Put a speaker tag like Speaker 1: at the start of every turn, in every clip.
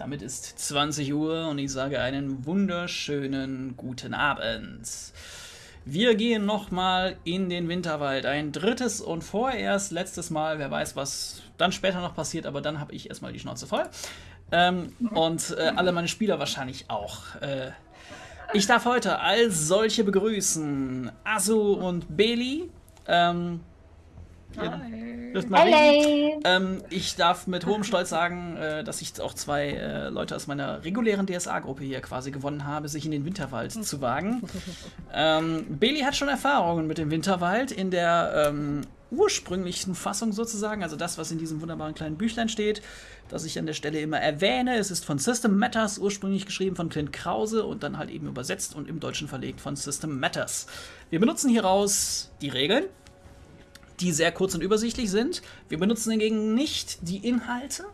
Speaker 1: Damit ist 20 Uhr und ich sage einen wunderschönen guten Abend. Wir gehen nochmal in den Winterwald. Ein drittes und vorerst letztes Mal. Wer weiß, was dann später noch passiert, aber dann habe ich erstmal die Schnauze voll. Ähm, und äh, alle meine Spieler wahrscheinlich auch. Äh, ich darf heute als solche begrüßen Asu und Beli. Ähm,
Speaker 2: Hallo.
Speaker 1: Ähm, ich darf mit hohem Stolz sagen, äh, dass ich auch zwei äh, Leute aus meiner regulären DSA-Gruppe hier quasi gewonnen habe, sich in den Winterwald zu wagen. Ähm, Bailey hat schon Erfahrungen mit dem Winterwald in der ähm, ursprünglichen Fassung sozusagen, also das, was in diesem wunderbaren kleinen Büchlein steht, das ich an der Stelle immer erwähne. Es ist von System Matters ursprünglich geschrieben von Clint Krause und dann halt eben übersetzt und im Deutschen verlegt von System Matters. Wir benutzen hieraus die Regeln, die sehr kurz und übersichtlich sind. Wir benutzen hingegen nicht die Inhalte,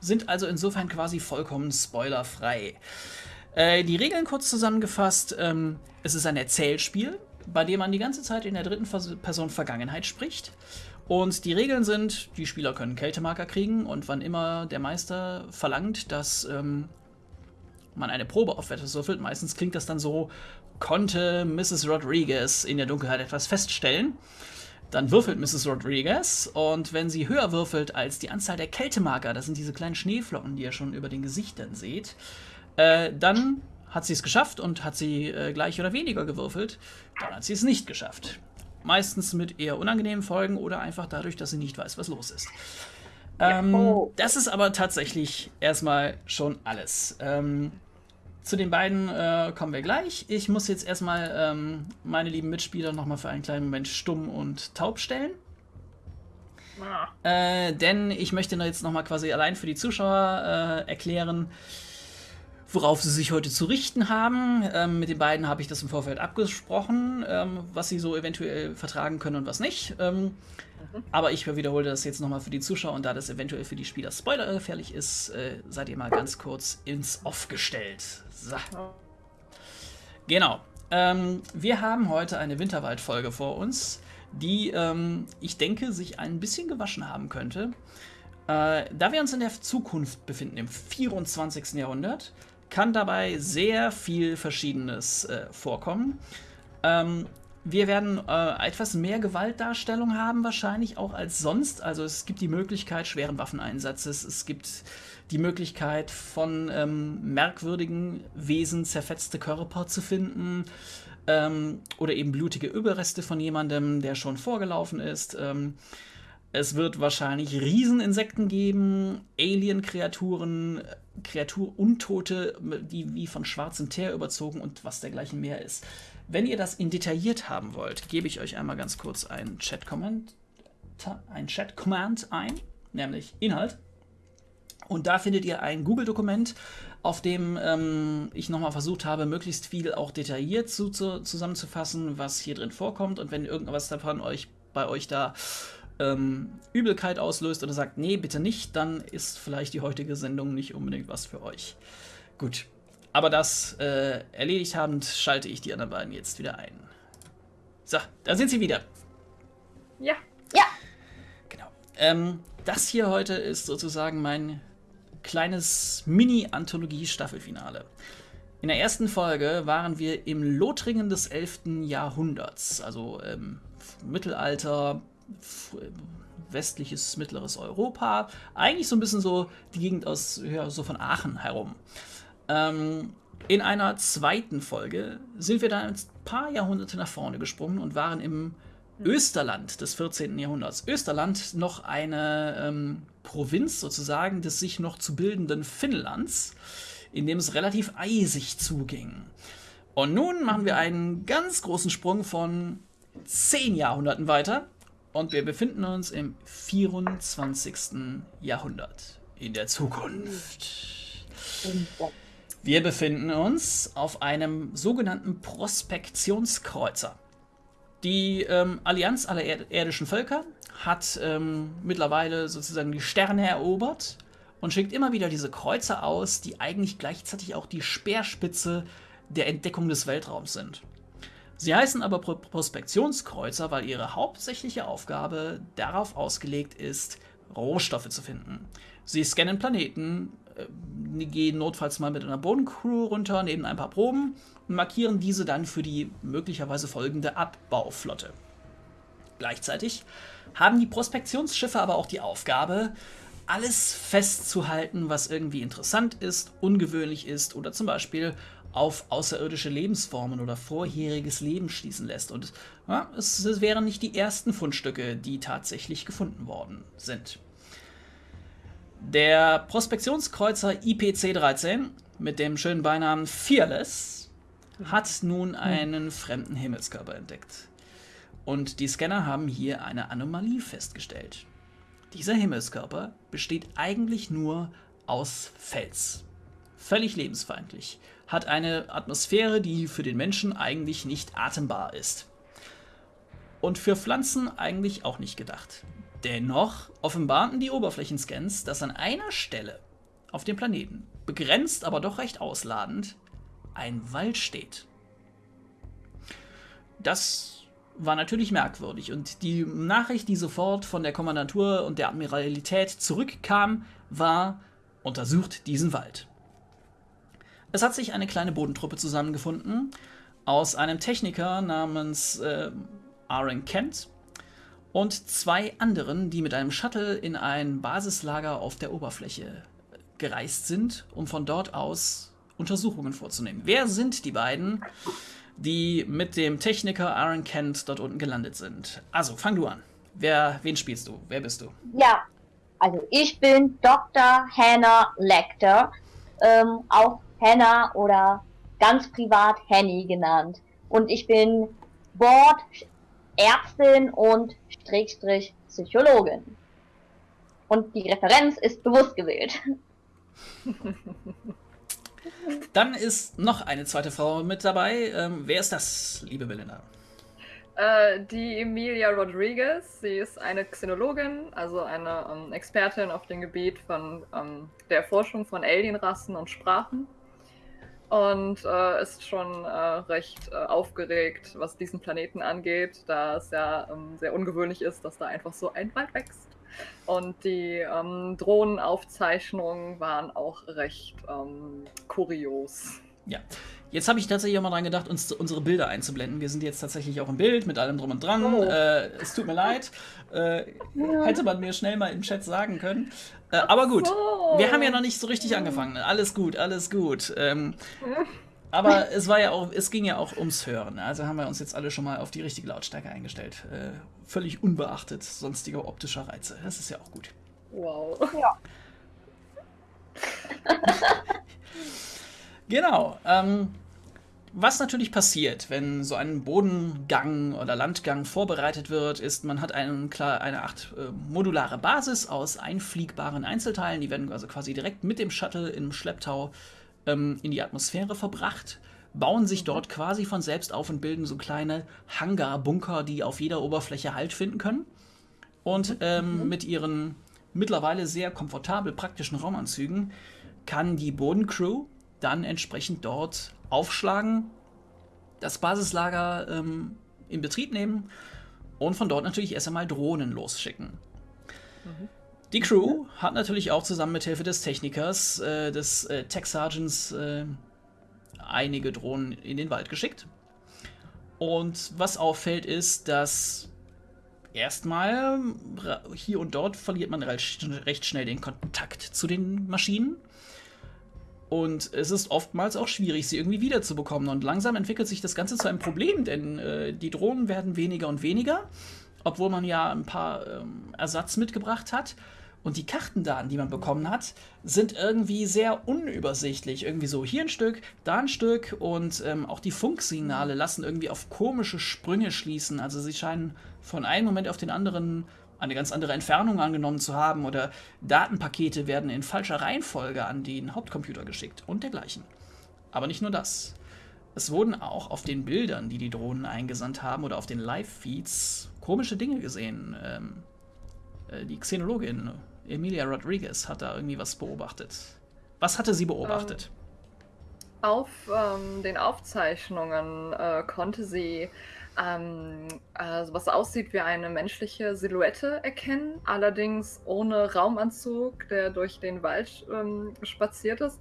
Speaker 1: sind also insofern quasi vollkommen spoilerfrei. Äh, die Regeln kurz zusammengefasst, ähm, es ist ein Erzählspiel, bei dem man die ganze Zeit in der dritten Person Vergangenheit spricht. Und die Regeln sind, die Spieler können Kältemarker kriegen und wann immer der Meister verlangt, dass ähm, man eine Probe auf etwas würfelt, meistens klingt das dann so, konnte Mrs. Rodriguez in der Dunkelheit etwas feststellen. Dann würfelt Mrs. Rodriguez und wenn sie höher würfelt als die Anzahl der Kältemarker, das sind diese kleinen Schneeflocken, die ihr schon über den Gesichtern seht, äh, dann hat sie es geschafft und hat sie äh, gleich oder weniger gewürfelt, dann hat sie es nicht geschafft. Meistens mit eher unangenehmen Folgen oder einfach dadurch, dass sie nicht weiß, was los ist. Ähm, das ist aber tatsächlich erstmal schon alles. Ähm, zu den beiden äh, kommen wir gleich. Ich muss jetzt erstmal ähm, meine lieben Mitspieler nochmal für einen kleinen Moment stumm und taub stellen. Ah. Äh, denn ich möchte jetzt nochmal quasi allein für die Zuschauer äh, erklären, worauf sie sich heute zu richten haben. Ähm, mit den beiden habe ich das im Vorfeld abgesprochen, ähm, was sie so eventuell vertragen können und was nicht. Ähm, mhm. Aber ich wiederhole das jetzt nochmal für die Zuschauer und da das eventuell für die Spieler spoilergefährlich ist, äh, seid ihr mal ganz kurz ins Off gestellt. So. Genau. Ähm, wir haben heute eine Winterwald-Folge vor uns, die, ähm, ich denke, sich ein bisschen gewaschen haben könnte. Äh, da wir uns in der Zukunft befinden, im 24. Jahrhundert, kann dabei sehr viel Verschiedenes äh, vorkommen. Ähm, wir werden äh, etwas mehr Gewaltdarstellung haben, wahrscheinlich auch als sonst. Also es gibt die Möglichkeit schweren Waffeneinsatzes, es gibt die Möglichkeit von ähm, merkwürdigen Wesen zerfetzte Körper zu finden ähm, oder eben blutige Überreste von jemandem, der schon vorgelaufen ist. Ähm, es wird wahrscheinlich Rieseninsekten geben, Alien-Kreaturen, Kreatur Untote, die wie von schwarzem Teer überzogen und was dergleichen mehr ist. Wenn ihr das in detailliert haben wollt, gebe ich euch einmal ganz kurz einen Chat-Command ein Chat ein, nämlich Inhalt. Und da findet ihr ein Google-Dokument, auf dem ähm, ich nochmal versucht habe, möglichst viel auch detailliert zu, zu, zusammenzufassen, was hier drin vorkommt. Und wenn irgendwas davon euch bei euch da ähm, Übelkeit auslöst oder sagt, nee, bitte nicht, dann ist vielleicht die heutige Sendung nicht unbedingt was für euch. Gut. Aber das äh, erledigt habend, schalte ich die anderen beiden jetzt wieder ein. So, da sind sie wieder.
Speaker 2: Ja. Ja.
Speaker 1: Genau. Ähm, das hier heute ist sozusagen mein kleines Mini-Anthologie-Staffelfinale. In der ersten Folge waren wir im Lothringen des 11. Jahrhunderts, also ähm, Mittelalter, westliches, mittleres Europa. Eigentlich so ein bisschen so die Gegend aus, ja, so von Aachen herum. Ähm, in einer zweiten Folge sind wir dann ein paar Jahrhunderte nach vorne gesprungen und waren im Österland des 14. Jahrhunderts. Österland noch eine ähm, Provinz sozusagen des sich noch zu bildenden Finnlands, in dem es relativ eisig zuging. Und nun machen wir einen ganz großen Sprung von zehn Jahrhunderten weiter und wir befinden uns im 24. Jahrhundert in der Zukunft. Wir befinden uns auf einem sogenannten Prospektionskreuzer. Die ähm, Allianz aller irdischen Völker hat ähm, mittlerweile sozusagen die Sterne erobert und schickt immer wieder diese Kreuzer aus, die eigentlich gleichzeitig auch die Speerspitze der Entdeckung des Weltraums sind. Sie heißen aber Prospektionskreuzer, weil ihre hauptsächliche Aufgabe darauf ausgelegt ist, Rohstoffe zu finden. Sie scannen Planeten, äh, gehen notfalls mal mit einer Bodencrew runter, nehmen ein paar Proben und markieren diese dann für die möglicherweise folgende Abbauflotte. Gleichzeitig haben die Prospektionsschiffe aber auch die Aufgabe, alles festzuhalten, was irgendwie interessant ist, ungewöhnlich ist oder zum Beispiel auf außerirdische Lebensformen oder vorheriges Leben schließen lässt. Und ja, es, es wären nicht die ersten Fundstücke, die tatsächlich gefunden worden sind. Der Prospektionskreuzer IPC-13 mit dem schönen Beinamen Fearless hat nun einen fremden Himmelskörper entdeckt. Und die Scanner haben hier eine Anomalie festgestellt. Dieser Himmelskörper besteht eigentlich nur aus Fels. Völlig lebensfeindlich. Hat eine Atmosphäre, die für den Menschen eigentlich nicht atembar ist. Und für Pflanzen eigentlich auch nicht gedacht. Dennoch offenbarten die Oberflächenscans, dass an einer Stelle auf dem Planeten, begrenzt aber doch recht ausladend, ein Wald steht. Das war natürlich merkwürdig und die Nachricht, die sofort von der Kommandantur und der Admiralität zurückkam, war, untersucht diesen Wald. Es hat sich eine kleine Bodentruppe zusammengefunden aus einem Techniker namens äh, Aaron Kent und zwei anderen, die mit einem Shuttle in ein Basislager auf der Oberfläche gereist sind, um von dort aus Untersuchungen vorzunehmen. Wer sind die beiden, die mit dem Techniker Aaron Kent dort unten gelandet sind? Also, fang du an. Wer, wen spielst du? Wer bist du?
Speaker 2: Ja, also ich bin Dr. Hannah Lecter, ähm, auch Hannah oder ganz privat Henny genannt. Und ich bin Board Ärztin und Schrägstrich Psychologin. Und die Referenz ist bewusst gewählt.
Speaker 1: Dann ist noch eine zweite Frau mit dabei. Ähm, wer ist das, liebe Belinda?
Speaker 3: Äh, die Emilia Rodriguez. Sie ist eine Xenologin, also eine ähm, Expertin auf dem Gebiet von ähm, der Erforschung von Alienrassen und Sprachen und äh, ist schon äh, recht äh, aufgeregt, was diesen Planeten angeht, da es ja ähm, sehr ungewöhnlich ist, dass da einfach so ein Wald wächst. Und die ähm, Drohnenaufzeichnungen waren auch recht ähm, kurios.
Speaker 1: Ja, Jetzt habe ich tatsächlich auch mal dran gedacht, uns unsere Bilder einzublenden. Wir sind jetzt tatsächlich auch im Bild mit allem drum und dran. Oh. Äh, es tut mir leid. Äh, ja. Hätte man mir schnell mal im Chat sagen können. Äh, aber gut, so. wir haben ja noch nicht so richtig angefangen. Alles gut, alles gut. Ähm, aber es war ja auch, es ging ja auch ums Hören. Also haben wir uns jetzt alle schon mal auf die richtige Lautstärke eingestellt. Äh, völlig unbeachtet sonstiger optischer Reize. Das ist ja auch gut.
Speaker 3: Wow. Ja.
Speaker 1: Genau. Ähm, was natürlich passiert, wenn so ein Bodengang oder Landgang vorbereitet wird, ist, man hat einen, klar, eine acht äh, modulare Basis aus einfliegbaren Einzelteilen. Die werden also quasi direkt mit dem Shuttle im Schlepptau ähm, in die Atmosphäre verbracht, bauen sich dort quasi von selbst auf und bilden so kleine Hangar-Bunker, die auf jeder Oberfläche Halt finden können. Und ähm, mhm. mit ihren mittlerweile sehr komfortabel praktischen Raumanzügen kann die Bodencrew dann entsprechend dort aufschlagen, das Basislager ähm, in Betrieb nehmen und von dort natürlich erst einmal Drohnen losschicken. Mhm. Die Crew hat natürlich auch zusammen mit Hilfe des Technikers, äh, des äh, Tech Sergeants, äh, einige Drohnen in den Wald geschickt. Und was auffällt, ist, dass erstmal hier und dort verliert man recht schnell den Kontakt zu den Maschinen. Und es ist oftmals auch schwierig, sie irgendwie wiederzubekommen. Und langsam entwickelt sich das Ganze zu einem Problem, denn äh, die Drohnen werden weniger und weniger, obwohl man ja ein paar ähm, Ersatz mitgebracht hat. Und die Kartendaten, die man bekommen hat, sind irgendwie sehr unübersichtlich. Irgendwie so hier ein Stück, da ein Stück und ähm, auch die Funksignale lassen irgendwie auf komische Sprünge schließen. Also sie scheinen von einem Moment auf den anderen eine ganz andere Entfernung angenommen zu haben oder Datenpakete werden in falscher Reihenfolge an den Hauptcomputer geschickt und dergleichen. Aber nicht nur das. Es wurden auch auf den Bildern, die die Drohnen eingesandt haben oder auf den Live-Feeds komische Dinge gesehen. Ähm, äh, die Xenologin Emilia Rodriguez hat da irgendwie was beobachtet. Was hatte sie beobachtet?
Speaker 3: Ähm, auf ähm, den Aufzeichnungen äh, konnte sie ähm, also was aussieht wie eine menschliche Silhouette erkennen, allerdings ohne Raumanzug, der durch den Wald ähm, spaziert ist.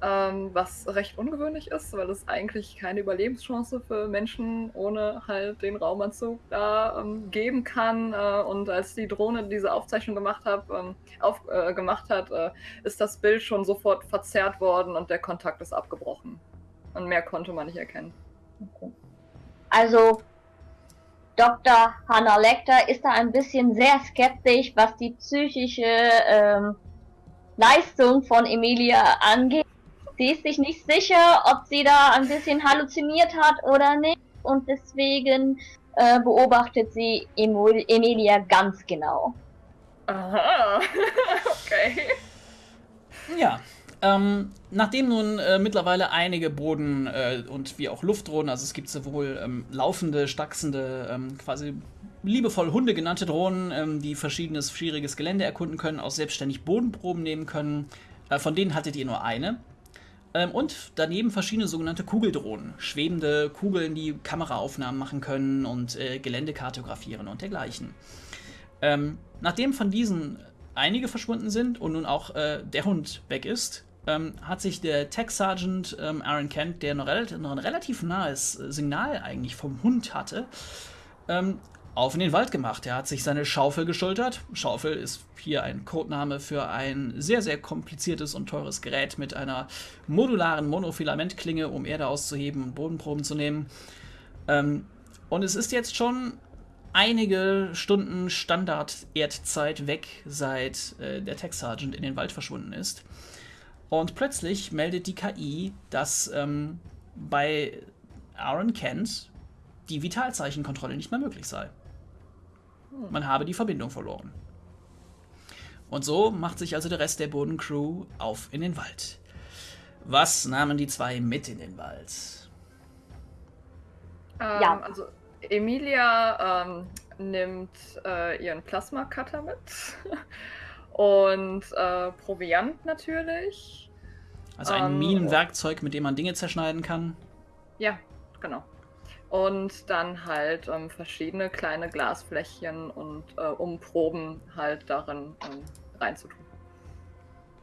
Speaker 3: Ähm, was recht ungewöhnlich ist, weil es eigentlich keine Überlebenschance für Menschen ohne halt den Raumanzug da ähm, geben kann. Äh, und als die Drohne diese Aufzeichnung gemacht, hab, ähm, auf, äh, gemacht hat, äh, ist das Bild schon sofort verzerrt worden und der Kontakt ist abgebrochen. Und mehr konnte man nicht erkennen.
Speaker 2: Okay. Also Dr. Hannah Lecter ist da ein bisschen sehr skeptisch, was die psychische ähm, Leistung von Emilia angeht. Sie ist sich nicht sicher, ob sie da ein bisschen halluziniert hat oder nicht. Und deswegen äh, beobachtet sie Emilia ganz genau.
Speaker 3: Aha, okay.
Speaker 1: Ja, ähm, nachdem nun äh, mittlerweile einige Boden- äh, und wie auch Luftdrohnen, also es gibt sowohl ähm, laufende, stachsende, ähm, quasi liebevoll Hunde genannte Drohnen, ähm, die verschiedenes schwieriges Gelände erkunden können, auch selbstständig Bodenproben nehmen können. Äh, von denen hattet ihr nur eine. Ähm, und daneben verschiedene sogenannte Kugeldrohnen. Schwebende Kugeln, die Kameraaufnahmen machen können und äh, Gelände kartografieren und dergleichen. Ähm, nachdem von diesen einige verschwunden sind und nun auch äh, der Hund weg ist, ähm, hat sich der Tech Sergeant ähm, Aaron Kent, der noch, relativ, noch ein relativ nahes Signal eigentlich vom Hund hatte, ähm, auf in den Wald gemacht. Er hat sich seine Schaufel geschultert. Schaufel ist hier ein Codename für ein sehr, sehr kompliziertes und teures Gerät mit einer modularen Monofilamentklinge, um Erde auszuheben und Bodenproben zu nehmen. Ähm, und es ist jetzt schon einige Stunden Standard-Erdzeit weg, seit äh, der Tech Sergeant in den Wald verschwunden ist. Und plötzlich meldet die KI, dass ähm, bei Aaron Kent die Vitalzeichenkontrolle nicht mehr möglich sei. Man habe die Verbindung verloren. Und so macht sich also der Rest der Bodencrew auf in den Wald. Was nahmen die zwei mit in den Wald?
Speaker 3: Ähm, ja. Also Emilia ähm, nimmt äh, ihren Plasma-Cutter mit und äh, Proviant natürlich.
Speaker 1: Also ein ähm, Minenwerkzeug, mit dem man Dinge zerschneiden kann.
Speaker 3: Ja, genau und dann halt ähm, verschiedene kleine Glasflächen und äh, um Proben halt darin ähm, reinzutun.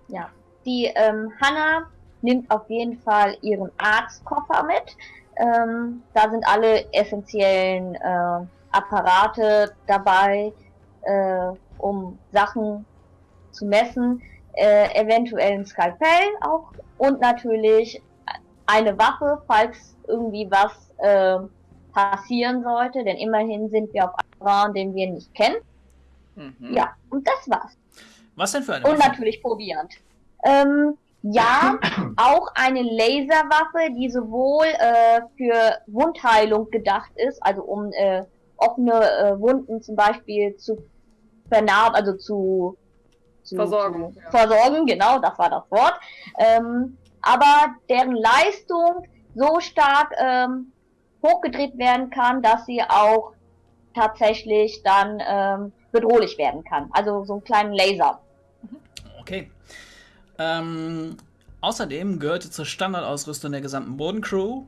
Speaker 2: Ja, die ähm, Hanna nimmt auf jeden Fall ihren Arztkoffer mit. Ähm, da sind alle essentiellen äh, Apparate dabei, äh, um Sachen zu messen, äh, eventuell ein Skalpell auch und natürlich eine Waffe, falls irgendwie was äh, passieren sollte, denn immerhin sind wir auf einem Raum, den wir nicht kennen. Mhm. Ja, und das war's.
Speaker 1: Was denn für eine
Speaker 2: Und Waffe? natürlich Proviant. Ähm, ja, auch eine Laserwaffe, die sowohl äh, für Wundheilung gedacht ist, also um äh, offene äh, Wunden zum Beispiel zu vernarben, also zu,
Speaker 3: zu versorgen.
Speaker 2: Zu ja. Versorgen, genau, das war das Wort. Ähm, aber deren Leistung so stark ähm, hochgedreht werden kann, dass sie auch tatsächlich dann ähm, bedrohlich werden kann. Also so einen kleinen Laser.
Speaker 1: Okay. Ähm, außerdem gehörte zur Standardausrüstung der gesamten Bodencrew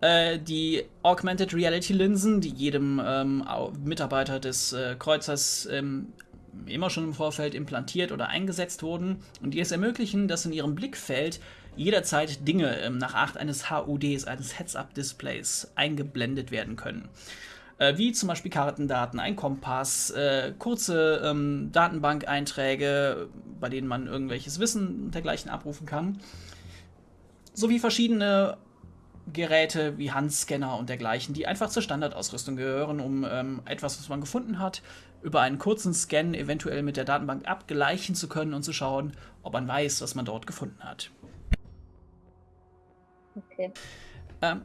Speaker 1: äh, die Augmented Reality Linsen, die jedem ähm, Mitarbeiter des äh, Kreuzers ähm, immer schon im Vorfeld implantiert oder eingesetzt wurden und die es ermöglichen, dass in ihrem Blickfeld jederzeit Dinge ähm, nach Art eines HUDs, eines Heads-Up-Displays eingeblendet werden können. Äh, wie zum Beispiel Kartendaten, ein Kompass, äh, kurze ähm, Datenbank-Einträge, bei denen man irgendwelches Wissen und dergleichen abrufen kann. Sowie verschiedene Geräte wie Handscanner und dergleichen, die einfach zur Standardausrüstung gehören, um ähm, etwas, was man gefunden hat, über einen kurzen Scan eventuell mit der Datenbank abgleichen zu können und zu schauen, ob man weiß, was man dort gefunden hat.
Speaker 2: Okay.
Speaker 1: Ähm,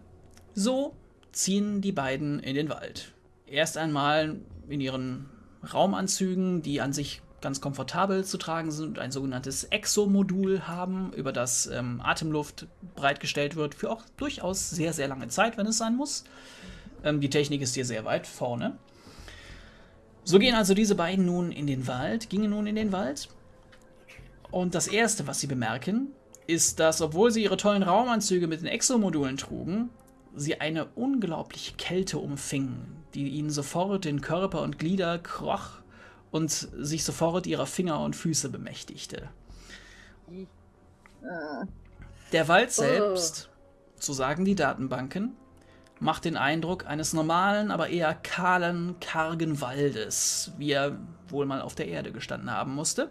Speaker 1: so ziehen die beiden in den Wald. Erst einmal in ihren Raumanzügen, die an sich ganz komfortabel zu tragen sind und ein sogenanntes Exo-Modul haben, über das ähm, Atemluft bereitgestellt wird, für auch durchaus sehr, sehr lange Zeit, wenn es sein muss. Ähm, die Technik ist hier sehr weit vorne. So gehen also diese beiden nun in den Wald, gingen nun in den Wald. Und das erste, was sie bemerken, ist, dass, obwohl sie ihre tollen Raumanzüge mit den Exo-Modulen trugen, sie eine unglaubliche Kälte umfing, die ihnen sofort den Körper und Glieder kroch und sich sofort ihrer Finger und Füße bemächtigte. Der Wald selbst, so sagen die Datenbanken, macht den Eindruck eines normalen, aber eher kahlen, kargen Waldes, wie er wohl mal auf der Erde gestanden haben musste.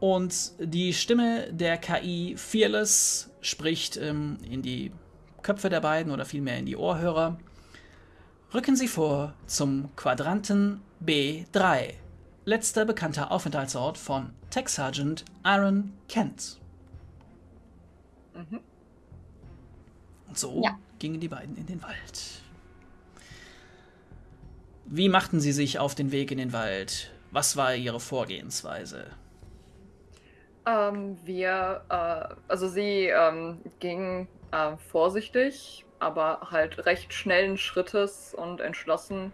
Speaker 1: Und die Stimme der KI Fearless spricht ähm, in die Köpfe der beiden oder vielmehr in die Ohrhörer. Rücken Sie vor zum Quadranten B3, letzter bekannter Aufenthaltsort von Tech Sergeant Aaron Kent. Mhm. Und so ja. gingen die beiden in den Wald. Wie machten sie sich auf den Weg in den Wald? Was war ihre Vorgehensweise?
Speaker 3: Ähm, wir, äh, also sie ähm, ging äh, vorsichtig, aber halt recht schnellen Schrittes und entschlossen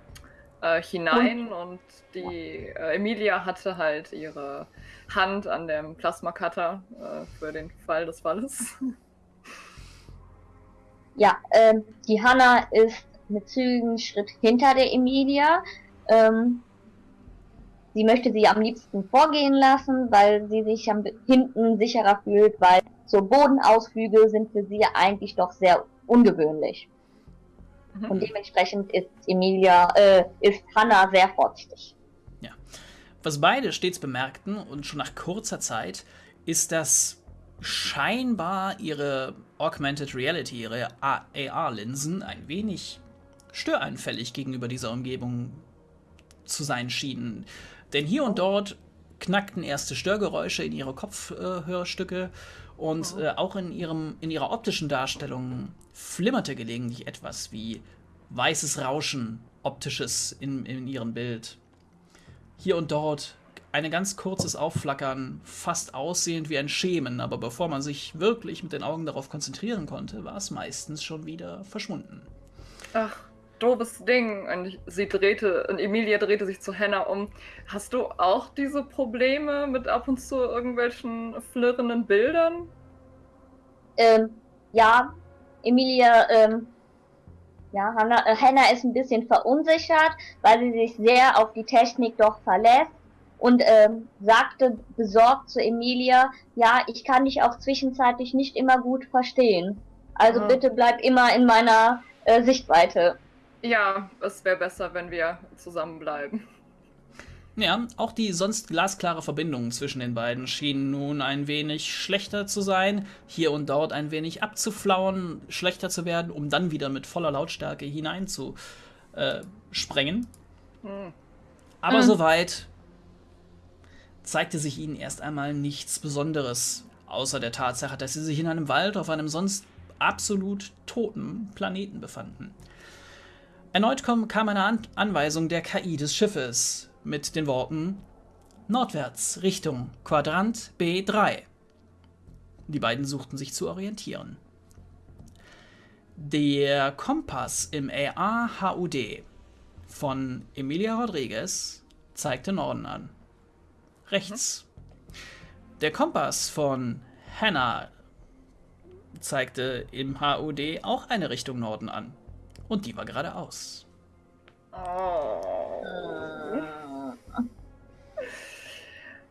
Speaker 3: äh, hinein. Und, und die äh, Emilia hatte halt ihre Hand an dem Plasma-Cutter äh, für den Fall des Falles.
Speaker 2: Ja, ähm, die Hanna ist mit zügigen Schritt hinter der Emilia. Ähm, Sie möchte sie am liebsten vorgehen lassen, weil sie sich am hinten sicherer fühlt, weil so Bodenausflüge sind für sie eigentlich doch sehr ungewöhnlich. Mhm. Und dementsprechend ist Emilia, äh, ist Hannah sehr vorsichtig.
Speaker 1: Ja. Was beide stets bemerkten und schon nach kurzer Zeit, ist, dass scheinbar ihre Augmented Reality, ihre AR-Linsen ein wenig störeinfällig gegenüber dieser Umgebung zu sein schienen. Denn hier und dort knackten erste Störgeräusche in ihre Kopfhörstücke und äh, auch in, ihrem, in ihrer optischen Darstellung flimmerte gelegentlich etwas wie weißes Rauschen, optisches in, in ihrem Bild. Hier und dort ein ganz kurzes Aufflackern, fast aussehend wie ein Schemen, aber bevor man sich wirklich mit den Augen darauf konzentrieren konnte, war es meistens schon wieder verschwunden.
Speaker 3: Ach, doofes Ding. Und sie drehte, und Emilia drehte sich zu Hannah um. Hast du auch diese Probleme mit ab und zu irgendwelchen flirrenden Bildern?
Speaker 2: Ähm, ja, Emilia, ähm, ja, Hannah, äh, Hannah ist ein bisschen verunsichert, weil sie sich sehr auf die Technik doch verlässt und ähm, sagte besorgt zu Emilia, ja, ich kann dich auch zwischenzeitlich nicht immer gut verstehen. Also mhm. bitte bleib immer in meiner äh, Sichtweite.
Speaker 3: Ja, es wäre besser, wenn wir zusammenbleiben.
Speaker 1: Ja, auch die sonst glasklare Verbindung zwischen den beiden schien nun ein wenig schlechter zu sein, hier und dort ein wenig abzuflauen, schlechter zu werden, um dann wieder mit voller Lautstärke hineinzusprengen. Hm. Aber hm. soweit zeigte sich ihnen erst einmal nichts Besonderes, außer der Tatsache, dass sie sich in einem Wald auf einem sonst absolut toten Planeten befanden. Erneut kam eine An Anweisung der KI des Schiffes mit den Worten Nordwärts Richtung Quadrant B3. Die beiden suchten sich zu orientieren. Der Kompass im AR-HUD von Emilia Rodriguez zeigte Norden an. Rechts. Der Kompass von Hannah zeigte im HUD auch eine Richtung Norden an. Und die war geradeaus. Oh.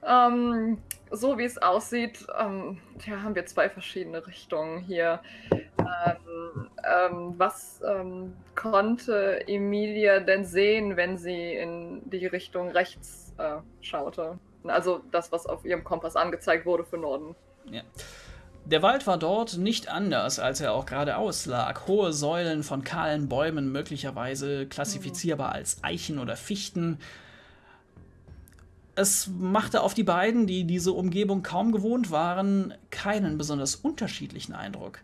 Speaker 3: ähm, so wie es aussieht, ähm, ja, haben wir zwei verschiedene Richtungen hier. Ähm, ähm, was ähm, konnte Emilia denn sehen, wenn sie in die Richtung rechts äh, schaute? Also das, was auf ihrem Kompass angezeigt wurde für Norden.
Speaker 1: Ja. Der Wald war dort nicht anders, als er auch geradeaus lag. Hohe Säulen von kahlen Bäumen, möglicherweise klassifizierbar als Eichen oder Fichten. Es machte auf die beiden, die diese Umgebung kaum gewohnt waren, keinen besonders unterschiedlichen Eindruck.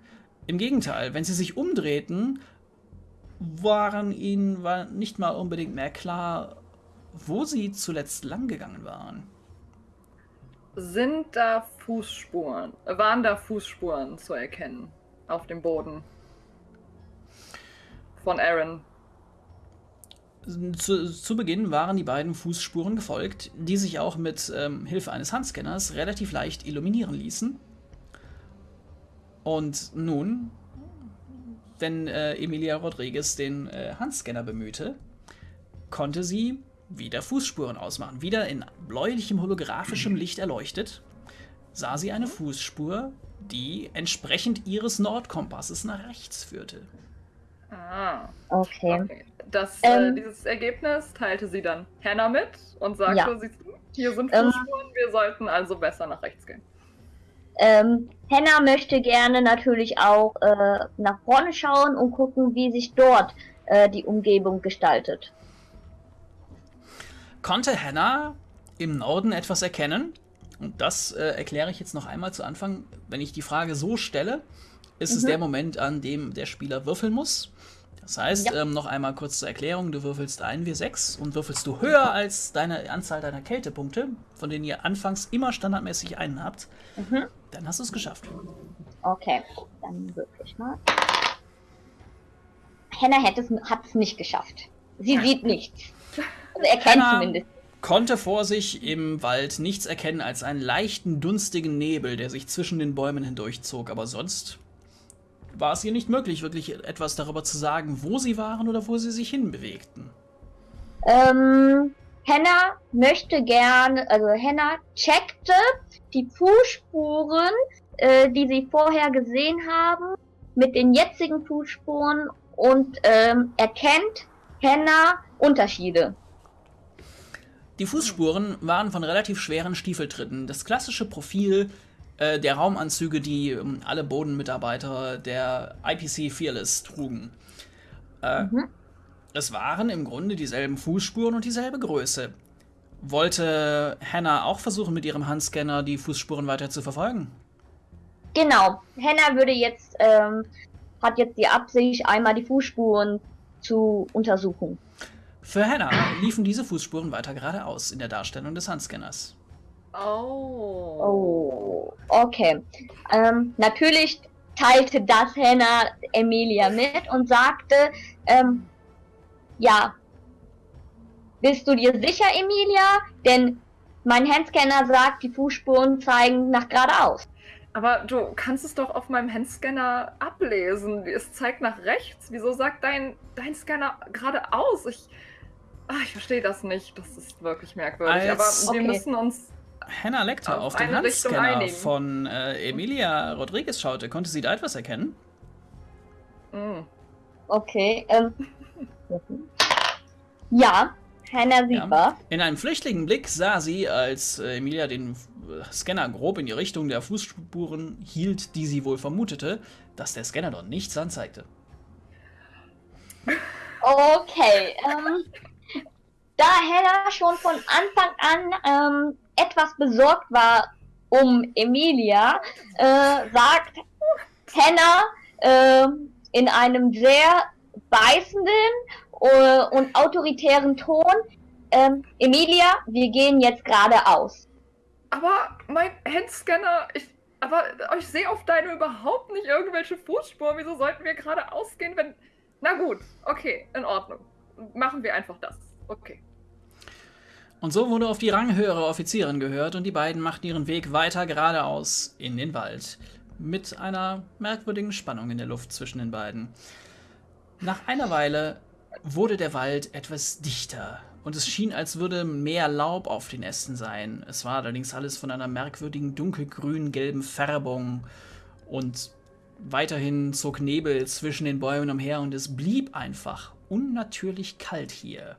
Speaker 1: Im Gegenteil, wenn sie sich umdrehten, waren ihnen war nicht mal unbedingt mehr klar, wo sie zuletzt langgegangen waren.
Speaker 3: Sind da Fußspuren, waren da Fußspuren zu erkennen auf dem Boden von Aaron?
Speaker 1: Zu, zu, Beginn waren die beiden Fußspuren gefolgt, die sich auch mit ähm, Hilfe eines Handscanners relativ leicht illuminieren ließen. Und nun wenn äh, Emilia Rodriguez den äh, Handscanner bemühte, konnte sie wieder Fußspuren ausmachen. Wieder in bläulichem holographischem Licht erleuchtet, sah sie eine Fußspur, die entsprechend ihres Nordkompasses nach rechts führte.
Speaker 3: Ah,
Speaker 2: Okay.
Speaker 3: okay. Das,
Speaker 2: Ähm.
Speaker 3: äh, dieses Ergebnis teilte sie dann Hannah mit und sagte,
Speaker 2: Ja.
Speaker 3: sie, hier sind
Speaker 2: Ähm.
Speaker 3: Fußspuren, wir sollten also besser nach rechts gehen.
Speaker 2: Ähm, Henna möchte gerne natürlich auch äh, nach vorne schauen und gucken, wie sich dort äh, die Umgebung gestaltet.
Speaker 1: Konnte Hannah im Norden etwas erkennen? Und das äh, erkläre ich jetzt noch einmal zu Anfang. Wenn ich die Frage so stelle, ist es
Speaker 2: Mhm.
Speaker 1: der Moment, an dem der Spieler würfeln muss. Das heißt,
Speaker 2: Ja.
Speaker 1: ähm, noch einmal kurz zur Erklärung, du würfelst ein W6 und würfelst du höher als deine Anzahl deiner Kältepunkte, von denen ihr anfangs immer standardmäßig einen habt,
Speaker 2: Mhm.
Speaker 1: dann hast du es geschafft.
Speaker 2: Okay, dann würfel ich mal. Es, hat es nicht geschafft. Sie sieht nichts. Also er kennt
Speaker 1: Henna-
Speaker 2: zumindest.
Speaker 1: Konnte vor sich im Wald nichts erkennen als einen leichten, dunstigen Nebel, der sich zwischen den Bäumen hindurchzog, aber sonst war es ihr nicht möglich, wirklich etwas darüber zu sagen, wo sie waren oder wo sie sich hinbewegten.
Speaker 2: Ähm, Henna möchte gerne, also Henna checkte die Fußspuren, äh, die sie vorher gesehen haben, mit den jetzigen Fußspuren und ähm, erkennt Henna Unterschiede.
Speaker 1: Die Fußspuren waren von relativ schweren Stiefeltritten. Das klassische Profil äh, der Raumanzüge, die ähm, alle Bodenmitarbeiter der IPC Fearless trugen. Äh,
Speaker 2: Mhm.
Speaker 1: Es waren im Grunde dieselben Fußspuren und dieselbe Größe. Wollte Hannah auch versuchen, mit ihrem Handscanner die Fußspuren weiter zu verfolgen?
Speaker 2: Genau, Henna würde jetzt, ähm, hat jetzt die Absicht, einmal die Fußspuren zu untersuchen.
Speaker 1: Für Hannah liefen diese Fußspuren weiter geradeaus in der Darstellung des Handscanners.
Speaker 3: Oh.
Speaker 2: Oh, okay. Ähm, natürlich teilte das Henna Emilia mit und sagte, ähm, ja, bist du dir sicher, Emilia? Denn mein Handscanner sagt, die Fußspuren zeigen nach geradeaus.
Speaker 3: Aber du kannst es doch auf meinem Handscanner ablesen. Es zeigt nach rechts. Wieso sagt dein, dein Scanner geradeaus? Ich, ah, ich verstehe das nicht. Das ist wirklich merkwürdig.
Speaker 1: Als-
Speaker 3: Aber wir
Speaker 2: Okay.
Speaker 3: müssen uns.
Speaker 1: Hannah Lecter
Speaker 3: Auf
Speaker 1: auf, den Handscanner von äh, Emilia Rodriguez schaute. Konnte sie da etwas erkennen?
Speaker 3: Mm.
Speaker 2: Okay, ähm, ja, Hannah sieht
Speaker 1: Ja.
Speaker 2: was.
Speaker 1: In einem flüchtigen Blick sah sie, als äh, Emilia den äh, Scanner grob in die Richtung der Fußspuren hielt, die sie wohl vermutete, dass der Scanner dort nichts anzeigte.
Speaker 2: Okay, ähm, da Hannah schon von Anfang an ähm, etwas besorgt war um Emilia, äh, sagt Hannah ähm, in einem sehr beißenden äh, und autoritären Ton, ähm, Emilia, wir gehen jetzt geradeaus.
Speaker 3: Aber mein Handscanner, ich. Aber ich sehe auf deine überhaupt nicht irgendwelche Fußspuren. Wieso sollten wir gerade ausgehen, wenn. Na gut, okay, in Ordnung. Machen wir einfach das. Okay.
Speaker 1: Und so wurde auf die ranghöhere Offizierin gehört und die beiden machten ihren Weg weiter geradeaus in den Wald. Mit einer merkwürdigen Spannung in der Luft zwischen den beiden. Nach einer Weile wurde der Wald etwas dichter und es schien, als würde mehr Laub auf den Ästen sein. Es war allerdings alles von einer merkwürdigen dunkelgrün-gelben Färbung und weiterhin zog Nebel zwischen den Bäumen umher und es blieb einfach unnatürlich kalt hier.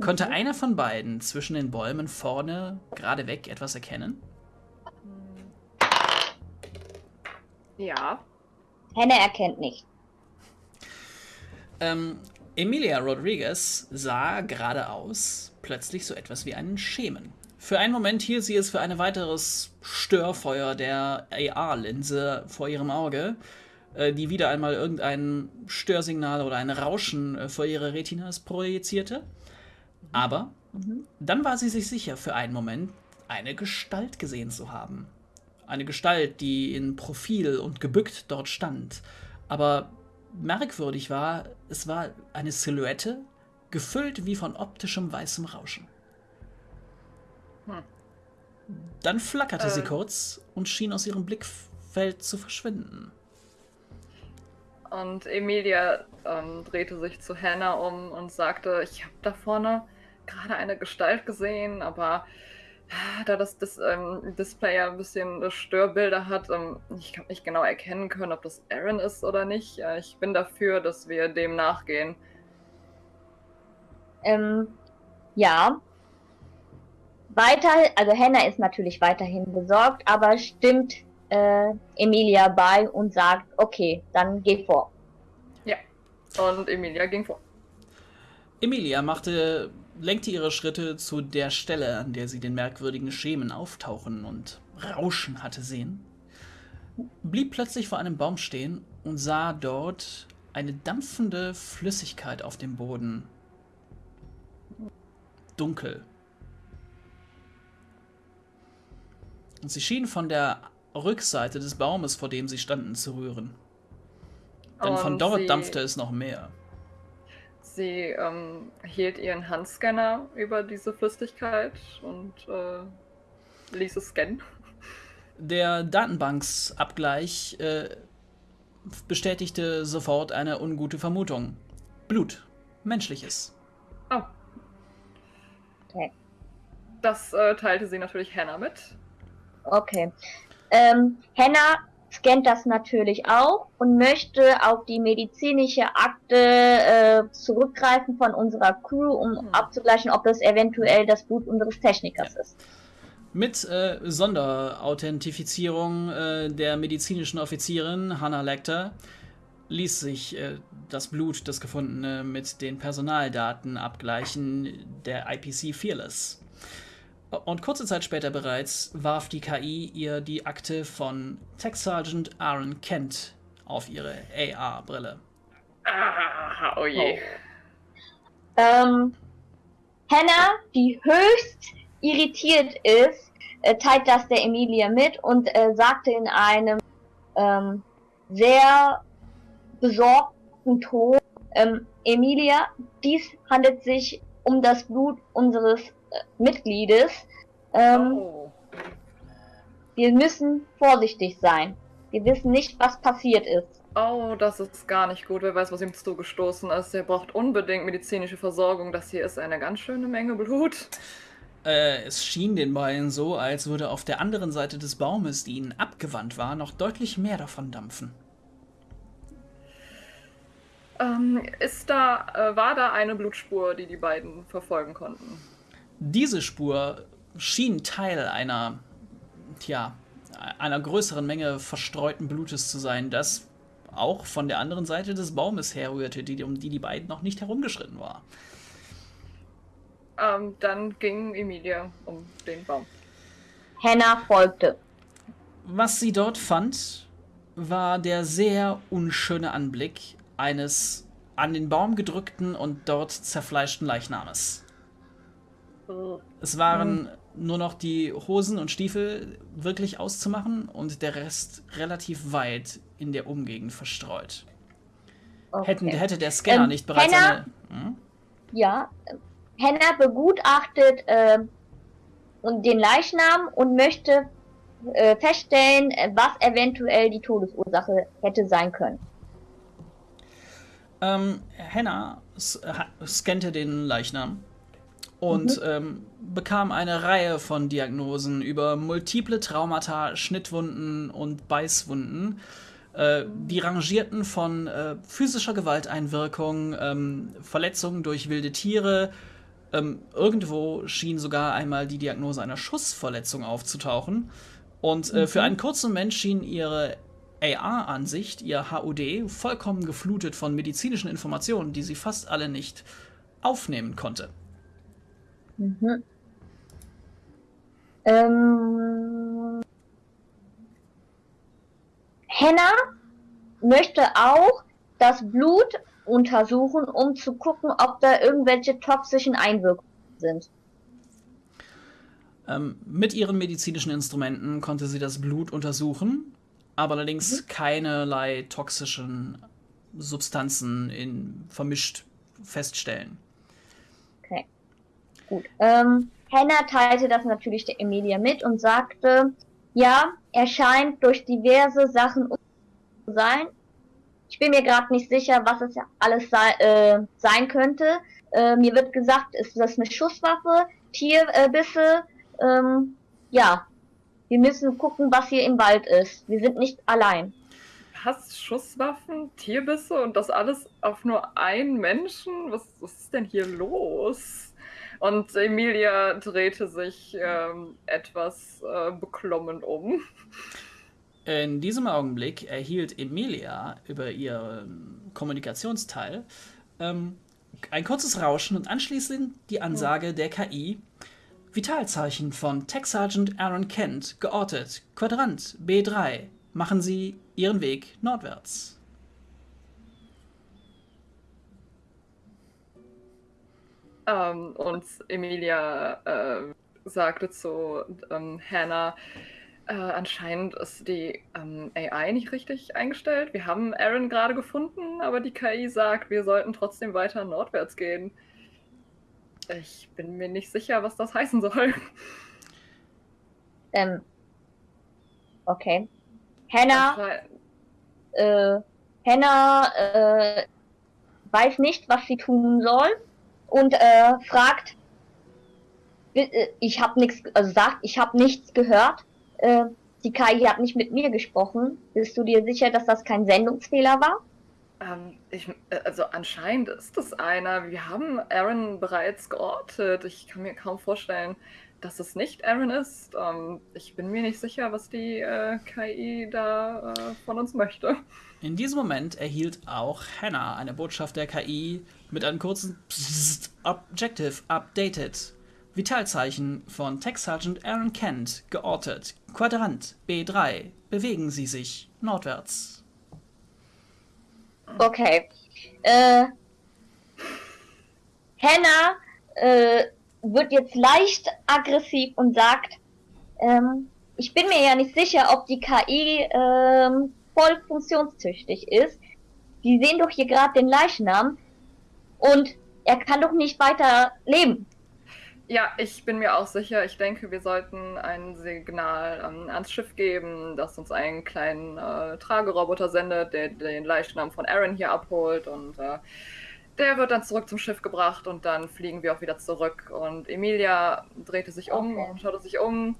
Speaker 1: Konnte einer von beiden zwischen den Bäumen vorne gerade weg etwas erkennen?
Speaker 3: Ja.
Speaker 2: Hannah erkennt nicht.
Speaker 1: Ähm, Emilia Rodriguez sah geradeaus plötzlich so etwas wie einen Schemen. Für einen Moment hielt sie es für ein weiteres Störfeuer der AR-Linse vor ihrem Auge, äh, die wieder einmal irgendein Störsignal oder ein Rauschen äh, vor ihre Retinas projizierte. Aber dann war sie sich sicher, für einen Moment eine Gestalt gesehen zu haben. Eine Gestalt, die in Profil und gebückt dort stand. Aber merkwürdig war, es war eine Silhouette, gefüllt wie von optischem weißem Rauschen.
Speaker 3: Hm.
Speaker 1: Dann flackerte sie
Speaker 3: Äh.
Speaker 1: kurz und schien aus ihrem Blickfeld zu verschwinden.
Speaker 3: Und Emilia ähm, drehte sich zu Hannah um und sagte, ich habe da vorne gerade eine Gestalt gesehen, aber äh, da das, das ähm, Display ja ein bisschen Störbilder hat, ähm, ich kann nicht genau erkennen können, ob das Aaron ist oder nicht. Äh, ich bin dafür, dass wir dem nachgehen.
Speaker 2: Ähm, ja. Weiter, also Hannah ist natürlich weiterhin besorgt, aber stimmt äh, Emilia bei und sagt, okay, dann geh vor.
Speaker 3: Ja, und Emilia ging vor.
Speaker 1: Emilia machte, lenkte ihre Schritte zu der Stelle, an der sie den merkwürdigen Schemen auftauchen und rauschen hatte sehen, blieb plötzlich vor einem Baum stehen und sah dort eine dampfende Flüssigkeit auf dem Boden. Dunkel. Und sie schien von der Rückseite des Baumes, vor dem sie standen, zu rühren. Denn von
Speaker 3: Und
Speaker 1: dort dampfte es noch mehr.
Speaker 3: Sie ähm, hielt ihren Handscanner über diese Flüssigkeit und äh, ließ es scannen.
Speaker 1: Der Datenbanksabgleich äh, bestätigte sofort eine ungute Vermutung. Blut. Menschliches.
Speaker 3: Oh.
Speaker 2: Okay.
Speaker 3: Das äh, teilte sie natürlich Hannah mit.
Speaker 2: Okay. Ähm, Hannah scannt das natürlich auch und möchte auf die medizinische Akte äh, zurückgreifen von unserer Crew, um
Speaker 3: Hm.
Speaker 2: abzugleichen, ob das eventuell das Blut unseres Technikers ist.
Speaker 1: Mit äh, Sonderauthentifizierung äh, der medizinischen Offizierin Hannah Lecter ließ sich äh, das Blut, das gefundene, mit den Personaldaten abgleichen der IPC Fearless. Und kurze Zeit später bereits warf die KI ihr die Akte von Tech Sergeant Aaron Kent auf ihre AR-Brille.
Speaker 3: Ah, oh je.
Speaker 2: Ähm, Hannah, die höchst irritiert ist, äh, teilt das der Emilia mit und äh, sagte in einem ähm, sehr besorgten Ton, ähm, Emilia, dies handelt sich um das Blut unseres Mitgliedes. Ähm,
Speaker 3: Oh.
Speaker 2: Wir müssen vorsichtig sein. Wir wissen nicht, was passiert ist.
Speaker 3: oh, das ist gar nicht gut. Wer weiß, was ihm zugestoßen ist. Er braucht unbedingt medizinische Versorgung. Das hier ist eine ganz schöne Menge Blut.
Speaker 1: Äh, es schien den beiden so, als würde auf der anderen Seite des Baumes, die ihnen abgewandt war, noch deutlich mehr davon dampfen.
Speaker 3: Ähm, ist da, äh, war da eine Blutspur, die die beiden verfolgen konnten?
Speaker 1: Diese Spur schien Teil einer, tja, einer größeren Menge verstreuten Blutes zu sein, das auch von der anderen Seite des Baumes herrührte, die, um die die beiden noch nicht herumgeschritten war.
Speaker 3: Ähm, dann ging Emilia um den Baum.
Speaker 2: Hannah folgte.
Speaker 1: Was sie dort fand, war der sehr unschöne Anblick eines an den Baum gedrückten und dort zerfleischten Leichnames. Es waren nur noch die Hosen und Stiefel wirklich auszumachen und der Rest relativ weit in der Umgegend verstreut.
Speaker 2: Okay.
Speaker 1: Hätten, hätte der Scanner
Speaker 2: Ähm,
Speaker 1: nicht bereits
Speaker 2: Hannah?
Speaker 1: eine. Hm?
Speaker 2: Ja, Hannah begutachtet äh, den Leichnam und möchte äh, feststellen, äh, was eventuell die Todesursache hätte sein können.
Speaker 1: Ähm, ha- scannte den Leichnam und ähm, bekam eine Reihe von Diagnosen über multiple Traumata, Schnittwunden und Beißwunden. Äh, die rangierten von äh, physischer Gewalteinwirkung, ähm, Verletzungen durch wilde Tiere. Ähm, irgendwo schien sogar einmal die Diagnose einer Schussverletzung aufzutauchen. Und äh, für einen kurzen Moment schien ihre AR-Ansicht, ihr HUD, vollkommen geflutet von medizinischen Informationen, die sie fast alle nicht aufnehmen konnte.
Speaker 2: Mhm. Ähm, Hannah möchte auch das Blut untersuchen, um zu gucken, ob da irgendwelche toxischen Einwirkungen sind.
Speaker 1: Ähm, mit ihren medizinischen Instrumenten konnte sie das Blut untersuchen, aber allerdings keinerlei toxischen Substanzen in, vermischt feststellen.
Speaker 2: Gut. Ähm, Hannah teilte das natürlich der Emilia mit und sagte, ja, er scheint durch diverse Sachen zu sein. Ich bin mir gerade nicht sicher, was es alles sei, äh, sein könnte. Äh, mir wird gesagt, ist das eine Schusswaffe, Tierbisse? Ähm, ja, wir müssen gucken, was hier im Wald ist. Wir sind nicht allein.
Speaker 3: Hast Schusswaffen, Tierbisse und das alles auf nur einen Menschen? Was, was ist denn hier los? Und Emilia drehte sich ähm, etwas äh, beklommen um.
Speaker 1: In diesem Augenblick erhielt Emilia über ihr Kommunikationsteil ähm, ein kurzes Rauschen und anschließend die Ansage der KI. Vitalzeichen von Tech Sergeant Aaron Kent geortet. Quadrant B3. Machen Sie Ihren Weg nordwärts.
Speaker 3: Ähm, und Emilia äh, sagte zu ähm, Hannah, äh, anscheinend ist die ähm, AI nicht richtig eingestellt. Wir haben Aaron gerade gefunden, aber die KI sagt, wir sollten trotzdem weiter nordwärts gehen. Ich bin mir nicht sicher, was das heißen soll.
Speaker 2: Ähm. Okay. Hannah. Äh, Hannah äh, weiß nicht, was sie tun soll und äh, fragt, äh, ich habe nichts, also sagt, ich habe nichts gehört. Äh, die KI hat nicht mit mir gesprochen. Bist du dir sicher, dass das kein Sendungsfehler war?
Speaker 3: Ähm, ich, äh, also anscheinend ist es einer. Wir haben Aaron bereits geortet. Ich kann mir kaum vorstellen, dass es nicht Aaron ist. Ähm, ich bin mir nicht sicher, was die äh, KI da äh, von uns möchte.
Speaker 1: In diesem Moment erhielt auch Hannah eine Botschaft der KI mit einem kurzen Psst, Objective Updated. Vitalzeichen von Tech Sergeant Aaron Kent geortet. Quadrant B3. Bewegen Sie sich nordwärts.
Speaker 2: Okay. Äh, Hannah äh, wird jetzt leicht aggressiv und sagt, ähm, ich bin mir ja nicht sicher, ob die KI ähm, voll funktionstüchtig ist. Die sehen doch hier gerade den Leichnam und er kann doch nicht weiter leben.
Speaker 3: Ja, ich bin mir auch sicher. Ich denke, wir sollten ein Signal ähm, ans Schiff geben, das uns einen kleinen äh, Trageroboter sendet, der den Leichnam von Aaron hier abholt und äh, der wird dann zurück zum Schiff gebracht und dann fliegen wir auch wieder zurück. Und Emilia drehte sich um okay. und schaute sich um.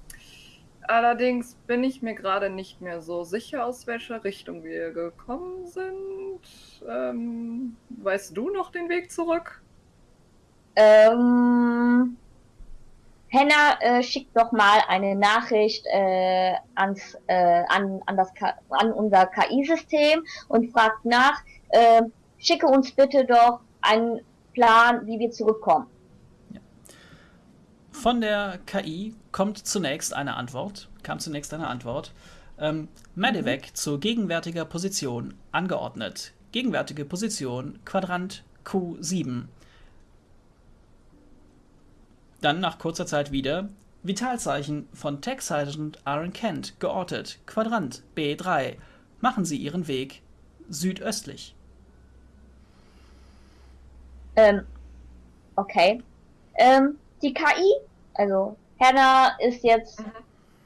Speaker 3: Allerdings bin ich mir gerade nicht mehr so sicher, aus welcher Richtung wir gekommen sind. Ähm, weißt du noch den Weg zurück?
Speaker 2: Ähm, Henna äh, schickt doch mal eine Nachricht äh, ans, äh, an, an, das, an unser KI-System und fragt nach, äh, schicke uns bitte doch einen Plan, wie wir zurückkommen.
Speaker 1: Von der KI kommt zunächst eine Antwort, kam zunächst eine Antwort. Ähm, Medevec mhm. zur gegenwärtiger Position angeordnet. Gegenwärtige Position Quadrant Q7. Dann nach kurzer Zeit wieder Vitalzeichen von Tech Sergeant Aaron Kent geortet. Quadrant B3. Machen Sie Ihren Weg südöstlich.
Speaker 2: Ähm, okay. Ähm, die KI, also Hannah ist jetzt mhm.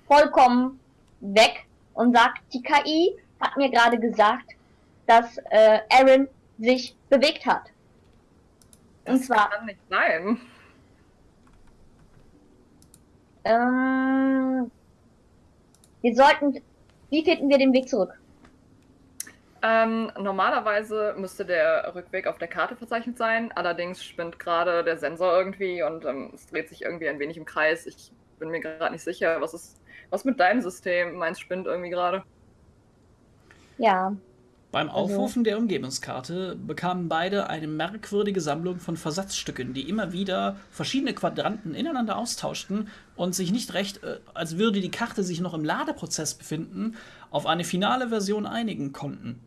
Speaker 2: vollkommen weg und sagt, die KI hat mir gerade gesagt, dass äh, Aaron sich bewegt hat.
Speaker 3: Das und zwar. kann nicht sein.
Speaker 2: Ähm, wir sollten. Wie finden wir den Weg zurück?
Speaker 3: Ähm, normalerweise müsste der Rückweg auf der Karte verzeichnet sein. Allerdings spinnt gerade der Sensor irgendwie und ähm, es dreht sich irgendwie ein wenig im Kreis. Ich bin mir gerade nicht sicher, was ist was mit deinem System? Meins spinnt irgendwie gerade.
Speaker 2: Ja,
Speaker 1: beim also Aufrufen der Umgebungskarte bekamen beide eine merkwürdige Sammlung von Versatzstücken, die immer wieder verschiedene Quadranten ineinander austauschten und sich nicht recht, äh, als würde die Karte sich noch im Ladeprozess befinden, auf eine finale Version einigen konnten.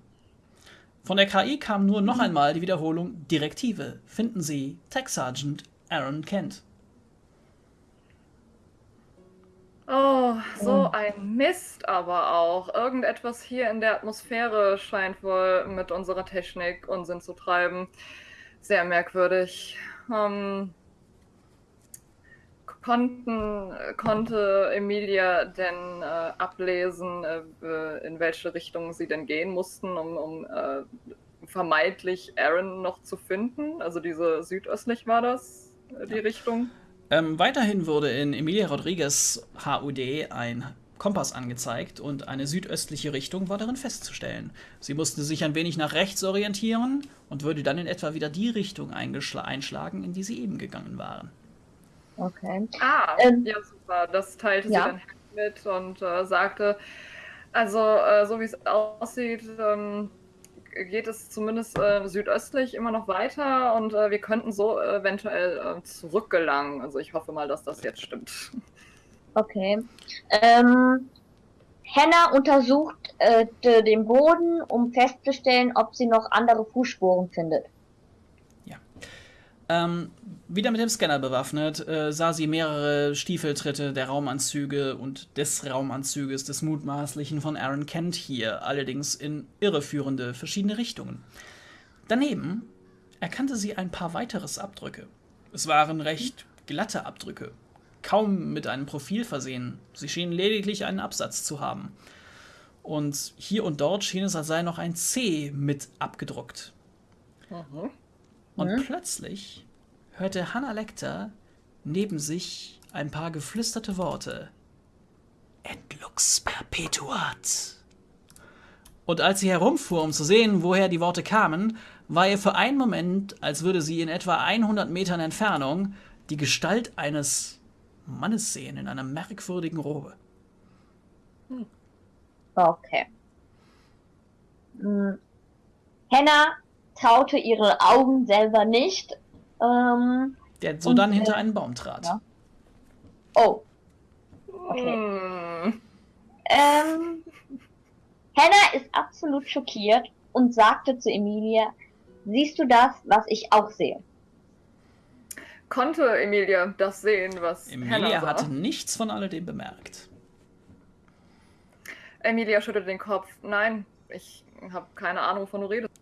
Speaker 1: Von der KI kam nur noch einmal die Wiederholung Direktive. Finden Sie Tech Sergeant Aaron Kent.
Speaker 3: Oh, so ein Mist aber auch. Irgendetwas hier in der Atmosphäre scheint wohl mit unserer Technik Unsinn zu treiben. Sehr merkwürdig. Ähm, konnten, konnte Emilia denn äh, ablesen, äh, in welche Richtung sie denn gehen mussten, um, um äh, vermeintlich Aaron noch zu finden? Also diese südöstlich war das, äh, die Richtung?
Speaker 1: Ähm, weiterhin wurde in Emilia Rodriguez HUD ein Kompass angezeigt und eine südöstliche Richtung war darin festzustellen. Sie mussten sich ein wenig nach rechts orientieren und würde dann in etwa wieder die Richtung einschlagen, in die sie eben gegangen waren.
Speaker 2: Okay.
Speaker 3: Ah, ähm, ja, super. Das teilte ja. sie dann mit und äh, sagte, also äh, so wie es aussieht, ähm, geht es zumindest äh, südöstlich immer noch weiter und äh, wir könnten so eventuell äh, zurückgelangen. Also ich hoffe mal, dass das jetzt stimmt.
Speaker 2: Okay. Ähm, Hannah untersucht äh, den Boden, um festzustellen, ob sie noch andere Fußspuren findet.
Speaker 1: Ähm, wieder mit dem Scanner bewaffnet, äh, sah sie mehrere Stiefeltritte der Raumanzüge und des Raumanzuges des mutmaßlichen von Aaron Kent hier, allerdings in irreführende verschiedene Richtungen. Daneben erkannte sie ein paar weiteres Abdrücke. Es waren recht glatte Abdrücke, kaum mit einem Profil versehen. Sie schienen lediglich einen Absatz zu haben. Und hier und dort schien es, als sei noch ein C mit abgedruckt. Mhm. Und mhm. plötzlich hörte Hannah Lecter neben sich ein paar geflüsterte Worte. Et lux perpetuat. Und als sie herumfuhr, um zu sehen, woher die Worte kamen, war ihr für einen Moment, als würde sie in etwa 100 Metern Entfernung die Gestalt eines Mannes sehen in einer merkwürdigen Robe.
Speaker 2: Hm. Okay. Hm. Hannah traute ihre Augen selber nicht, ähm,
Speaker 1: der so dann hinter äh, einen Baum trat. Ja.
Speaker 2: Oh. Okay. Mm. Ähm, Hannah ist absolut schockiert und sagte zu Emilia, siehst du das, was ich auch sehe?
Speaker 3: Konnte Emilia das sehen, was
Speaker 1: Emilia hatte nichts von alledem bemerkt.
Speaker 3: Emilia schüttelte den Kopf. Nein, ich habe keine Ahnung, wovon du redest.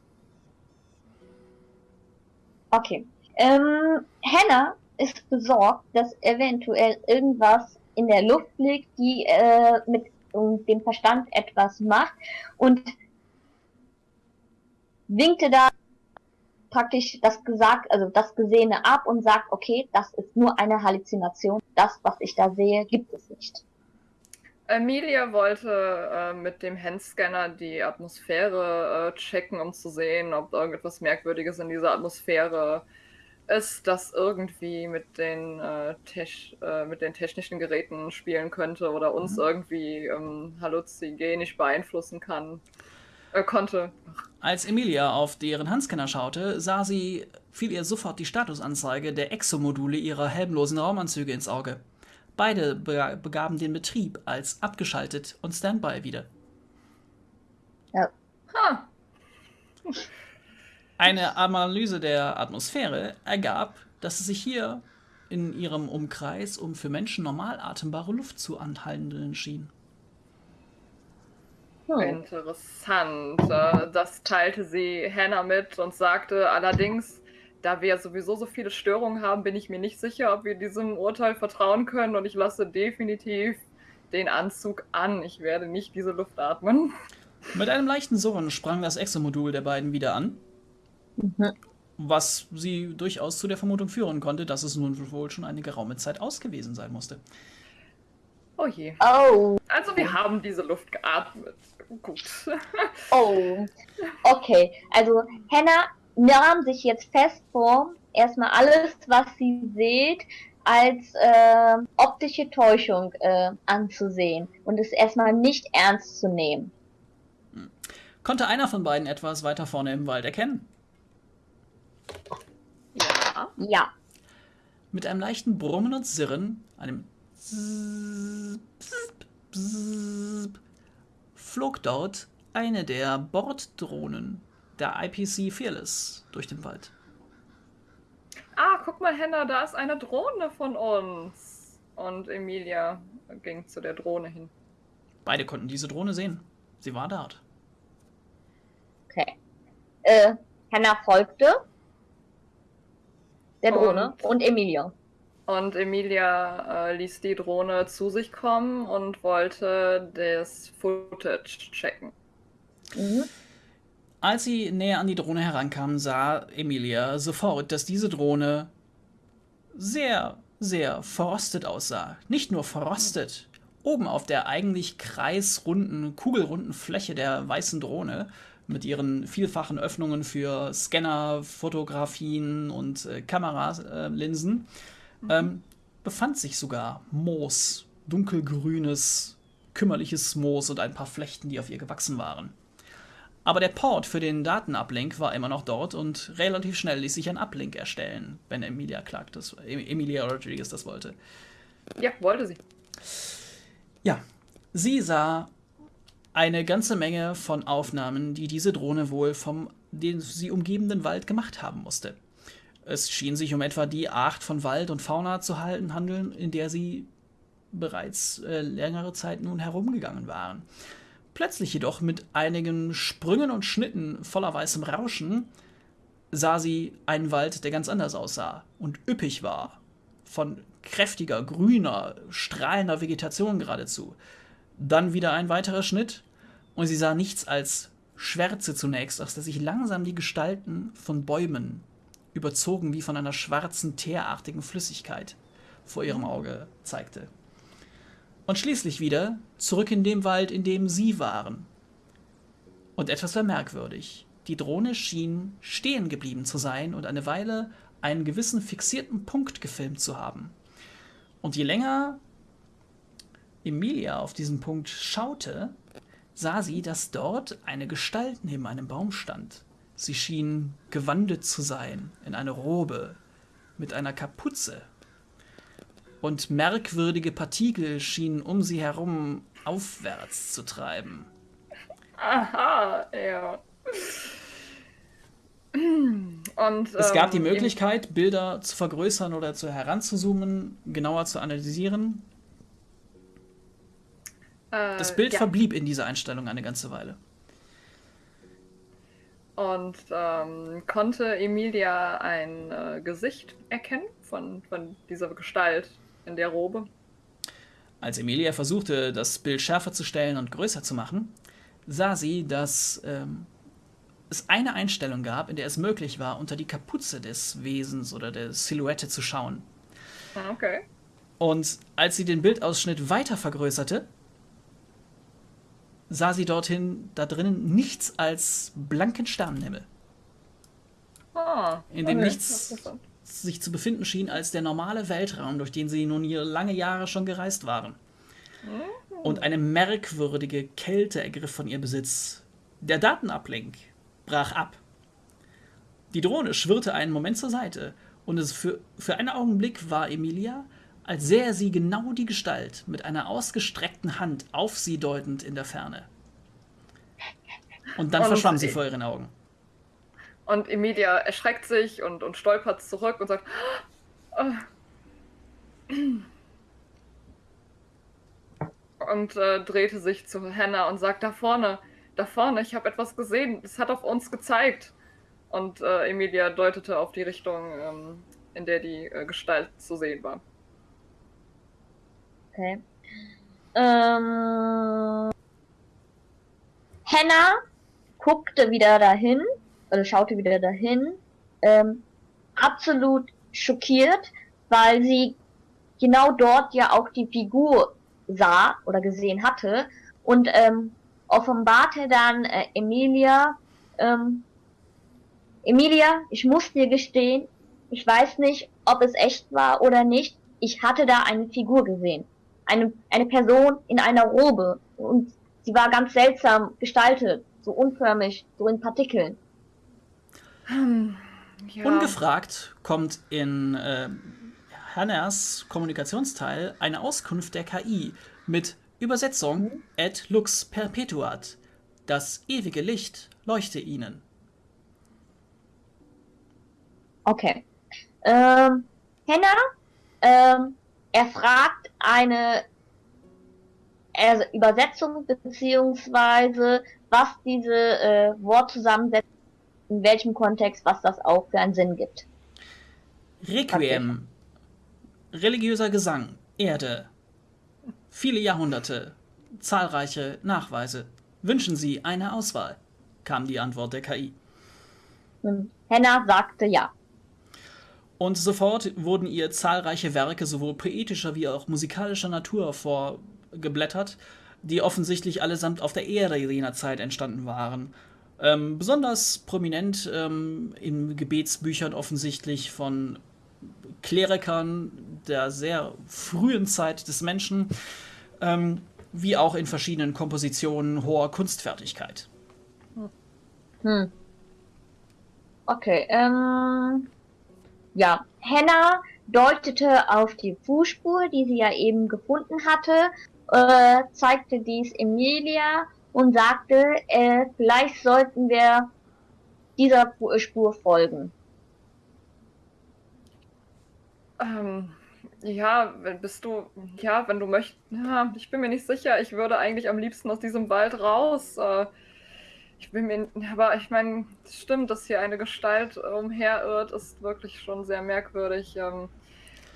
Speaker 2: Okay. Ähm, Hannah ist besorgt, dass eventuell irgendwas in der Luft liegt, die äh, mit um, dem Verstand etwas macht und winkte da praktisch das gesagt, also das Gesehene ab und sagt, okay, das ist nur eine Halluzination. Das, was ich da sehe, gibt es nicht.
Speaker 3: Emilia wollte äh, mit dem Handscanner die Atmosphäre äh, checken, um zu sehen, ob irgendetwas Merkwürdiges in dieser Atmosphäre es das irgendwie mit den, äh, äh, mit den technischen Geräten spielen könnte oder uns mhm. irgendwie ähm, halluzinogenisch beeinflussen kann, äh, konnte.
Speaker 1: Als Emilia auf deren Handscanner schaute, sah sie, fiel ihr sofort die Statusanzeige der Exomodule ihrer helmlosen Raumanzüge ins Auge. Beide be begaben den Betrieb als abgeschaltet und Standby wieder.
Speaker 2: Ja. Ha.
Speaker 1: Eine Analyse der Atmosphäre ergab, dass es sich hier in ihrem Umkreis um für Menschen normal atembare Luft zu anhalten schien.
Speaker 3: Hm. Interessant. Äh, das teilte sie Hannah mit und sagte allerdings, da wir sowieso so viele Störungen haben, bin ich mir nicht sicher, ob wir diesem Urteil vertrauen können und ich lasse definitiv den Anzug an. Ich werde nicht diese Luft atmen.
Speaker 1: Mit einem leichten Surren sprang das Exomodul der beiden wieder an Mhm. Was sie durchaus zu der Vermutung führen konnte, dass es nun wohl schon eine geraume Zeit aus gewesen sein musste.
Speaker 3: Oh je.
Speaker 2: Oh.
Speaker 3: Also wir haben diese Luft geatmet. Gut.
Speaker 2: oh. Okay. Also Hannah nahm sich jetzt fest vor, erstmal alles, was sie sieht, als äh, optische Täuschung äh, anzusehen und es erstmal nicht ernst zu nehmen.
Speaker 1: Hm. Konnte einer von beiden etwas weiter vorne im Wald erkennen?
Speaker 3: Ja.
Speaker 2: Ja.
Speaker 1: Mit einem leichten Brummen und Sirren, einem flog dort eine der Borddrohnen der IPC Fearless durch den Wald.
Speaker 3: Ah, guck mal, Henna, da ist eine Drohne von uns. Und Emilia ging zu der Drohne hin.
Speaker 1: Beide konnten diese Drohne sehen. Sie war dort.
Speaker 2: Okay. Äh, Henna folgte der Drohne und, und Emilia.
Speaker 3: Und Emilia äh, ließ die Drohne zu sich kommen und wollte das Footage checken.
Speaker 1: Mhm. Als sie näher an die Drohne herankam, sah Emilia sofort, dass diese Drohne sehr, sehr verrostet aussah. Nicht nur verrostet. Oben auf der eigentlich kreisrunden, kugelrunden Fläche der weißen Drohne mit ihren vielfachen Öffnungen für Scanner, Fotografien und äh, Kameralinsen mhm. ähm, befand sich sogar Moos, dunkelgrünes, kümmerliches Moos und ein paar Flechten, die auf ihr gewachsen waren. Aber der Port für den Datenuplink war immer noch dort und relativ schnell ließ sich ein Uplink erstellen, wenn Emilia Clark das, Emilia Rodriguez das wollte.
Speaker 3: Ja, wollte sie.
Speaker 1: Ja, sie sah eine ganze Menge von Aufnahmen, die diese Drohne wohl vom den sie umgebenden Wald gemacht haben musste. Es schien sich um etwa die Art von Wald und Fauna zu halten, handeln, in der sie bereits äh, längere Zeit nun herumgegangen waren. Plötzlich jedoch mit einigen Sprüngen und Schnitten voller weißem Rauschen sah sie einen Wald, der ganz anders aussah und üppig war, von kräftiger, grüner, strahlender Vegetation geradezu. Dann wieder ein weiterer Schnitt und sie sah nichts als Schwärze zunächst, aus der sich langsam die Gestalten von Bäumen überzogen wie von einer schwarzen, teerartigen Flüssigkeit vor ihrem Auge zeigte und schließlich wieder zurück in dem Wald, in dem sie waren. Und etwas war merkwürdig. Die Drohne schien stehen geblieben zu sein und eine Weile einen gewissen fixierten Punkt gefilmt zu haben. Und je länger Emilia auf diesen Punkt schaute, sah sie, dass dort eine Gestalt neben einem Baum stand. Sie schien gewandet zu sein in eine Robe mit einer Kapuze und merkwürdige Partikel schienen um sie herum aufwärts zu treiben.
Speaker 3: Aha, ja. Und,
Speaker 1: es gab die ähm, Möglichkeit, Bilder zu vergrößern oder zu heranzuzoomen, genauer zu analysieren. Äh, das Bild ja. verblieb in dieser Einstellung eine ganze Weile.
Speaker 3: Und ähm, konnte Emilia ein äh, Gesicht erkennen von, von dieser Gestalt, in der Robe.
Speaker 1: Als Emilia versuchte, das Bild schärfer zu stellen und größer zu machen, sah sie, dass ähm, es eine Einstellung gab, in der es möglich war, unter die Kapuze des Wesens oder der Silhouette zu schauen.
Speaker 3: Ah, okay.
Speaker 1: Und als sie den Bildausschnitt weiter vergrößerte, sah sie dorthin, da drinnen, nichts als blanken Sternenhimmel.
Speaker 3: Ah,
Speaker 1: in dem okay. nichts sich zu befinden schien als der normale Weltraum, durch den sie nun hier lange Jahre schon gereist waren. Und eine merkwürdige Kälte ergriff von ihr Besitz. Der Datenablink brach ab. Die Drohne schwirrte einen Moment zur Seite und es für, für einen Augenblick war Emilia, als sähe sie genau die Gestalt mit einer ausgestreckten Hand auf sie deutend in der Ferne. Und dann verschwamm sie vor ihren Augen.
Speaker 3: Und Emilia erschreckt sich und, und stolpert zurück und sagt. Oh. Und äh, drehte sich zu Hannah und sagt: Da vorne, da vorne, ich habe etwas gesehen. Es hat auf uns gezeigt. Und äh, Emilia deutete auf die Richtung, ähm, in der die äh, Gestalt zu sehen war.
Speaker 2: Okay. Ähm, Hannah guckte wieder dahin also schaute wieder dahin, ähm, absolut schockiert, weil sie genau dort ja auch die Figur sah oder gesehen hatte und ähm, offenbarte dann äh, Emilia, ähm, Emilia, ich muss dir gestehen, ich weiß nicht, ob es echt war oder nicht, ich hatte da eine Figur gesehen. Eine, eine Person in einer Robe und sie war ganz seltsam gestaltet, so unförmig, so in Partikeln.
Speaker 1: Hm, ja. Ungefragt kommt in äh, Hanners Kommunikationsteil eine Auskunft der KI mit Übersetzung mhm. et lux perpetuat. Das ewige Licht leuchte ihnen.
Speaker 2: Okay. Ähm, Hannah, ähm, er fragt eine Übersetzung beziehungsweise was diese äh, Wortzusammensetzung in welchem Kontext, was das auch für einen Sinn gibt.
Speaker 1: Requiem. Religiöser Gesang, Erde. Viele Jahrhunderte, zahlreiche Nachweise. Wünschen Sie eine Auswahl? kam die Antwort der KI.
Speaker 2: Hm. Henna sagte ja.
Speaker 1: Und sofort wurden ihr zahlreiche Werke sowohl poetischer wie auch musikalischer Natur vorgeblättert, die offensichtlich allesamt auf der Erde jener Zeit entstanden waren. Ähm, besonders prominent ähm, in Gebetsbüchern offensichtlich von Klerikern der sehr frühen Zeit des Menschen, ähm, wie auch in verschiedenen Kompositionen hoher Kunstfertigkeit.
Speaker 2: Hm. Okay, ähm, ja, Hannah deutete auf die Fußspur, die sie ja eben gefunden hatte, äh, zeigte dies Emilia und sagte, äh, vielleicht sollten wir dieser Spur folgen.
Speaker 3: Ähm, ja, wenn bist du, ja, wenn du möchtest, ja, ich bin mir nicht sicher. Ich würde eigentlich am liebsten aus diesem Wald raus. Äh, ich bin mir, aber ich meine, es stimmt, dass hier eine Gestalt umherirrt, ist wirklich schon sehr merkwürdig. Ähm,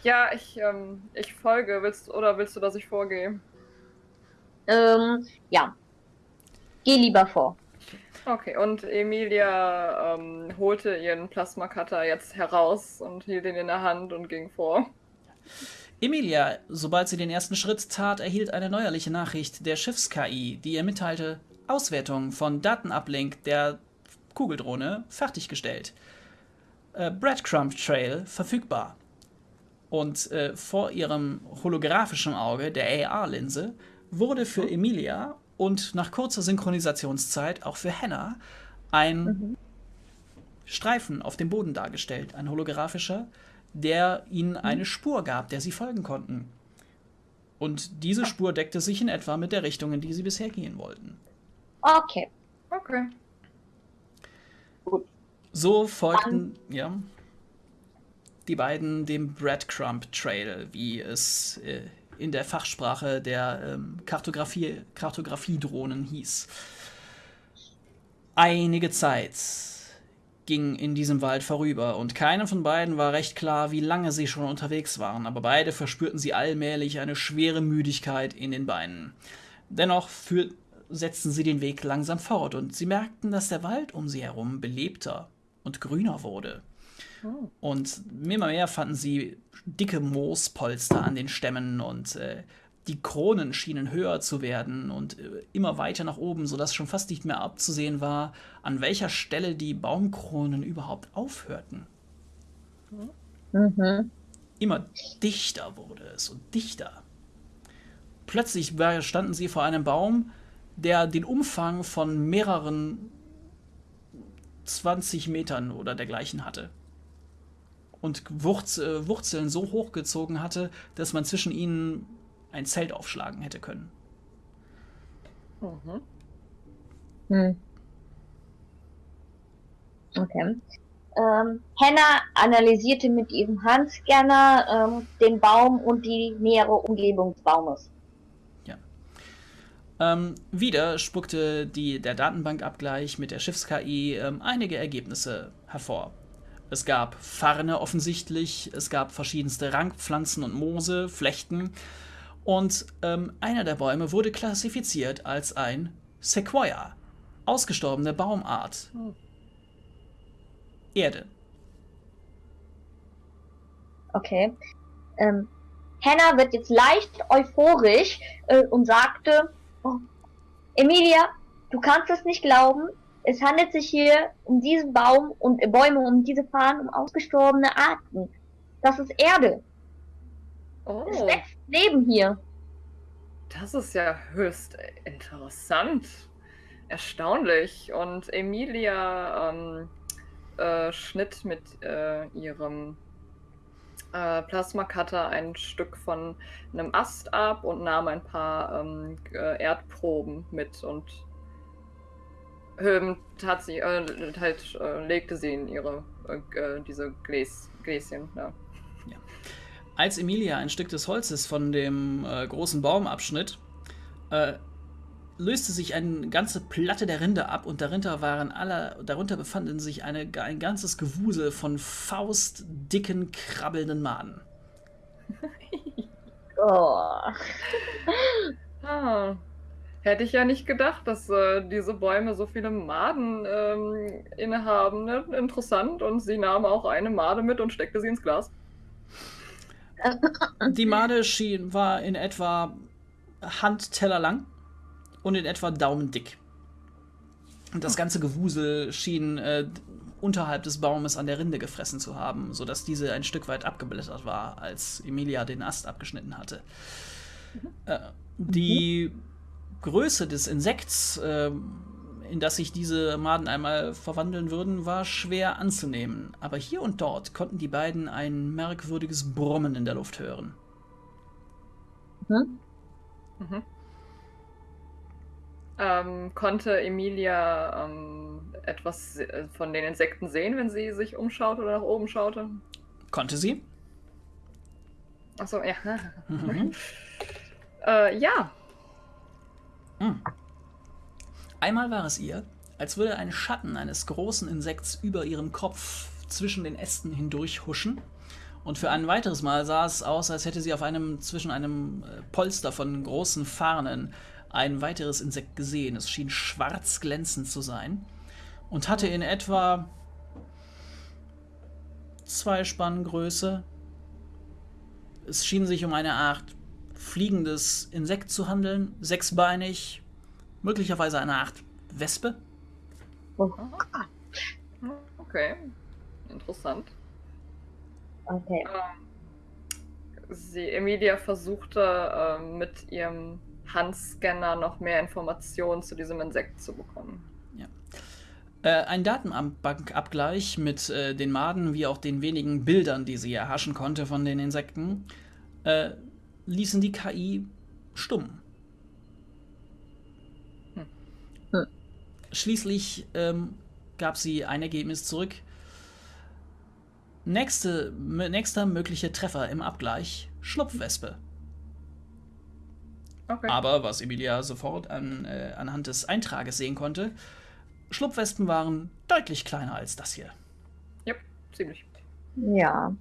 Speaker 3: ja, ich, ähm, ich folge. Willst oder willst du, dass ich vorgehe?
Speaker 2: Ähm, ja. Geh lieber vor.
Speaker 3: Okay, und Emilia ähm, holte ihren Plasma-Cutter jetzt heraus und hielt ihn in der Hand und ging vor.
Speaker 1: Emilia, sobald sie den ersten Schritt tat, erhielt eine neuerliche Nachricht der Schiffs-KI, die ihr mitteilte, Auswertung von Datenuplink der Kugeldrohne fertiggestellt. Äh, Breadcrumb Trail verfügbar. Und äh, vor ihrem holographischen Auge, der AR-Linse, wurde für Emilia und nach kurzer Synchronisationszeit auch für Hannah ein mhm. Streifen auf dem Boden dargestellt, ein holographischer, der ihnen mhm. eine Spur gab, der sie folgen konnten. Und diese Spur deckte sich in etwa mit der Richtung, in die sie bisher gehen wollten.
Speaker 2: Okay.
Speaker 3: Okay.
Speaker 1: Gut. So folgten, Dann. ja, die beiden dem Breadcrumb Trail, wie es äh, in der Fachsprache der ähm, Kartografie, Kartografiedrohnen hieß. Einige Zeit ging in diesem Wald vorüber und keinem von beiden war recht klar, wie lange sie schon unterwegs waren, aber beide verspürten sie allmählich eine schwere Müdigkeit in den Beinen. Dennoch für, setzten sie den Weg langsam fort und sie merkten, dass der Wald um sie herum belebter und grüner wurde. Oh. Und immer mehr fanden sie dicke Moospolster an den Stämmen und äh, die Kronen schienen höher zu werden und äh, immer weiter nach oben, sodass schon fast nicht mehr abzusehen war, an welcher Stelle die Baumkronen überhaupt aufhörten. Mhm. Immer dichter wurde es und dichter. Plötzlich standen sie vor einem Baum, der den Umfang von mehreren 20 Metern oder dergleichen hatte. Und äh, Wurzeln so hochgezogen hatte, dass man zwischen ihnen ein Zelt aufschlagen hätte können.
Speaker 2: Mhm. Hm. Okay. Ähm, Hannah analysierte mit ihrem Handscanner ähm, den Baum und die nähere Umgebung des Baumes.
Speaker 1: Ähm, wieder spuckte die, der Datenbankabgleich mit der Schiffs-KI ähm, einige Ergebnisse hervor. Es gab Farne offensichtlich, es gab verschiedenste Rankpflanzen und Moose, Flechten und ähm, einer der Bäume wurde klassifiziert als ein Sequoia, ausgestorbene Baumart. Erde.
Speaker 2: Okay. Ähm, Hannah wird jetzt leicht euphorisch äh, und sagte, Oh. Emilia, du kannst es nicht glauben. Es handelt sich hier um diesen Baum und äh, Bäume um diese Fahnen um ausgestorbene Arten. Das ist Erde. Oh. Es wächst Leben hier.
Speaker 3: Das ist ja höchst interessant. Erstaunlich. Und Emilia ähm, äh, schnitt mit äh, ihrem äh, Plasma Cutter ein Stück von einem Ast ab und nahm ein paar ähm, äh, Erdproben mit und ähm, tat sie, äh, halt, äh, legte sie in ihre äh, äh, diese Gläs, Gläschen. Ja.
Speaker 1: ja. Als Emilia ein Stück des Holzes von dem großen Baum abschnitt, löste sich eine ganze Platte der Rinde ab und darunter waren alle, darunter befanden sich eine, ein ganzes Gewusel von faustdicken, krabbelnden Maden.
Speaker 2: Oh.
Speaker 3: Ah. Hätte ich ja nicht gedacht, dass äh, diese Bäume so viele Maden ähm, innehaben. Ne? Interessant. Und sie nahm auch eine Made mit und steckte sie ins Glas.
Speaker 1: Die Made schien, war in etwa Handteller lang und in etwa daumendick. Und das ganze Gewusel schien äh, unterhalb des Baumes an der Rinde gefressen zu haben, sodass diese ein Stück weit abgeblättert war, als Emilia den Ast abgeschnitten hatte. Äh, die Größe des Insekts, äh, in das sich diese Maden einmal verwandeln würden, war schwer anzunehmen. Aber hier und dort konnten die beiden ein merkwürdiges Brummen in der Luft hören.
Speaker 2: Mhm.
Speaker 3: Mhm. Ähm, konnte Emilia ähm, etwas se- von den Insekten sehen, wenn sie sich umschaute oder nach oben schaute?
Speaker 1: Konnte sie?
Speaker 3: Achso, ja.
Speaker 1: Mhm.
Speaker 3: äh, ja.
Speaker 1: Hm. Einmal war es ihr, als würde ein Schatten eines großen Insekts über ihrem Kopf zwischen den Ästen hindurch huschen. Und für ein weiteres Mal sah es aus, als hätte sie auf einem zwischen einem äh, Polster von großen Farnen ein weiteres Insekt gesehen. Es schien schwarz glänzend zu sein und hatte in etwa zwei Spanngröße. Es schien sich um eine Art fliegendes Insekt zu handeln, sechsbeinig, möglicherweise eine Art Wespe.
Speaker 3: Okay. Interessant.
Speaker 2: Okay.
Speaker 3: Ähm, Sie, Emilia versuchte ähm, mit ihrem Handscanner noch mehr Informationen zu diesem Insekt zu bekommen.
Speaker 1: Äh, ein Datenbankabgleich mit äh, den Maden wie auch den wenigen Bildern, die sie erhaschen konnte von den Insekten, äh, ließen die KI stumm.
Speaker 3: Hm.
Speaker 2: Hm.
Speaker 1: Schließlich ähm, gab sie ein Ergebnis zurück. Nächste, nächster möglicher Treffer im Abgleich: Schlupfwespe.
Speaker 3: Okay.
Speaker 1: Aber was Emilia sofort an, äh, anhand des Eintrages sehen konnte, Schlupfwespen waren deutlich kleiner als das hier.
Speaker 3: Ja, ziemlich.
Speaker 2: Ja.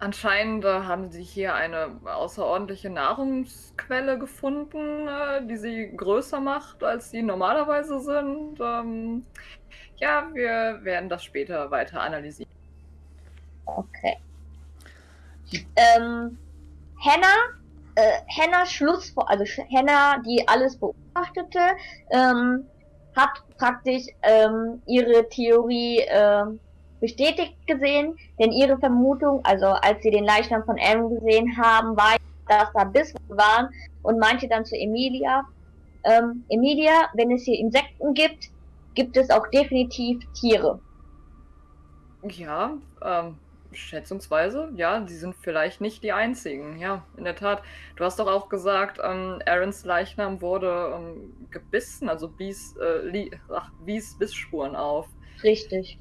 Speaker 3: Anscheinend äh, haben sie hier eine außerordentliche Nahrungsquelle gefunden, äh, die sie größer macht, als sie normalerweise sind. Ähm, ja, wir werden das später weiter analysieren.
Speaker 2: Okay. Ähm, Hannah, äh, Hannah Schluss, also Hannah, die alles beobachtete, ähm, hat praktisch ähm, ihre Theorie ähm, bestätigt gesehen, denn ihre Vermutung, also als sie den Leichnam von Aaron gesehen haben, war, dass da Bissen waren und meinte dann zu Emilia, ähm, Emilia, wenn es hier Insekten gibt, gibt es auch definitiv Tiere.
Speaker 3: Ja, ähm, schätzungsweise, ja, sie sind vielleicht nicht die einzigen. Ja, in der Tat. Du hast doch auch gesagt, ähm, Aarons Leichnam wurde ähm, gebissen, also Bies, äh, ach, wies Bissspuren auf.
Speaker 2: Richtig.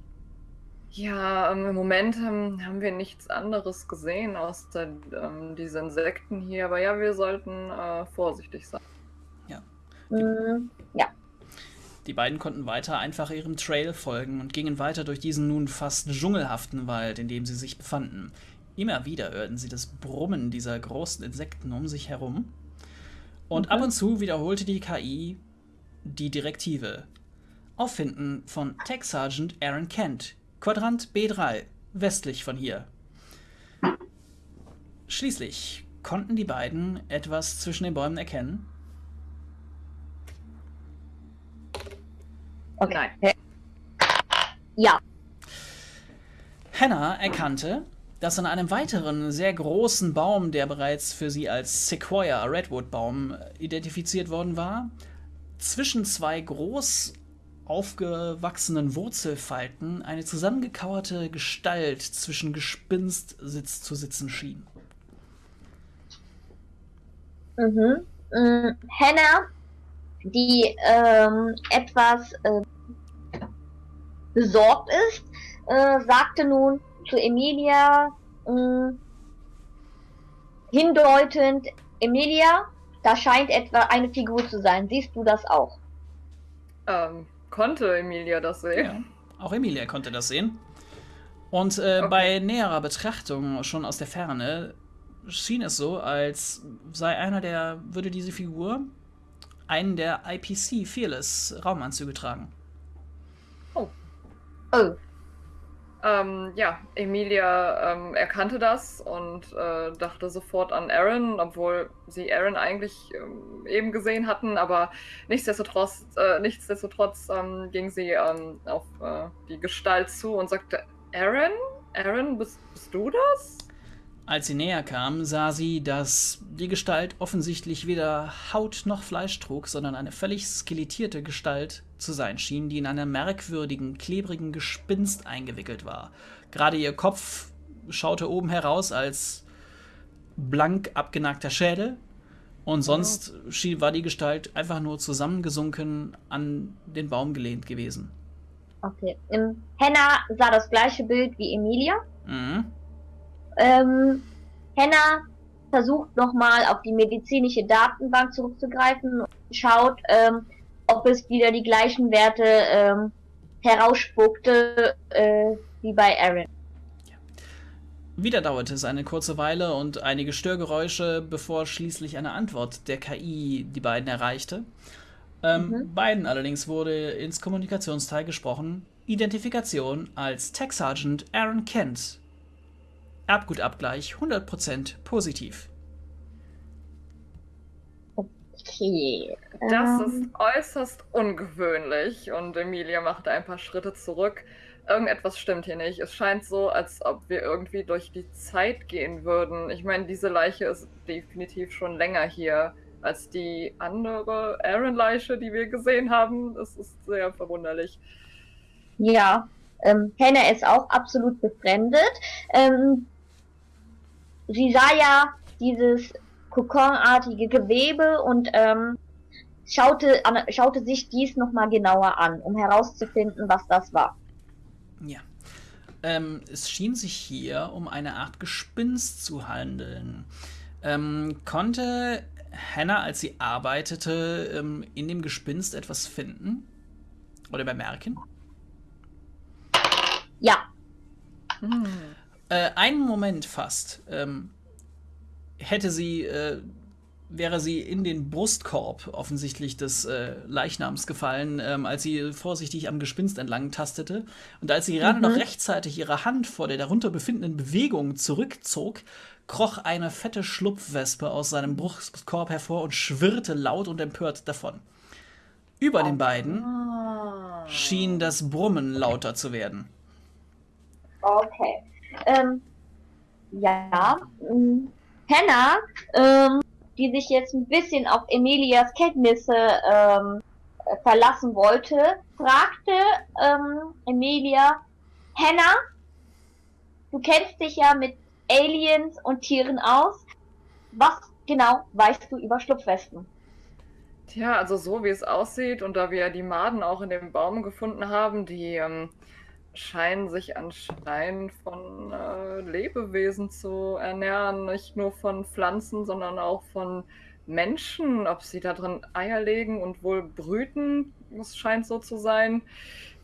Speaker 3: Ja, ähm, im Moment ähm, haben wir nichts anderes gesehen außer ähm, diese Insekten hier. Aber ja, wir sollten äh, vorsichtig sein.
Speaker 2: Mm,
Speaker 1: Die beiden konnten weiter einfach ihrem Trail folgen und gingen weiter durch diesen nun fast dschungelhaften Wald, in dem sie sich befanden. Immer wieder hörten sie das Brummen dieser großen Insekten um sich herum. Und
Speaker 2: Mhm.
Speaker 1: ab und zu wiederholte die KI die Direktive. Auffinden von Tech Sergeant Aaron Kent, Quadrant B3, westlich von hier. Schließlich konnten die beiden etwas zwischen den Bäumen erkennen.
Speaker 2: okay.
Speaker 3: Nein.
Speaker 2: Ja.
Speaker 1: Hannah erkannte, dass an einem weiteren sehr großen Baum, der bereits für sie als Sequoia Redwood Baum identifiziert worden war, zwischen zwei groß aufgewachsenen Wurzelfalten eine zusammengekauerte Gestalt zwischen Gespinst sitz zu sitzen schien.
Speaker 2: Mhm. Mm, Hannah, die ähm, etwas äh, besorgt ist, äh, sagte nun zu Emilia, mh, hindeutend, Emilia, da scheint etwa eine Figur zu sein. Siehst du das auch?
Speaker 3: Ähm, konnte Emilia das sehen?
Speaker 1: Ja, auch Emilia konnte das sehen. Und äh, okay. bei näherer Betrachtung, schon aus der Ferne, schien es so, als sei einer der, würde diese Figur einen der IPC Fearless Raumanzüge tragen.
Speaker 3: Oh. Oh. Ähm, ja, Emilia ähm, erkannte das und äh, dachte sofort an Aaron, obwohl sie Aaron eigentlich ähm, eben gesehen hatten, aber nichtsdestotrotz, äh, nichtsdestotrotz ähm, ging sie ähm, auf äh, die Gestalt zu und sagte, Aaron? Aaron, bist, bist du das?
Speaker 1: Als sie näher kam, sah sie, dass die Gestalt offensichtlich weder Haut noch Fleisch trug, sondern eine völlig skelettierte Gestalt zu sein schien, die in einem merkwürdigen, klebrigen Gespinst eingewickelt war. Gerade ihr Kopf schaute oben heraus als blank abgenagter Schädel und sonst schien, war die Gestalt einfach nur zusammengesunken an den Baum gelehnt gewesen.
Speaker 2: Okay. Im Henna sah das gleiche Bild wie Emilia. Mhm. Ähm, Henna versucht nochmal auf die medizinische Datenbank zurückzugreifen und schaut, ähm, ob es wieder die gleichen Werte ähm, herausspuckte äh, wie bei Aaron.
Speaker 1: Wieder dauerte es eine kurze Weile und einige Störgeräusche, bevor schließlich eine Antwort der KI die beiden erreichte. Ähm, mhm. Beiden allerdings wurde ins Kommunikationsteil gesprochen. Identifikation als Tech Sergeant Aaron Kent Erbgutabgleich 100% positiv.
Speaker 3: Okay. Das ist ähm. äußerst ungewöhnlich und Emilia machte ein paar Schritte zurück. Irgendetwas stimmt hier nicht. Es scheint so, als ob wir irgendwie durch die Zeit gehen würden. Ich meine, diese Leiche ist definitiv schon länger hier als die andere Aaron-Leiche, die wir gesehen haben. Das ist sehr verwunderlich.
Speaker 2: Ja, ähm, Hannah ist auch absolut befremdet. Ähm, sie sah ja dieses kokonartige Gewebe und ähm, schaute, an, schaute sich dies nochmal genauer an, um herauszufinden, was das war.
Speaker 1: Ja. Ähm, es schien sich hier um eine Art Gespinst zu handeln. Ähm, konnte Hannah, als sie arbeitete, ähm, in dem Gespinst etwas finden? Oder bemerken?
Speaker 2: Ja.
Speaker 1: Hm. Äh, einen Moment fast ähm, hätte sie, äh, wäre sie in den Brustkorb offensichtlich des äh, Leichnams gefallen, ähm, als sie vorsichtig am Gespinst entlang tastete. Und als sie gerade mhm. noch rechtzeitig ihre Hand vor der darunter befindenden Bewegung zurückzog, kroch eine fette Schlupfwespe aus seinem Brustkorb hervor und schwirrte laut und empört davon. Über den beiden schien das Brummen lauter zu werden.
Speaker 2: Okay. Ähm, ja, ähm, Hannah, ähm, die sich jetzt ein bisschen auf Emilias Kenntnisse ähm, verlassen wollte, fragte ähm, Emilia, Hannah, du kennst dich ja mit Aliens und Tieren aus. Was genau weißt du über Schlupfwespen?
Speaker 3: Tja, also so wie es aussieht und da wir die Maden auch in dem Baum gefunden haben, die ähm, scheinen sich anscheinend von äh, Lebewesen zu ernähren, nicht nur von Pflanzen, sondern auch von Menschen, ob sie da drin Eier legen und wohl brüten, das scheint so zu sein.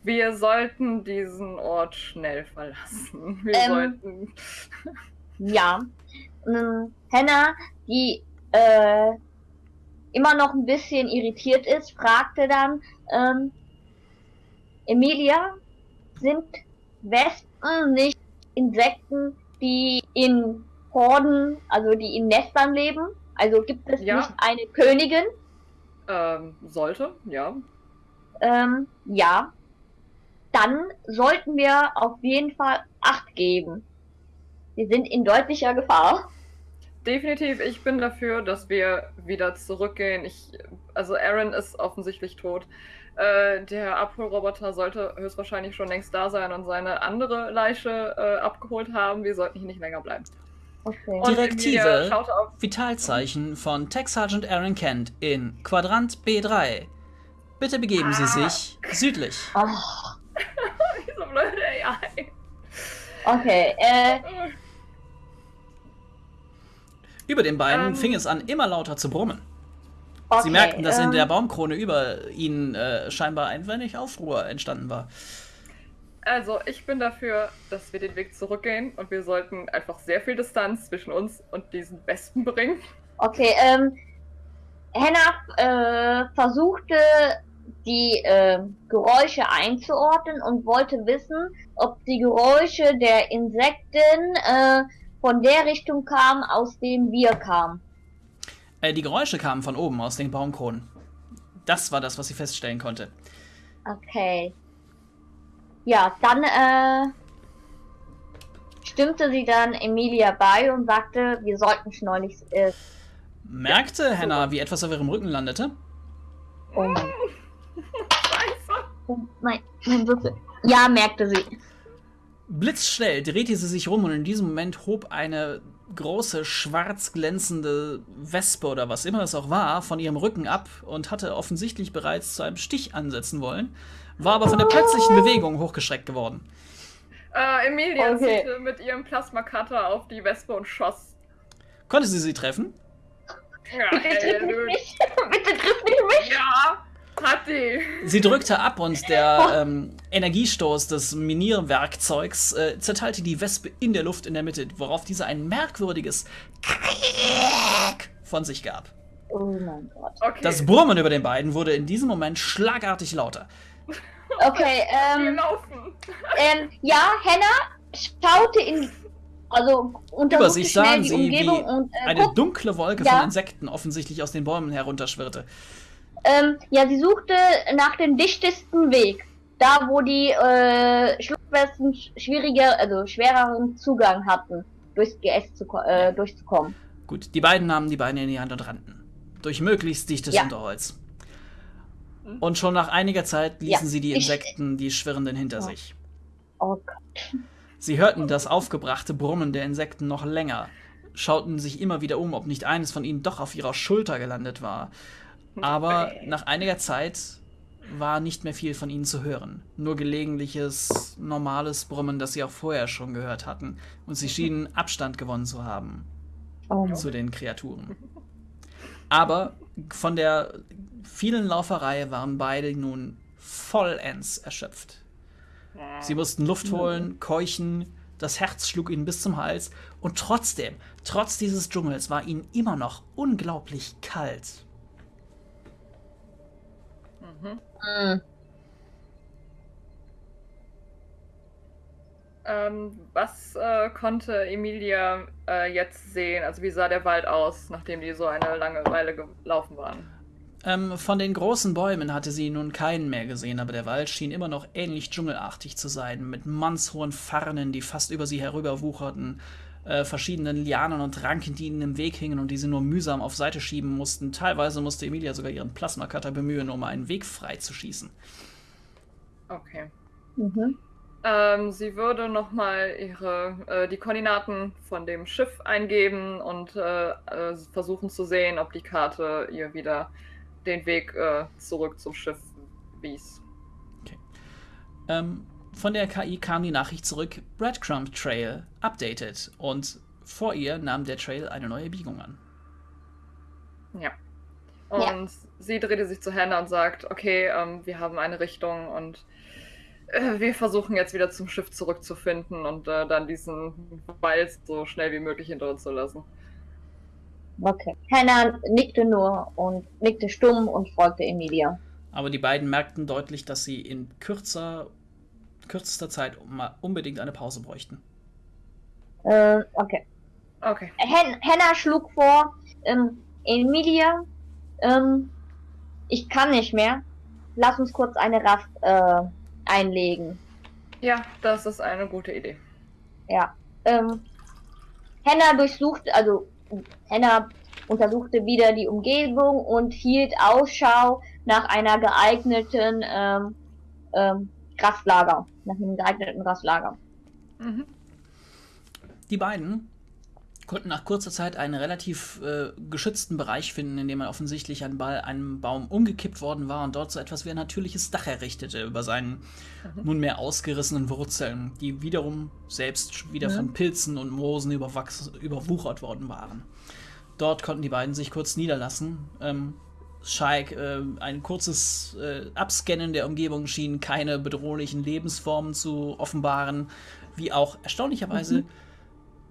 Speaker 3: Wir sollten diesen Ort schnell verlassen. Wir ähm, sollten.
Speaker 2: ja. Ähm, Hannah, die äh, immer noch ein bisschen irritiert ist, fragte dann, ähm, Emilia, sind Wespen nicht Insekten, die in Horden, also die in Nestern leben? Also gibt es ja. nicht eine Königin?
Speaker 3: Ähm, sollte, ja.
Speaker 2: Ähm, ja. Dann sollten wir auf jeden Fall Acht geben. Wir sind in deutlicher Gefahr.
Speaker 3: Definitiv, ich bin dafür, dass wir wieder zurückgehen. Ich, also Aaron ist offensichtlich tot. Äh, der Abholroboter sollte höchstwahrscheinlich schon längst da sein und seine andere Leiche äh, abgeholt haben. Wir sollten hier nicht länger bleiben.
Speaker 1: Okay. Direktive Vitalzeichen von Tech Sergeant Aaron Kent in Quadrant B3. Bitte begeben ah. Sie sich südlich. Oh.
Speaker 2: Wieso blöde AI. Okay, äh.
Speaker 1: Über den beiden ähm, fing es an, immer lauter zu brummen. Okay, Sie merkten, dass ähm, in der Baumkrone über ihnen äh, scheinbar ein wenig Aufruhr entstanden war.
Speaker 3: Also, ich bin dafür, dass wir den Weg zurückgehen und wir sollten einfach sehr viel Distanz zwischen uns und diesen Wespen bringen.
Speaker 2: Okay, ähm, Hannah äh, versuchte die äh, Geräusche einzuordnen und wollte wissen, ob die Geräusche der Insekten äh, von der Richtung kamen, aus dem wir kamen.
Speaker 1: Äh, die Geräusche kamen von oben, aus den Baumkronen. Das war das, was sie feststellen konnte.
Speaker 2: Okay. Ja, dann äh, stimmte sie dann Emilia bei und sagte, wir sollten schleunigst äh,
Speaker 1: Merkte Hannah, wie etwas auf ihrem Rücken landete?
Speaker 2: oh mein,
Speaker 3: Scheiße.
Speaker 2: oh mein, mein Würfel. Ja, merkte sie.
Speaker 1: Blitzschnell drehte sie sich rum und in diesem Moment hob eine große, schwarz glänzende Wespe oder was immer es auch war, von ihrem Rücken ab und hatte offensichtlich bereits zu einem Stich ansetzen wollen, war aber von der plötzlichen Bewegung hochgeschreckt geworden.
Speaker 3: Äh, Emilia
Speaker 2: Okay.
Speaker 3: zielte mit ihrem Plasmakatter auf die Wespe und schoss.
Speaker 1: Konnte sie sie treffen?
Speaker 3: Ja,
Speaker 2: Bitte triff mich. Bitte triff nicht mich.
Speaker 3: ja die.
Speaker 1: Sie drückte ab und der ähm, Energiestoß des Minierwerkzeugs äh, zerteilte die Wespe in der Luft in der Mitte, worauf diese ein merkwürdiges Krack von sich gab.
Speaker 2: Oh mein Gott.
Speaker 3: Okay.
Speaker 1: Das Brummen über den beiden wurde in diesem Moment schlagartig lauter.
Speaker 2: Okay, ähm, ähm, ja, Hannah schaute in, also
Speaker 1: Über sich sahen
Speaker 2: die
Speaker 1: sie,
Speaker 2: Umgebung
Speaker 1: wie
Speaker 2: und äh,
Speaker 1: eine
Speaker 2: guck,
Speaker 1: dunkle Wolke
Speaker 2: Ja.
Speaker 1: von Insekten offensichtlich aus den Bäumen herunterschwirrte.
Speaker 2: Ähm, ja, sie suchte nach dem dichtesten Weg. Da, wo die äh, Schluckwespen sch- schwieriger, also schwereren Zugang hatten, durchs GS zu, äh, durchzukommen.
Speaker 1: Gut, die beiden nahmen die Beine in die Hand und rannten. Durch möglichst dichtes
Speaker 2: Ja.
Speaker 1: Unterholz. Und schon nach einiger Zeit ließen
Speaker 2: Ja,
Speaker 1: sie die
Speaker 2: ich-
Speaker 1: Insekten, die Schwirrenden hinter
Speaker 2: Ja.
Speaker 1: sich.
Speaker 2: Oh Gott.
Speaker 1: Sie hörten das aufgebrachte Brummen der Insekten noch länger, schauten sich immer wieder um, ob nicht eines von ihnen doch auf ihrer Schulter gelandet war. Aber nach einiger Zeit war nicht mehr viel von ihnen zu hören. Nur gelegentliches, normales Brummen, das sie auch vorher schon gehört hatten. Und sie schienen Abstand gewonnen zu haben
Speaker 2: Oh
Speaker 1: zu den Kreaturen. Aber von der vielen Lauferei waren beide nun vollends erschöpft. Sie mussten Luft holen, keuchen, das Herz schlug ihnen bis zum Hals und trotzdem, trotz dieses Dschungels, war ihnen immer noch unglaublich kalt.
Speaker 2: Mm.
Speaker 3: Ähm, was äh, konnte Emilia äh, jetzt sehen? Also wie sah der Wald aus, nachdem die so eine lange Weile gelaufen waren?
Speaker 1: Ähm, von den großen Bäumen hatte sie nun keinen mehr gesehen, aber der Wald schien immer noch ähnlich dschungelartig zu sein, mit mannshohen Farnen, die fast über sie herüberwucherten, äh, verschiedenen Lianen und Ranken, die ihnen im Weg hingen und die sie nur mühsam auf Seite schieben mussten. Teilweise musste Emilia sogar ihren Plasmacutter bemühen, um einen Weg frei zu schießen.
Speaker 3: Okay.
Speaker 2: Mhm.
Speaker 3: Ähm, sie würde nochmal ihre äh, die Koordinaten von dem Schiff eingeben und äh, äh, versuchen zu sehen, ob die Karte ihr wieder den Weg äh, zurück zum Schiff wies.
Speaker 1: Ähm, von der KI kam die Nachricht zurück, Breadcrumb Trail updated und vor ihr nahm der Trail eine neue Biegung an.
Speaker 3: Ja. Und sie drehte sich zu Hannah und sagt, okay, ähm, wir haben eine Richtung und äh, wir versuchen jetzt wieder zum Schiff zurückzufinden und äh, dann diesen Wald so schnell wie möglich hinter uns zu lassen.
Speaker 2: Okay. Hannah nickte nur und nickte stumm und folgte Emilia.
Speaker 1: Aber die beiden merkten deutlich, dass sie in kürzer, kürzester Zeit mal unbedingt eine Pause bräuchten.
Speaker 2: Äh, okay.
Speaker 3: Okay.
Speaker 2: Hen Hannah schlug vor, ähm, Emilia, ähm, ich kann nicht mehr. Lass uns kurz eine Rast äh, einlegen.
Speaker 3: Ja, das ist eine gute Idee.
Speaker 2: Ja. Ähm, Hannah durchsuchte, also Hannah untersuchte wieder die Umgebung und hielt Ausschau nach einer geeigneten ähm, ähm, Rastlager, nach einem geeigneten Rastlager.
Speaker 3: Mhm.
Speaker 1: Die beiden konnten nach kurzer Zeit einen relativ äh, geschützten Bereich finden, in dem man offensichtlich an Ball, einem Baum umgekippt worden war und dort so etwas wie ein natürliches Dach errichtete über seinen nunmehr ausgerissenen Wurzeln, die wiederum selbst wieder
Speaker 2: Ja.
Speaker 1: von Pilzen und Moosen überwuchert worden waren. Dort konnten die beiden sich kurz niederlassen. Ähm, Shaik, äh, ein kurzes äh, Abscannen der Umgebung schien keine bedrohlichen Lebensformen zu offenbaren, wie auch erstaunlicherweise mhm.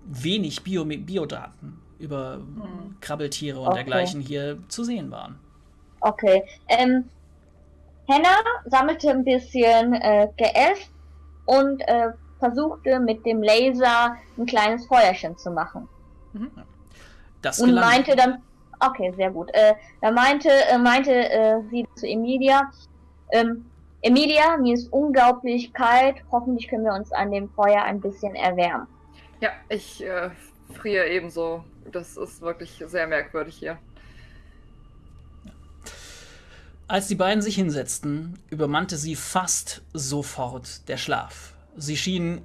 Speaker 1: wenig Bio Biodaten über mhm. Krabbeltiere und okay. dergleichen hier zu sehen waren.
Speaker 2: Okay. Ähm, Henna sammelte ein bisschen äh, GF und äh, versuchte mit dem Laser ein kleines Feuerchen zu machen. Mhm. Das und meinte dann, okay, sehr gut. Äh, da meinte, äh, meinte äh, sie zu Emilia, ähm, Emilia, mir ist unglaublich kalt. Hoffentlich können wir uns an dem Feuer ein bisschen erwärmen.
Speaker 3: Ja, ich äh, friere ebenso. Das ist wirklich sehr merkwürdig hier.
Speaker 1: Als die beiden sich hinsetzten, übermannte sie fast sofort der Schlaf. Sie schienen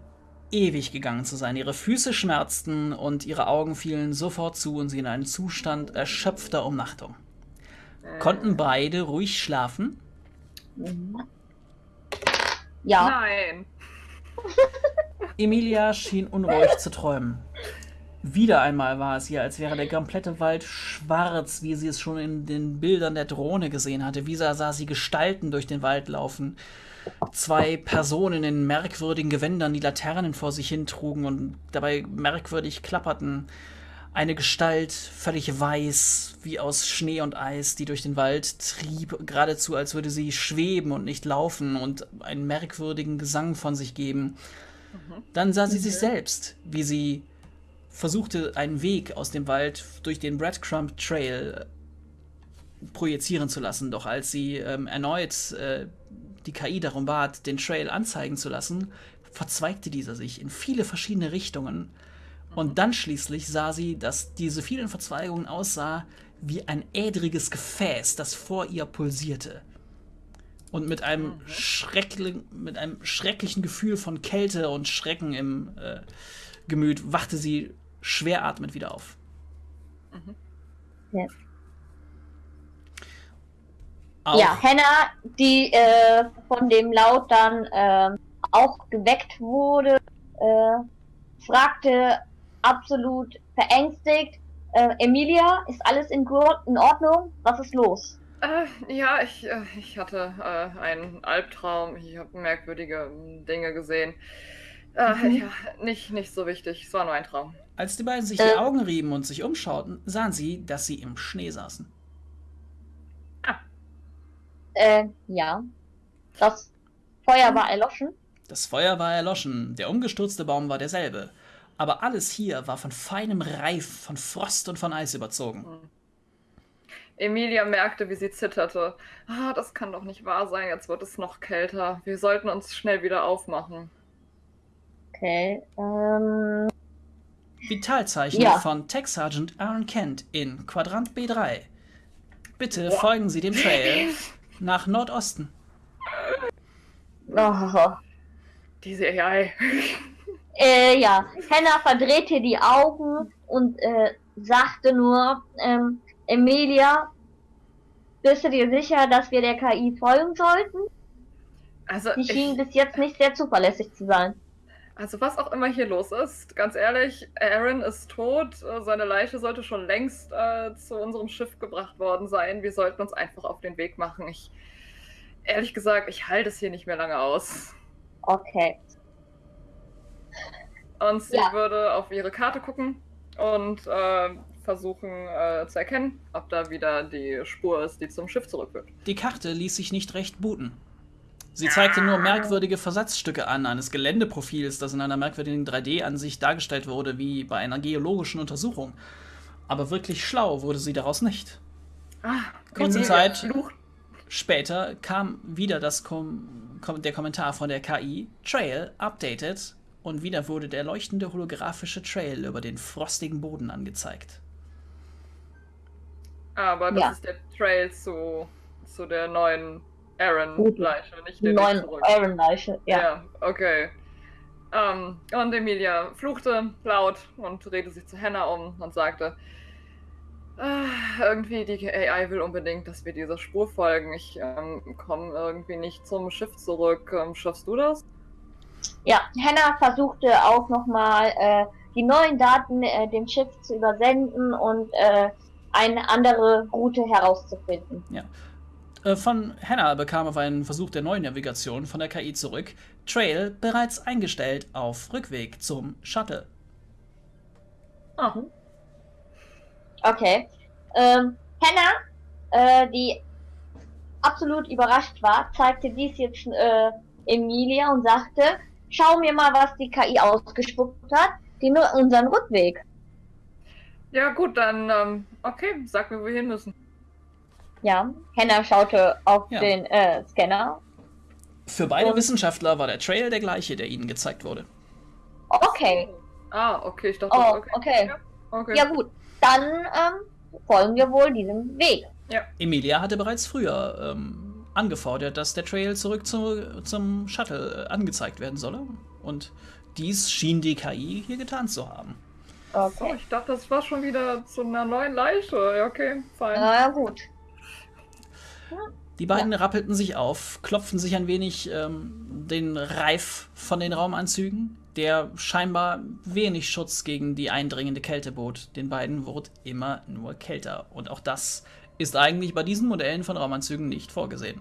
Speaker 1: ewig gegangen zu sein. Ihre Füße schmerzten und ihre Augen fielen sofort zu und sie in einen Zustand erschöpfter Umnachtung. Konnten beide ruhig schlafen?
Speaker 2: Ja.
Speaker 3: Nein.
Speaker 1: Emilia schien unruhig zu träumen. Wieder einmal war es ihr, als wäre der komplette Wald schwarz, wie sie es schon in den Bildern der Drohne gesehen hatte. Wieder sah sie Gestalten durch den Wald laufen zwei Personen in merkwürdigen Gewändern, die Laternen vor sich hintrugen und dabei merkwürdig klapperten. Eine Gestalt, völlig weiß, wie aus Schnee und Eis, die durch den Wald trieb, geradezu als würde sie schweben und nicht laufen und einen merkwürdigen Gesang von sich geben. Mhm. Dann sah sie sich selbst, wie sie versuchte, einen Weg aus dem Wald durch den Breadcrumb Trail projizieren zu lassen. Doch als sie ähm, erneut äh, die KI darum bat, den Trail anzeigen zu lassen, verzweigte dieser sich in viele verschiedene Richtungen. Und mhm. dann schließlich sah sie, dass diese vielen Verzweigungen aussah wie ein ädriges Gefäß, das vor ihr pulsierte. Und mit einem, mhm. schreckli mit einem schrecklichen Gefühl von Kälte und Schrecken im äh, Gemüt wachte sie schwer atmend wieder auf.
Speaker 2: Mhm. Ja. Auch. Ja, Hannah, die äh, von dem Laut dann äh, auch geweckt wurde, äh, fragte absolut verängstigt, äh, Emilia, ist alles in, in, Ordnung? Was ist los?
Speaker 3: Äh, ja, ich, äh, ich hatte einen Albtraum. Ich habe merkwürdige hm, Dinge gesehen. Mhm. Ja, nicht, nicht so wichtig. Es war nur ein Traum.
Speaker 1: Als die beiden sich die Augen rieben und sich umschauten, sahen sie, dass sie im Schnee saßen.
Speaker 2: Äh, ja. Das Feuer war erloschen.
Speaker 1: Das Feuer war erloschen, der umgestürzte Baum war derselbe. Aber alles hier war von feinem Reif, von Frost und von Eis überzogen. Hm.
Speaker 3: Emilia merkte, wie sie zitterte. Ah, das kann doch nicht wahr sein, jetzt wird es noch kälter. Wir sollten uns schnell wieder aufmachen.
Speaker 2: Okay, ähm.
Speaker 1: Vitalzeichen ja. von Tech Sergeant Aaron Kent in Quadrant B3. Bitte ja. folgen Sie dem Trail nach Nordosten.
Speaker 2: Oh.
Speaker 3: Diese AI.
Speaker 2: Äh, ja, Hannah verdrehte die Augen und äh, sagte nur, ähm, Emilia, bist du dir sicher, dass wir der KI folgen sollten? Also Die schien ich, bis jetzt nicht sehr zuverlässig zu sein.
Speaker 3: Also was auch immer hier los ist, ganz ehrlich, Aaron ist tot. Seine Leiche sollte schon längst äh, zu unserem Schiff gebracht worden sein. Wir sollten uns einfach auf den Weg machen. Ich, ehrlich gesagt, ich halte es hier nicht mehr lange aus.
Speaker 2: Okay.
Speaker 3: Und sie ja. würde auf ihre Karte gucken und äh, versuchen äh, zu erkennen, ob da wieder die Spur ist, die zum Schiff zurückführt.
Speaker 1: Die Karte ließ sich nicht recht booten. Sie zeigte nur merkwürdige Versatzstücke an eines Geländeprofils, das in einer merkwürdigen 3D-Ansicht dargestellt wurde, wie bei einer geologischen Untersuchung. Aber wirklich schlau wurde sie daraus nicht. Ah, Kurze Zeit später kam wieder das Kom Kom der Kommentar von der KI, Trail updated, und wieder wurde der leuchtende holographische Trail über den frostigen Boden angezeigt.
Speaker 3: Aber das ja. ist der Trail zu, zu der neuen Aaron-Leiche, nicht den neuen
Speaker 2: Aaron-Leiche, ja. Ja,
Speaker 3: okay. Um, ähm, und Emilia fluchte laut und drehte sich zu Hannah um und sagte, ah, irgendwie die AI will unbedingt, dass wir dieser Spur folgen. Ich ähm, komme irgendwie nicht zum Schiff zurück. Ähm, schaffst du das?
Speaker 2: Ja, Hannah versuchte auch nochmal äh, die neuen Daten äh, dem Schiff zu übersenden und äh, eine andere Route herauszufinden.
Speaker 1: Ja. Äh, von Hannah bekam auf einen Versuch der neuen Navigation von der KI zurück. Trail bereits eingestellt auf Rückweg zum Shuttle.
Speaker 3: Ah.
Speaker 2: Okay. Ähm, Hannah, äh, die absolut überrascht war, zeigte dies jetzt äh, Emilia und sagte, schau mir mal, was die KI ausgespuckt hat, die nur unseren Rückweg.
Speaker 3: Ja, gut, dann, ähm, okay, sag mir, wo wir hin müssen.
Speaker 2: Ja, Hannah schaute auf
Speaker 1: Ja.
Speaker 2: den äh, Scanner.
Speaker 1: Für beide
Speaker 2: Und-
Speaker 1: Wissenschaftler war der Trail der gleiche, der ihnen gezeigt wurde.
Speaker 2: Okay.
Speaker 3: Ah, okay, ich dachte,
Speaker 2: Oh,
Speaker 3: okay.
Speaker 2: okay.
Speaker 3: Ja, okay.
Speaker 2: Ja gut, dann ähm, folgen wir wohl diesem Weg.
Speaker 1: Emilia hatte bereits früher ähm, angefordert, dass der Trail zurück zu, zum Shuttle äh, angezeigt werden solle. Und dies schien die KI hier getan zu haben.
Speaker 3: Oh,
Speaker 2: Okay.
Speaker 3: ich dachte, das war schon wieder zu einer neuen Leiche. Ja, okay, fein.
Speaker 2: Na ja, gut.
Speaker 1: Die beiden rappelten sich auf, klopften sich ein wenig ähm, den Reif von den Raumanzügen, der scheinbar wenig Schutz gegen die eindringende Kälte bot. Den beiden wurde immer nur kälter. Und auch das ist eigentlich bei diesen Modellen von Raumanzügen nicht vorgesehen.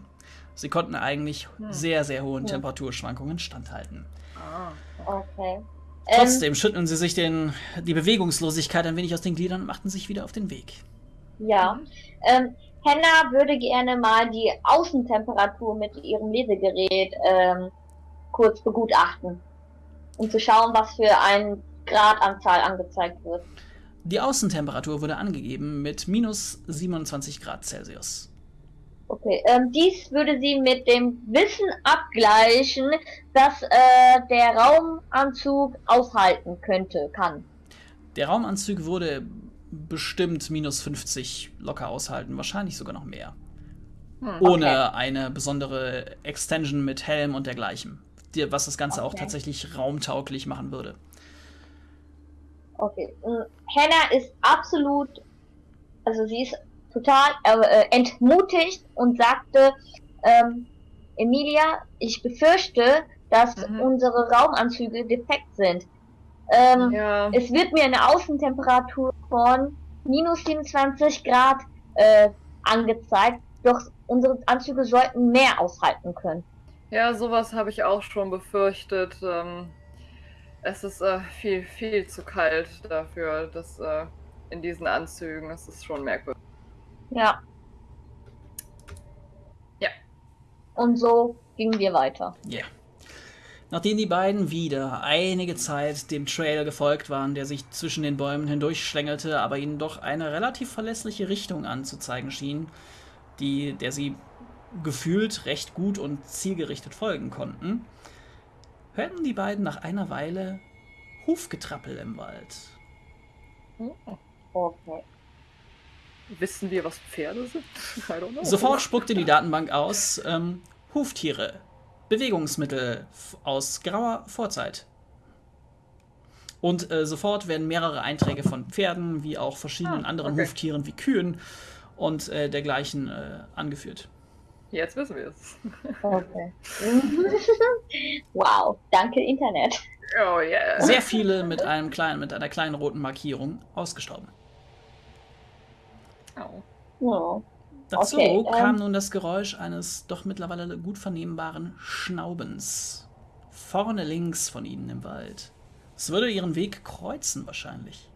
Speaker 1: Sie konnten eigentlich sehr, sehr hohen
Speaker 2: Ja.
Speaker 1: Temperaturschwankungen standhalten.
Speaker 3: Ah.
Speaker 2: Okay. Ähm,
Speaker 1: Trotzdem schütteln sie sich den, die Bewegungslosigkeit ein wenig aus den Gliedern und machten sich wieder auf den Weg.
Speaker 2: Ja.
Speaker 3: Mhm.
Speaker 2: Ähm, Henna würde gerne mal die Außentemperatur mit ihrem Lesegerät ähm, kurz begutachten. Um zu schauen, was für ein Gradanzahl angezeigt wird.
Speaker 1: Die Außentemperatur wurde angegeben mit minus 27 Grad Celsius.
Speaker 2: Okay, ähm, dies würde sie mit dem Wissen abgleichen, dass äh, der Raumanzug aushalten könnte, kann.
Speaker 1: Der Raumanzug würde bestimmt minus 50 locker aushalten, wahrscheinlich sogar noch mehr.
Speaker 3: Hm.
Speaker 1: Ohne eine besondere Extension mit Helm und dergleichen. Die, was das Ganze auch
Speaker 2: Okay.
Speaker 1: tatsächlich raumtauglich machen würde.
Speaker 2: Okay. ähm, Hannah ist absolut, also sie ist total äh, äh, entmutigt und sagte, ähm, Emilia, ich befürchte, dass
Speaker 3: Mhm.
Speaker 2: unsere Raumanzüge defekt sind. Ähm,
Speaker 3: Ja,
Speaker 2: Es wird mir eine Außentemperatur von minus 27 Grad äh, angezeigt, doch unsere Anzüge sollten mehr aushalten können.
Speaker 3: ja, sowas habe ich auch schon befürchtet. Ähm, es ist äh, viel, viel zu kalt dafür, dass äh, in diesen Anzügen, es ist schon merkwürdig.
Speaker 2: Ja.
Speaker 3: Ja.
Speaker 2: Und so gingen wir weiter.
Speaker 1: Ja. Nachdem die beiden wieder einige Zeit dem Trail gefolgt waren, der sich zwischen den Bäumen hindurchschlängelte, aber ihnen doch eine relativ verlässliche Richtung anzuzeigen schien, die, der sie gefühlt recht gut und zielgerichtet folgen konnten, hörten die beiden nach einer Weile Hufgetrappel im Wald.
Speaker 2: Okay.
Speaker 3: Wissen wir, was Pferde sind?
Speaker 1: Sofort spuckte die Datenbank aus ähm, Huftiere, Bewegungsmittel aus grauer Vorzeit. Und äh, sofort werden mehrere Einträge von Pferden wie auch verschiedenen
Speaker 3: Ah,
Speaker 1: anderen
Speaker 3: okay.
Speaker 1: Huftieren wie Kühen und äh, dergleichen äh, angeführt.
Speaker 3: Jetzt wissen wir es.
Speaker 2: Okay. wow, danke Internet.
Speaker 3: Oh yeah.
Speaker 1: Sehr viele mit einem kleinen, mit einer kleinen roten Markierung ausgestorben.
Speaker 3: Oh.
Speaker 2: Ja.
Speaker 1: Dazu
Speaker 2: Okay,
Speaker 1: kam
Speaker 2: ähm.
Speaker 1: nun das Geräusch eines doch mittlerweile gut vernehmbaren Schnaubens. Vorne links von ihnen im Wald. Es würde ihren Weg kreuzen wahrscheinlich.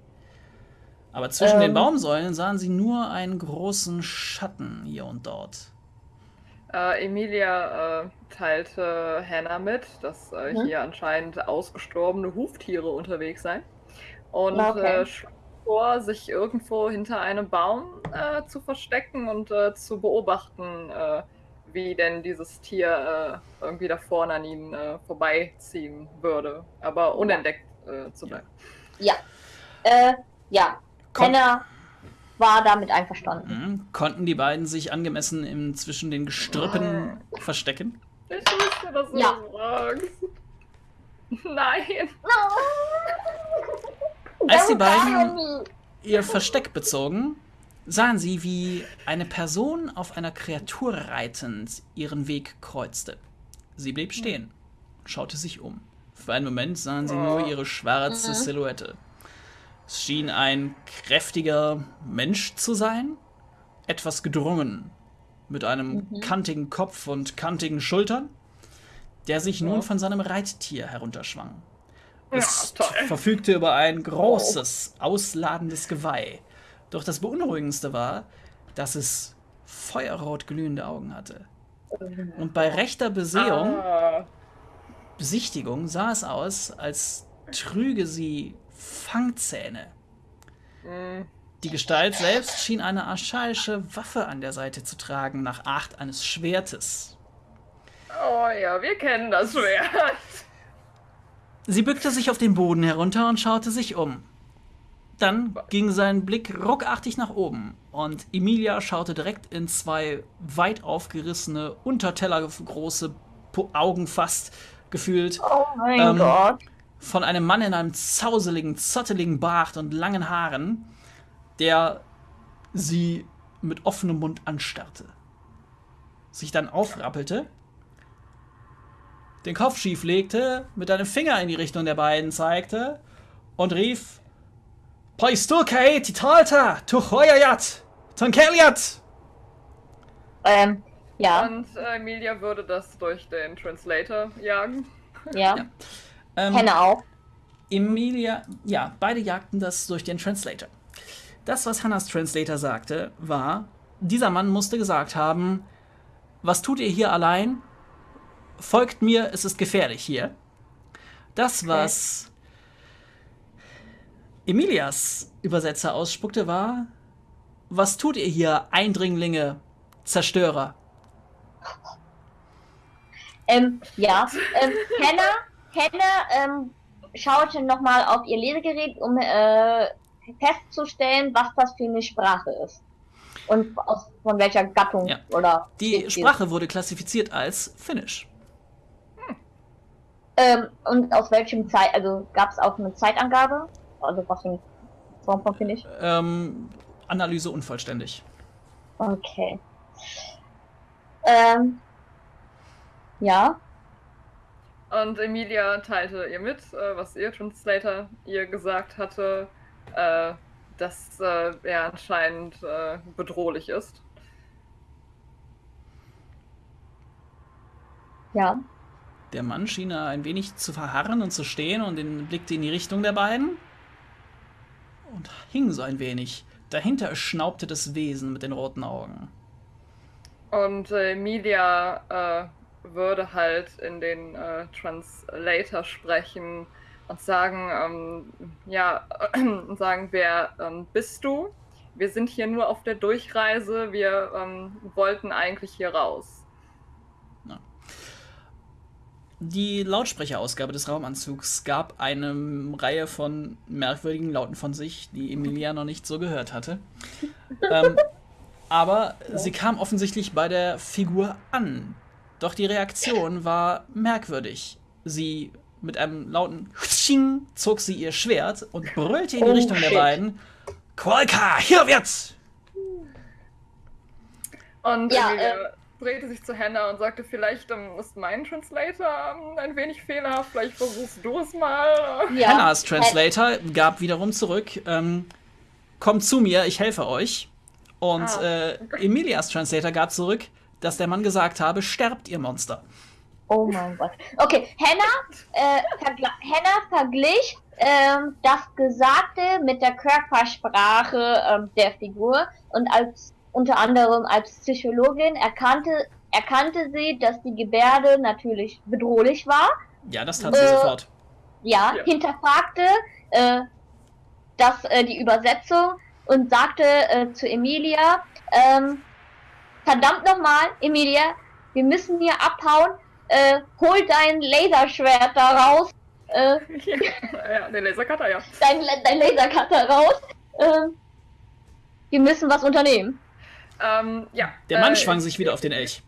Speaker 1: Aber zwischen den
Speaker 2: Ähm.
Speaker 1: Baumsäulen sahen sie nur einen großen Schatten hier und dort.
Speaker 3: Äh, Emilia äh, teilte Hannah mit, dass äh,
Speaker 2: Mhm.
Speaker 3: hier anscheinend ausgestorbene Huftiere unterwegs seien. Und
Speaker 2: Okay.
Speaker 3: Vor, sich irgendwo hinter einem Baum äh, zu verstecken und äh, zu beobachten, äh, wie denn dieses Tier äh, irgendwie da vorne an ihnen äh, vorbeiziehen würde, aber unentdeckt äh, zu bleiben.
Speaker 2: Ja. Äh, ja.
Speaker 1: Kon
Speaker 2: Hannah war damit einverstanden.
Speaker 1: Mhm. Konnten die beiden sich angemessen im, zwischen den Gestrüppen verstecken?
Speaker 3: Ich wusste, dass du
Speaker 2: Ja.
Speaker 3: das fragst. Nein.
Speaker 1: Als die beiden ihr Versteck bezogen, sahen sie, wie eine Person auf einer Kreatur reitend ihren Weg kreuzte. Sie blieb stehen, schaute sich um. Für einen Moment sahen sie nur ihre schwarze
Speaker 2: Mhm.
Speaker 1: Silhouette. Es schien ein kräftiger Mensch zu sein, etwas gedrungen, mit einem
Speaker 2: Mhm.
Speaker 1: kantigen Kopf und kantigen Schultern, der sich nun von seinem Reittier herunterschwang.
Speaker 3: Ja,
Speaker 1: Es
Speaker 3: toll.
Speaker 1: verfügte über ein großes, ausladendes Geweih. Doch das Beunruhigendste war, dass es feuerrot glühende Augen hatte. Und bei rechter Besehung,
Speaker 3: Ah,
Speaker 1: Besichtigung sah es aus, als trüge sie Fangzähne. Die Gestalt selbst schien eine archaische Waffe an der Seite zu tragen, nach Art eines Schwertes.
Speaker 3: oh ja, wir kennen das Schwert.
Speaker 1: Sie bückte sich auf den Boden herunter und schaute sich um. Dann ging sein Blick ruckartig nach oben und Emilia schaute direkt in zwei weit aufgerissene, untertellergroße Augen fast gefühlt
Speaker 2: Oh mein
Speaker 1: Ähm,
Speaker 2: Gott.
Speaker 1: von einem Mann in einem zauseligen, zotteligen Bart und langen Haaren, der sie mit offenem Mund anstarrte. Sich dann aufrappelte, den Kopf schief legte, mit einem Finger in die Richtung der beiden zeigte und rief: Paisturkei Titalta, Tuchoyayat, Tankeliat!
Speaker 2: Ähm, ja,
Speaker 3: Und äh, Emilia würde das durch den Translator jagen.
Speaker 2: ja.
Speaker 1: Ja. Ähm,
Speaker 2: Henne auch.
Speaker 1: Emilia, ja, beide jagten das durch den Translator. Das, was Hannas Translator sagte, war, dieser Mann musste gesagt haben, was tut ihr hier allein? Folgt mir, es ist gefährlich hier. Das, was Emilias Übersetzer ausspuckte, war, was tut ihr hier, Eindringlinge, Zerstörer?
Speaker 2: Ähm, ja. Ähm, Henne, Henne ähm, schaute nochmal auf ihr Lesegerät, um äh, festzustellen, was das für eine Sprache ist. Und aus, von welcher Gattung
Speaker 1: Ja.
Speaker 2: oder.
Speaker 1: Die. Sprache wurde klassifiziert als Finnisch.
Speaker 2: Ähm, und aus welchem Zeit, also gab es auch eine Zeitangabe? Also was für eine Form von finde ich?
Speaker 1: Ähm, Analyse unvollständig.
Speaker 2: Okay. Ähm, ja.
Speaker 3: Und Emilia teilte ihr mit, äh, was ihr Translator ihr gesagt hatte, äh, dass äh, er anscheinend äh, bedrohlich ist.
Speaker 2: Ja.
Speaker 1: Der Mann schien ein wenig zu verharren und zu stehen und den blickte in die Richtung der beiden und hing so ein wenig. Dahinter schnaubte das Wesen mit den roten Augen.
Speaker 3: Und äh, Emilia äh, würde halt in den äh, Translator sprechen und sagen, ähm, ja, und sagen, wer ähm, bist du? Wir sind hier nur auf der Durchreise, wir ähm, wollten eigentlich hier raus.
Speaker 1: Die Lautsprecherausgabe des Raumanzugs gab eine Reihe von merkwürdigen Lauten von sich, die Emilia noch nicht so gehört hatte. ähm, aber sie kam offensichtlich bei der Figur an. Doch die Reaktion war merkwürdig. Sie mit einem lauten Tsching zog sie ihr Schwert und brüllte in die
Speaker 2: Oh,
Speaker 1: Richtung der
Speaker 2: shit.
Speaker 1: beiden. Qualka, hier wird's!
Speaker 3: Und
Speaker 2: Ja,
Speaker 3: Emilia drehte sich zu Hannah und sagte, vielleicht ähm, ist mein Translator ähm, ein wenig fehlerhaft, vielleicht versuchst du es mal.
Speaker 2: Ja.
Speaker 1: Hannahs Translator gab wiederum zurück, ähm, kommt zu mir, ich helfe euch. Und
Speaker 3: Ah.
Speaker 1: äh, Emilias Translator gab zurück, dass der Mann gesagt habe, sterbt ihr Monster.
Speaker 2: Oh mein Gott. Okay, Hannah, äh, vergla- Hannah verglich ähm, das Gesagte mit der Körpersprache ähm, der Figur und als unter anderem als Psychologin erkannte erkannte sie, dass die Gebärde natürlich bedrohlich war.
Speaker 1: Ja, das tat sie
Speaker 2: Äh.
Speaker 1: sofort.
Speaker 2: Ja,
Speaker 3: Ja.
Speaker 2: hinterfragte äh, das äh, die Übersetzung und sagte äh, zu Emilia, ähm, verdammt nochmal, Emilia, wir müssen hier abhauen. Äh, hol dein Laserschwert da raus, äh,
Speaker 3: ja, den Lasercutter, ja.
Speaker 2: dein, dein Lasercutter raus. Ähm, wir müssen was unternehmen.
Speaker 3: Ähm, ja.
Speaker 1: Der Mann
Speaker 3: äh,
Speaker 1: schwang sich wieder auf den Elch.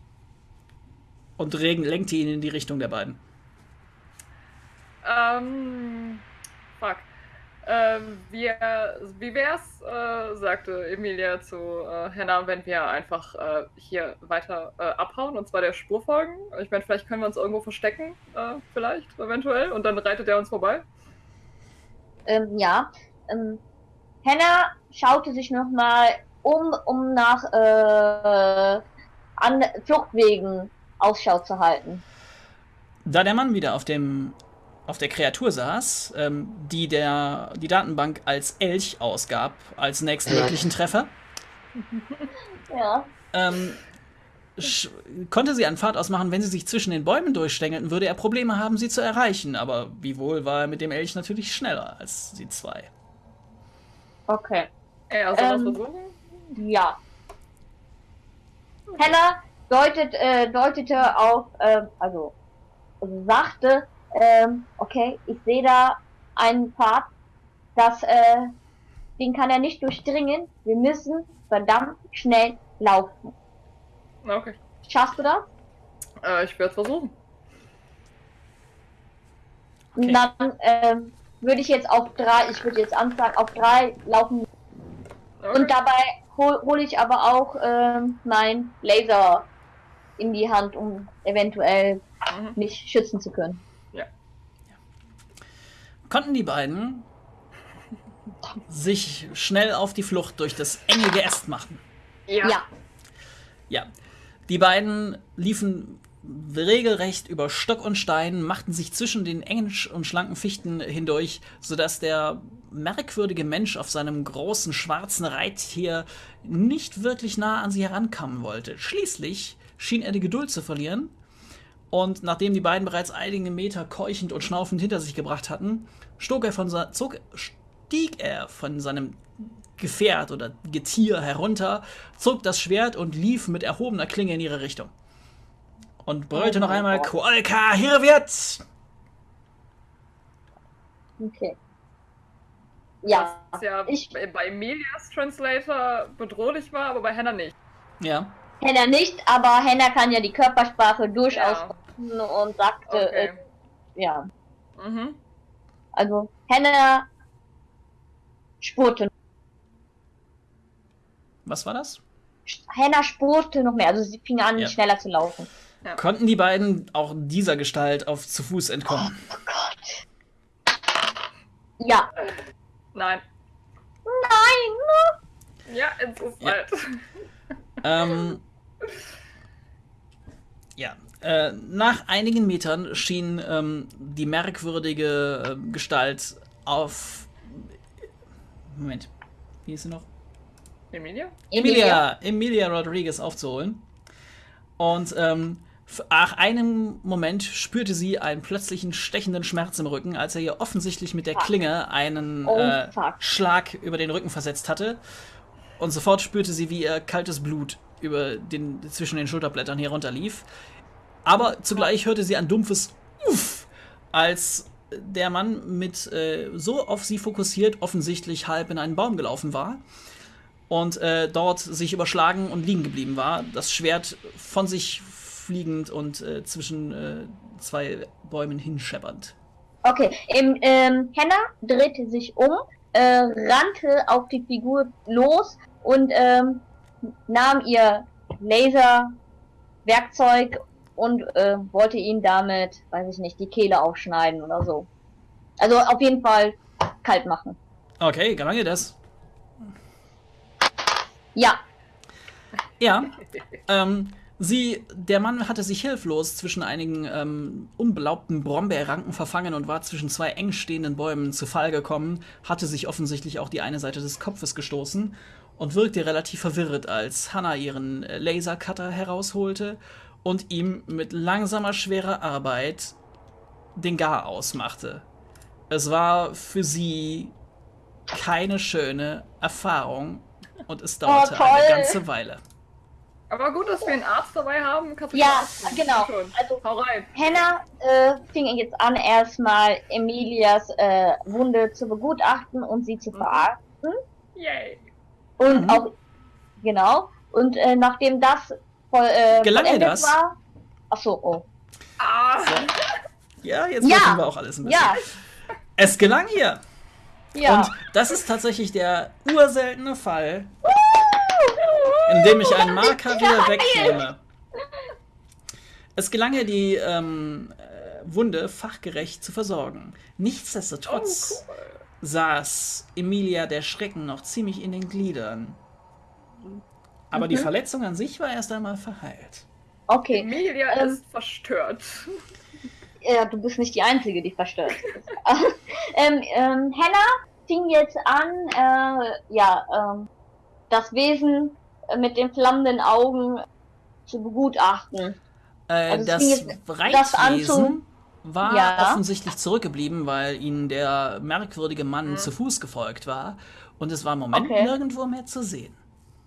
Speaker 1: Und regen- lenkte ihn in die Richtung der beiden.
Speaker 3: Ähm, fuck. Ähm, wir, wie wär's, äh, sagte Emilia zu äh, Hannah, wenn wir einfach äh, hier weiter äh, abhauen und zwar der Spur folgen? Ich meine, vielleicht können wir uns irgendwo verstecken, äh, vielleicht, eventuell, und dann reitet er uns vorbei.
Speaker 2: Ähm, ja, ähm, Hannah schaute sich nochmal um, um nach äh, an Fluchtwegen Ausschau zu halten.
Speaker 1: Da der Mann wieder auf dem auf der Kreatur saß, ähm, die der die Datenbank als Elch ausgab, als nächsten möglichen Treffer,
Speaker 2: Ja.
Speaker 1: ähm, konnte sie einen Pfad ausmachen, wenn sie sich zwischen den Bäumen durchstängelten, würde er Probleme haben, sie zu erreichen. Aber wiewohl war er mit dem Elch natürlich schneller als die zwei.
Speaker 2: Okay.
Speaker 3: Ey, also was
Speaker 2: Ähm,
Speaker 3: versuchen?
Speaker 2: Ja. Hannah deutet, äh, deutete auf, ähm, also, also sagte, ähm, okay, ich sehe da einen Pfad, das, äh, den kann er nicht durchdringen. Wir müssen verdammt schnell laufen.
Speaker 3: Okay.
Speaker 2: Schaffst du das?
Speaker 3: Äh, ich werde es versuchen.
Speaker 1: Okay.
Speaker 2: Dann ähm, würde ich jetzt auf drei, ich würde jetzt anfangen, auf drei laufen
Speaker 3: Okay.
Speaker 2: und dabei hole hol ich aber auch ähm, mein Laser in die Hand, um eventuell
Speaker 3: Mhm.
Speaker 2: mich schützen zu können.
Speaker 1: Konnten die beiden sich schnell auf die Flucht durch das enge Geäst machen?
Speaker 3: Ja.
Speaker 2: Ja.
Speaker 1: Ja. Die beiden liefen regelrecht über Stock und Stein, machten sich zwischen den engen und schlanken Fichten hindurch, sodass der merkwürdige Mensch auf seinem großen schwarzen Reittier nicht wirklich nah an sie herankommen wollte. Schließlich schien er die Geduld zu verlieren und nachdem die beiden bereits einige Meter keuchend und schnaufend hinter sich gebracht hatten, er von zog, stieg er von seinem Gefährt oder Getier herunter, zog das Schwert und lief mit erhobener Klinge in ihre Richtung. Und brüllte
Speaker 2: Oh
Speaker 1: noch einmal,
Speaker 2: Gott.
Speaker 1: Koalka, hier wird's!
Speaker 2: Okay. Ja.
Speaker 3: Was ja
Speaker 2: Ich-
Speaker 3: bei Emilias Translator bedrohlich war, aber bei Hannah nicht.
Speaker 1: Ja,
Speaker 2: Henna nicht, aber Henna kann ja die Körpersprache durchaus
Speaker 3: Ja.
Speaker 2: und sagte,
Speaker 3: Okay.
Speaker 2: äh, ja.
Speaker 3: Mhm.
Speaker 2: Also Henna spurte.
Speaker 1: was war das?
Speaker 2: Henna spurte noch mehr, also sie fing an,
Speaker 1: Ja.
Speaker 2: schneller zu laufen.
Speaker 1: Konnten die beiden auch dieser Gestalt auf zu Fuß entkommen?
Speaker 2: Oh Gott. Ja.
Speaker 3: Nein.
Speaker 2: Nein!
Speaker 3: Ja, es ist
Speaker 1: Ja.
Speaker 3: halt.
Speaker 1: Ähm, ja, äh, nach einigen Metern schien ähm, die merkwürdige äh, Gestalt auf. Moment, wie ist sie noch?
Speaker 3: Emilia?
Speaker 1: Emilia, Emilia Rodriguez aufzuholen. Und ähm, nach einem Moment spürte sie einen plötzlichen stechenden Schmerz im Rücken, als er ihr offensichtlich mit der Klinge einen
Speaker 2: Oh,
Speaker 1: äh. Schlag über den Rücken versetzt hatte. Und sofort spürte sie, wie ihr kaltes Blut über den, zwischen den Schulterblättern herunterlief. Aber zugleich hörte sie ein dumpfes Uff, als der Mann mit äh, so auf sie fokussiert offensichtlich halb in einen Baum gelaufen war und äh, dort sich überschlagen und liegen geblieben war. Das Schwert von sich fliegend und äh, zwischen äh, zwei Bäumen hinscheppernd.
Speaker 2: Okay, im, ähm, Henna drehte sich um, äh, rannte auf die Figur los und ähm, nahm ihr Laserwerkzeug und äh, wollte ihn damit, weiß ich nicht, die Kehle aufschneiden oder so. Also auf jeden Fall kalt machen.
Speaker 1: Okay, gelang ihr das?
Speaker 2: Ja,
Speaker 1: Ja. Ähm, sie, der Mann hatte sich hilflos zwischen einigen ähm, unbelaubten Brombeerranken verfangen und war zwischen zwei eng stehenden Bäumen zu Fall gekommen, hatte sich offensichtlich auch die eine Seite des Kopfes gestoßen und wirkte relativ verwirrt, als Hannah ihren äh, Lasercutter herausholte und ihm mit langsamer, schwerer Arbeit den Gar ausmachte. Es war für sie keine schöne Erfahrung und es dauerte
Speaker 2: toll.
Speaker 1: eine ganze Weile.
Speaker 3: Aber gut, dass wir einen Arzt dabei haben. Kannst du
Speaker 2: Ja, genau.
Speaker 3: Schon.
Speaker 2: Also-
Speaker 3: Hau rein.
Speaker 2: Henna äh, fing jetzt an, erstmal Emilias äh, Wunde zu begutachten und sie zu
Speaker 3: Mhm.
Speaker 2: verarzten.
Speaker 3: Yay.
Speaker 2: Und
Speaker 1: Mhm.
Speaker 2: auch, genau. Und äh, nachdem das voll, äh,
Speaker 1: Gelang ihr das?
Speaker 2: war. Ach so, oh.
Speaker 3: Ah.
Speaker 1: Ja, jetzt
Speaker 2: Ja.
Speaker 1: wissen wir auch alles ein bisschen.
Speaker 2: Ja,
Speaker 1: Es gelang ihr.
Speaker 2: ja.
Speaker 1: Und das ist tatsächlich der urseltene Fall, in dem ich einen Marker wieder wegnehme. Es gelang ihr, die ähm, äh, Wunde fachgerecht zu versorgen. Nichtsdestotrotz,
Speaker 3: Oh, cool.
Speaker 1: saß Emilia der Schrecken noch ziemlich in den Gliedern. Aber die Verletzung an sich war erst einmal verheilt.
Speaker 2: Okay.
Speaker 3: Emilia
Speaker 2: Ähm.
Speaker 3: ist verstört.
Speaker 2: Ja, du bist nicht die Einzige, die verstört ist. ähm, ähm, Hannah fing jetzt an, äh, ja, ähm, das Wesen mit den flammenden Augen zu begutachten.
Speaker 1: Äh,
Speaker 2: Also
Speaker 1: das
Speaker 2: jetzt- das
Speaker 1: war
Speaker 2: Ja.
Speaker 1: offensichtlich zurückgeblieben, weil ihnen der merkwürdige Mann
Speaker 3: Mhm.
Speaker 1: zu Fuß gefolgt war. Und es war im Moment
Speaker 2: Okay.
Speaker 1: nirgendwo mehr zu sehen.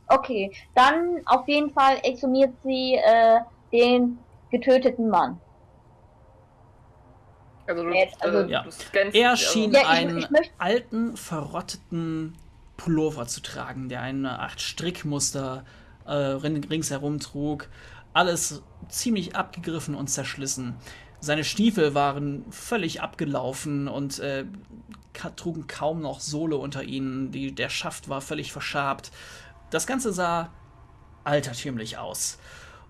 Speaker 2: Okay, dann auf jeden Fall exhumiert sie äh, den getöteten Mann.
Speaker 3: Also du,
Speaker 2: Jetzt, also-
Speaker 3: äh,
Speaker 1: Ja.
Speaker 3: du scannst
Speaker 1: Er
Speaker 3: also-
Speaker 1: schien
Speaker 2: Ja, ich-
Speaker 1: einen
Speaker 2: ich möcht-
Speaker 1: alten, verrotteten Pullover zu tragen, der eine Art Strickmuster äh, rin- ringsherum trug. Alles ziemlich abgegriffen und zerschlissen. Seine Stiefel waren völlig abgelaufen und äh, trugen kaum noch Sohle unter ihnen. Die, der Schaft war völlig verschabt. Das Ganze sah altertümlich aus.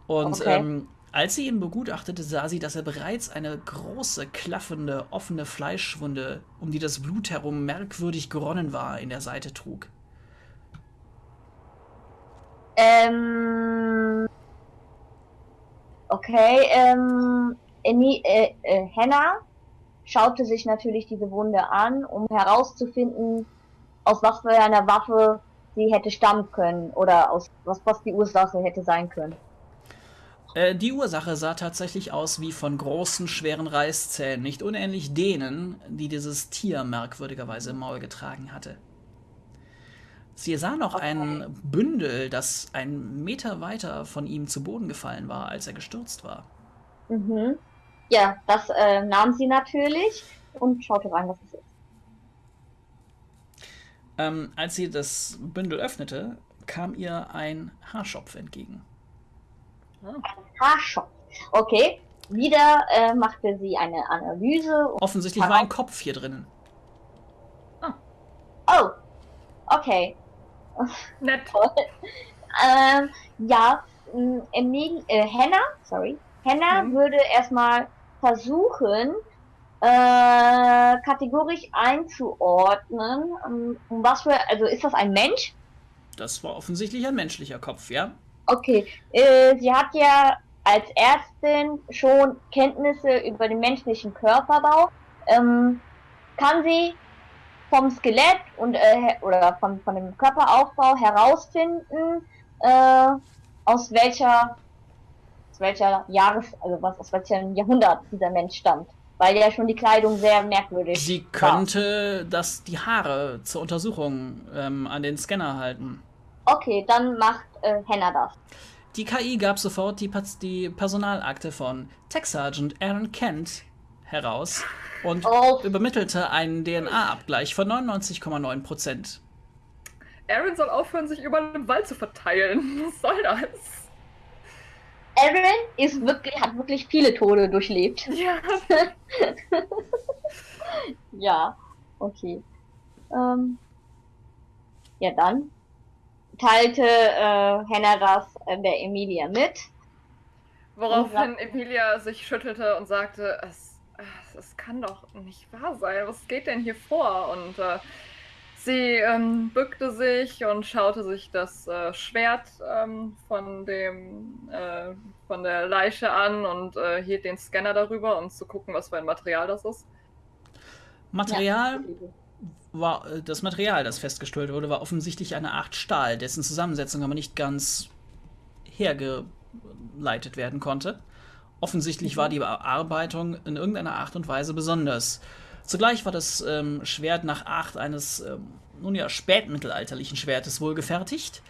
Speaker 1: Und
Speaker 2: Okay.
Speaker 1: ähm, als sie ihn begutachtete, sah sie, dass er bereits eine große, klaffende, offene Fleischwunde, um die das Blut herum merkwürdig geronnen war, in der Seite trug.
Speaker 2: Ähm, okay, ähm, Emi, äh, äh, Hannah schaute sich natürlich diese Wunde an, um herauszufinden, aus was für einer Waffe sie hätte stammen können oder aus was, was die Ursache hätte sein können.
Speaker 1: Äh, die Ursache sah tatsächlich aus wie von großen, schweren Reißzähnen, nicht unähnlich denen, die dieses Tier merkwürdigerweise im Maul getragen hatte. Sie sah noch ein Bündel, das einen Meter weiter von ihm zu Boden gefallen war, als er gestürzt war.
Speaker 2: Mhm. Ja, das äh, nahm sie natürlich und schaute rein, was es ist.
Speaker 1: Ähm, als sie das Bündel öffnete, kam ihr ein Haarschopf entgegen.
Speaker 2: Haarschopf. Okay, wieder äh, machte sie eine Analyse. und-
Speaker 1: Offensichtlich war ein Kopf hier drinnen.
Speaker 2: Oh, okay.
Speaker 3: Nett.
Speaker 2: Ähm, ja, Emil, äh, Hannah, sorry, Hannah
Speaker 3: Mhm.
Speaker 2: würde erstmal versuchen, äh, kategorisch einzuordnen, um, um was für, also ist das ein Mensch?
Speaker 1: Das war offensichtlich ein menschlicher Kopf, ja?
Speaker 2: Okay, äh, sie hat ja als Ärztin schon Kenntnisse über den menschlichen Körperbau. Ähm, kann sie vom Skelett und äh, oder von, von dem Körperaufbau herausfinden, äh, aus welcher aus welcher Jahres, also was aus welchem Jahrhundert dieser Mensch stammt. Weil ja schon die Kleidung sehr merkwürdig
Speaker 1: Sie
Speaker 2: war.
Speaker 1: könnte das, die Haare zur Untersuchung ähm, an den Scanner halten.
Speaker 2: Okay, dann macht äh, Hannah das.
Speaker 1: Die KI gab sofort die, die Personalakte von Tech Sergeant Aaron Kent heraus und
Speaker 2: Oh.
Speaker 1: übermittelte einen DNA-Abgleich von 99,9 Prozent.
Speaker 3: Aaron soll aufhören, sich über den Wald zu verteilen. Was soll das?
Speaker 2: Aaron ist wirklich, hat wirklich viele Tode durchlebt.
Speaker 3: Ja.
Speaker 2: Ja, okay. Ähm, ja, dann teilte äh, Hannah das äh, der Emilia mit.
Speaker 3: Woraufhin Emilia sich schüttelte und sagte, es, es, kann doch nicht wahr sein. Was geht denn hier vor? Und äh, sie ähm, bückte sich und schaute sich das äh, Schwert ähm, von dem äh, von der Leiche an und äh, hielt den Scanner darüber, um zu gucken, was für ein Material das ist.
Speaker 1: Material war äh, das Material, das festgestellt wurde, war offensichtlich eine Art Stahl, dessen Zusammensetzung aber nicht ganz hergeleitet werden konnte. Offensichtlich war die Bearbeitung in irgendeiner Art und Weise besonders. Zugleich war das ähm, Schwert nach Art eines, ähm, nun ja, spätmittelalterlichen Schwertes wohl gefertigt,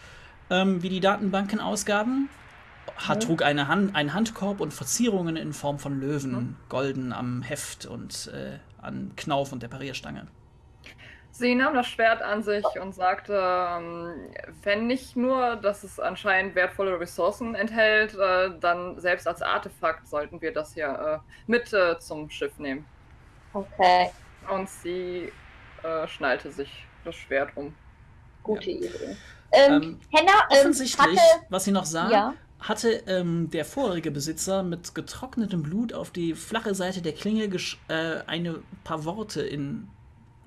Speaker 1: ähm, wie die Datenbanken ausgaben. Hat, trug eine Hand, einen Handkorb und Verzierungen in Form von Löwen, golden am Heft und äh, an Knauf und der Parierstange.
Speaker 3: Sie nahm das Schwert an sich und sagte, ähm, wenn nicht nur, dass es anscheinend wertvolle Ressourcen enthält, äh, dann selbst als Artefakt sollten wir das hier äh, mit äh, zum Schiff nehmen.
Speaker 2: Okay,
Speaker 3: Und sie schnallte sich das Schwert um.
Speaker 2: gute Idee. Ähm,
Speaker 1: Ähm,
Speaker 2: Hannah ähm,
Speaker 1: Offensichtlich,
Speaker 2: hatte,
Speaker 1: was sie noch sah,
Speaker 2: ja,
Speaker 1: hatte ähm, der vorherige Besitzer mit getrocknetem Blut auf die flache Seite der Klinge gesch- äh, eine paar Worte in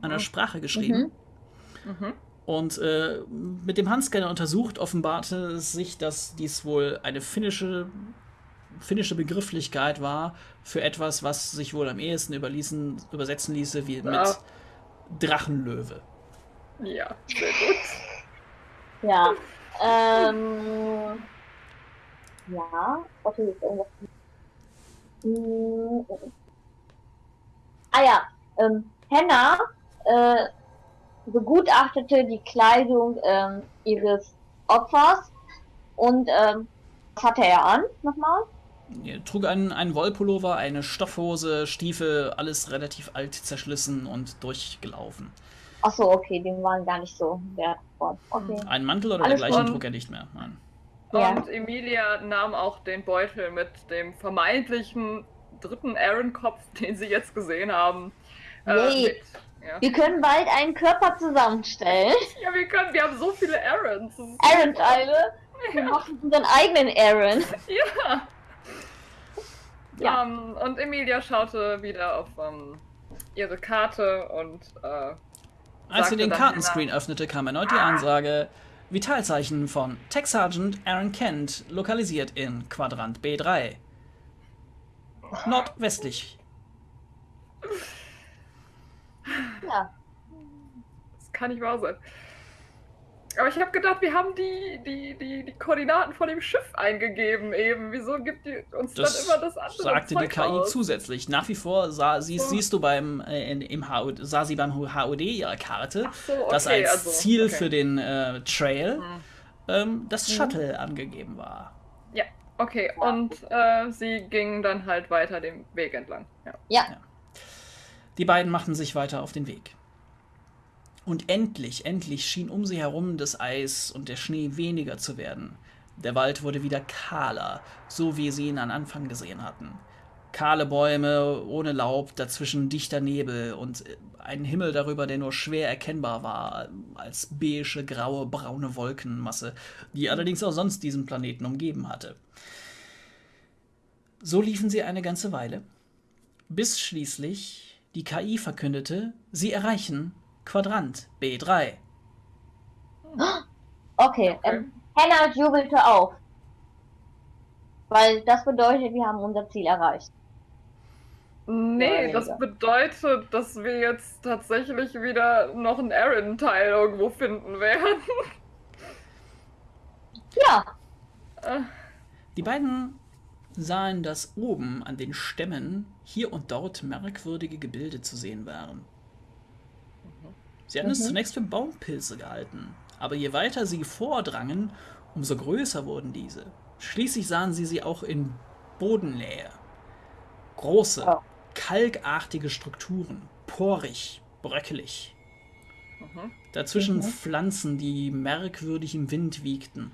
Speaker 1: einer Sprache geschrieben.
Speaker 3: Mhm.
Speaker 1: Und äh, mit dem Handscanner untersucht offenbarte es sich, dass dies wohl eine finnische, finnische Begrifflichkeit war für etwas, was sich wohl am ehesten überließen, übersetzen ließe wie mit
Speaker 3: Ah.
Speaker 1: Drachenlöwe.
Speaker 3: Ja, sehr gut.
Speaker 2: Ja. Ähm. Ja. Okay, jetzt irgendwas. Hm, Ah ja. Ähm, Henna äh, begutachtete die Kleidung ähm, ihres Opfers und ähm, was hatte er an nochmal?
Speaker 1: Er trug einen, einen Wollpullover, eine Stoffhose, Stiefel, alles relativ alt, zerschlissen und durchgelaufen.
Speaker 2: Achso, okay, die waren gar nicht so wertvoll. Okay.
Speaker 1: Einen Mantel oder
Speaker 2: Alles
Speaker 1: dergleichen trug er nicht mehr. Nein.
Speaker 2: Ja.
Speaker 3: Und Emilia nahm auch den Beutel mit dem vermeintlichen dritten Aaron-Kopf, den sie jetzt gesehen haben. äh, mit. Ja.
Speaker 2: Wir können bald einen Körper zusammenstellen.
Speaker 3: ja, wir können, wir haben so viele ist-
Speaker 2: Aaron-Teile. Wir machen unseren eigenen Aaron.
Speaker 3: Ja.
Speaker 2: Ja.
Speaker 3: Ähm, und Emilia schaute wieder auf ähm, ihre Karte und äh,
Speaker 1: Als sie den Kartenscreen öffnete, kam erneut die Ansage: Vitalzeichen von Tech Sergeant Aaron Kent, lokalisiert in Quadrant B3. Nordwestlich.
Speaker 2: Ja.
Speaker 3: Das kann nicht wahr sein. Aber ich habe gedacht, wir haben die, die, die, die Koordinaten von dem Schiff eingegeben eben. Wieso gibt die uns
Speaker 1: Das
Speaker 3: dann immer das andere
Speaker 1: sagte die
Speaker 3: Zeug
Speaker 1: KI
Speaker 3: aus?
Speaker 1: zusätzlich. Nach wie vor sah, sie,
Speaker 3: So.
Speaker 1: siehst du beim, äh, im HUD, sah sie beim HUD ihrer Karte,
Speaker 3: so, okay,
Speaker 1: dass als
Speaker 3: also,
Speaker 1: Ziel
Speaker 3: okay.
Speaker 1: für den äh, Trail
Speaker 3: Hm.
Speaker 1: ähm, das Shuttle angegeben war.
Speaker 3: Ja, okay. Und äh, sie gingen dann halt weiter den Weg entlang. Ja.
Speaker 2: Ja.
Speaker 1: Die beiden machten sich weiter auf den Weg. Und endlich, endlich schien um sie herum das Eis und der Schnee weniger zu werden. Der Wald wurde wieder kahler, so wie sie ihn am Anfang gesehen hatten. Kahle Bäume, ohne Laub, dazwischen dichter Nebel und äh, ein Himmel darüber, der nur schwer erkennbar war, als beige, graue, braune Wolkenmasse, die allerdings auch sonst diesen Planeten umgeben hatte. So liefen sie eine ganze Weile, bis schließlich die KI verkündete, sie erreichen Quadrant B3.
Speaker 2: Okay,
Speaker 3: Okay.
Speaker 2: Ähm, Hannah jubelte auf. Weil das bedeutet, wir haben unser Ziel erreicht.
Speaker 3: Nee, das bedeutet, dass wir jetzt tatsächlich wieder noch einen Aaron-Teil irgendwo finden werden.
Speaker 2: Ja,
Speaker 3: Äh,
Speaker 1: Die beiden sahen, dass oben an den Stämmen hier und dort merkwürdige Gebilde zu sehen waren. Sie hatten es
Speaker 2: Mhm.
Speaker 1: zunächst für Baumpilze gehalten, aber je weiter sie vordrangen, umso größer wurden diese. Schließlich sahen sie sie auch in Bodennähe. Große,
Speaker 2: Oh.
Speaker 1: kalkartige Strukturen, porig, bröckelig.
Speaker 3: mhm.
Speaker 1: Dazwischen
Speaker 2: Mhm.
Speaker 1: Pflanzen, die merkwürdig im Wind wiegten.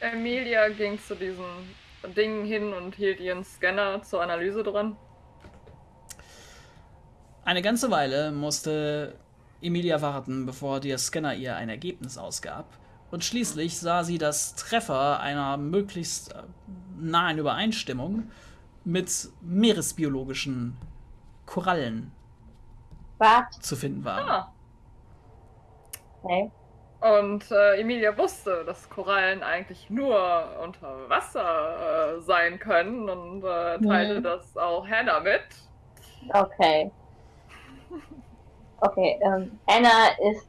Speaker 3: Emilia ging zu diesen Dingen hin und hielt ihren Scanner zur Analyse dran.
Speaker 1: Eine ganze Weile musste Emilia warten, bevor der Scanner ihr ein Ergebnis ausgab. Und schließlich sah sie, dass Treffer einer möglichst äh, nahen Übereinstimmung mit meeresbiologischen Korallen
Speaker 2: was?
Speaker 1: zu finden waren.
Speaker 3: Ah.
Speaker 2: Okay.
Speaker 3: Und äh, Emilia wusste, dass Korallen eigentlich nur unter Wasser äh, sein können und äh, teilte
Speaker 2: Mhm.
Speaker 3: das auch Hannah mit.
Speaker 2: Okay. Okay, ähm, Anna ist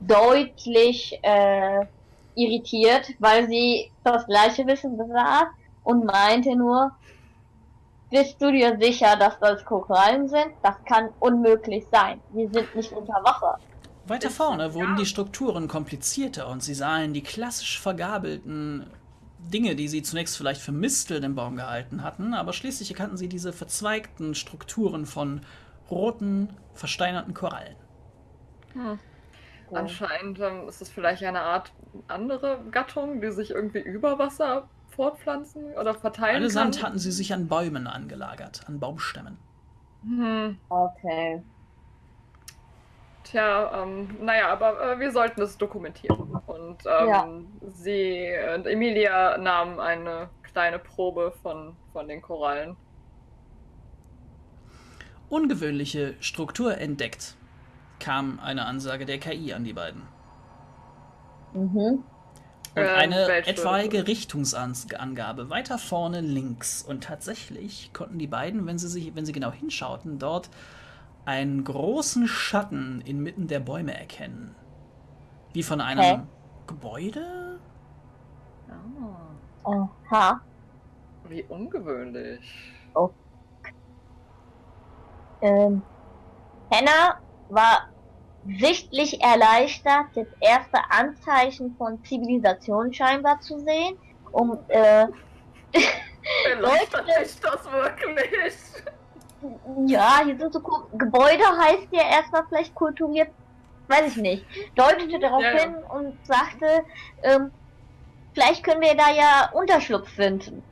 Speaker 2: deutlich äh, irritiert, weil sie das gleiche Wissen besaß und meinte nur, bist du dir sicher, dass das Korallen sind? Das kann unmöglich sein. Wir sind nicht unter Wasser.
Speaker 1: Weiter vorne wurden die Strukturen komplizierter und sie sahen die klassisch vergabelten Dinge, die sie zunächst vielleicht für Misteln im Baum gehalten hatten, aber schließlich erkannten sie diese verzweigten Strukturen von roten, versteinerten Korallen.
Speaker 3: Hm. Anscheinend ähm, ist es vielleicht eine Art andere Gattung, die sich irgendwie über Wasser fortpflanzen oder verteilen
Speaker 1: Allesamt
Speaker 3: kann.
Speaker 1: hatten sie sich an Bäumen angelagert, an Baumstämmen.
Speaker 3: Hm.
Speaker 2: Okay.
Speaker 3: Tja, ähm, naja, aber äh, wir sollten es dokumentieren. Und ähm,
Speaker 2: Ja.
Speaker 3: sie und Emilia nahmen eine kleine Probe von, von den Korallen.
Speaker 1: ungewöhnliche Struktur entdeckt, kam eine Ansage der KI an die beiden.
Speaker 2: Mhm.
Speaker 1: Und
Speaker 3: Ähm,
Speaker 1: eine
Speaker 3: welche?
Speaker 1: etwaige Richtungsangabe weiter vorne links. Und tatsächlich konnten die beiden, wenn sie, sich, wenn sie genau hinschauten, dort einen großen Schatten inmitten der Bäume erkennen. Wie von einem
Speaker 2: Hä?
Speaker 1: Gebäude?
Speaker 3: Ah,
Speaker 2: Aha.
Speaker 3: wie ungewöhnlich.
Speaker 2: Ähm, Hannah war sichtlich erleichtert, das erste Anzeichen von Zivilisation scheinbar zu sehen. Um, äh,
Speaker 3: Erleichtert dich das wirklich?
Speaker 2: Ja, hier sind so Gebäude heißt ja erstmal vielleicht kulturiert, weiß ich nicht. Deutete darauf
Speaker 3: Ja, ja.
Speaker 2: hin und sagte, ähm, vielleicht können wir da ja Unterschlupf finden.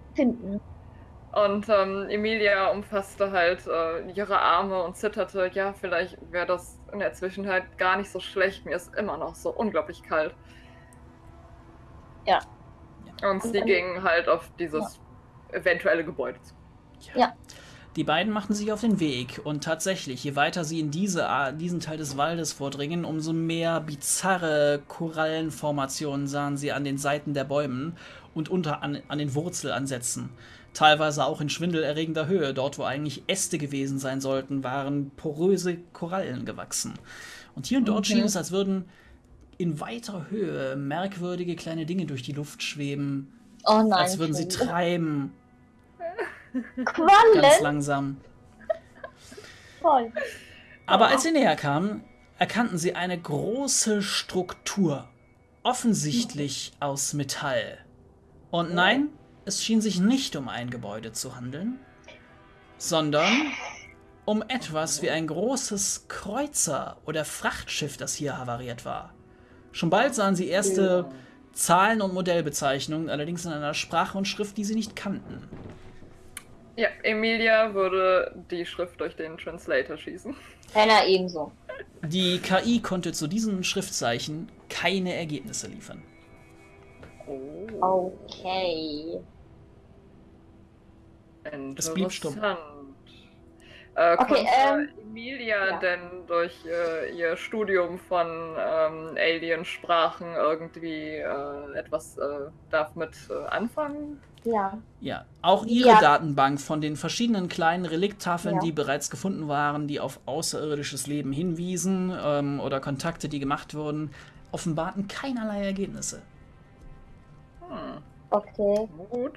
Speaker 3: Und ähm, Emilia umfasste halt äh, ihre Arme und zitterte. Ja, vielleicht wäre das in der Zwischenzeit gar nicht so schlecht. Mir ist immer noch so unglaublich kalt.
Speaker 2: Ja.
Speaker 3: Und sie
Speaker 2: Und-
Speaker 3: gingen halt auf dieses eventuelle Gebäude zu.
Speaker 2: Ja.
Speaker 1: Die beiden machten sich auf den Weg und tatsächlich, je weiter sie in diese, diesen Teil des Waldes vordringen, umso mehr bizarre Korallenformationen sahen sie an den Seiten der Bäumen und unter an, an den Wurzelansätzen. Teilweise auch in schwindelerregender Höhe. Dort, wo eigentlich Äste gewesen sein sollten, waren poröse Korallen gewachsen. Und hier und dort
Speaker 2: Okay.
Speaker 1: schien es, als würden in weiter Höhe merkwürdige kleine Dinge durch die Luft schweben,
Speaker 2: Oh nein.
Speaker 1: als würden sie
Speaker 2: Entschuldigung.
Speaker 1: Treiben, ganz
Speaker 2: Quallen?
Speaker 1: langsam.
Speaker 2: Voll.
Speaker 1: Aber
Speaker 3: Oh.
Speaker 1: als sie näher kamen, erkannten sie eine große Struktur, offensichtlich aus Metall. Und nein, es schien sich nicht um ein Gebäude zu handeln, sondern um etwas wie ein großes Kreuzer oder Frachtschiff, das hier havariert war. Schon bald sahen sie erste Zahlen und Modellbezeichnungen, allerdings in einer Sprache und Schrift, die sie nicht kannten.
Speaker 3: Ja, Emilia würde die Schrift durch den Translator schießen.
Speaker 2: Hannah ebenso.
Speaker 1: Die KI konnte zu diesen Schriftzeichen keine Ergebnisse liefern.
Speaker 3: Oh.
Speaker 2: Okay.
Speaker 1: Es blieb stumm.
Speaker 3: Interessant. Äh,
Speaker 2: Okay,
Speaker 3: konnte
Speaker 2: ähm,
Speaker 3: Emilia
Speaker 2: ja.
Speaker 3: denn durch äh, ihr Studium von ähm, Alien-Sprachen irgendwie äh, etwas äh, damit äh, anfangen?
Speaker 2: Ja.
Speaker 1: Ja, auch ihre
Speaker 2: Ja.
Speaker 1: Datenbank von den verschiedenen kleinen Relikttafeln,
Speaker 2: Ja.
Speaker 1: die bereits gefunden waren, die auf außerirdisches Leben hinwiesen ähm, oder Kontakte, die gemacht wurden, offenbarten keinerlei Ergebnisse.
Speaker 3: Hm,
Speaker 2: Okay.
Speaker 3: gut.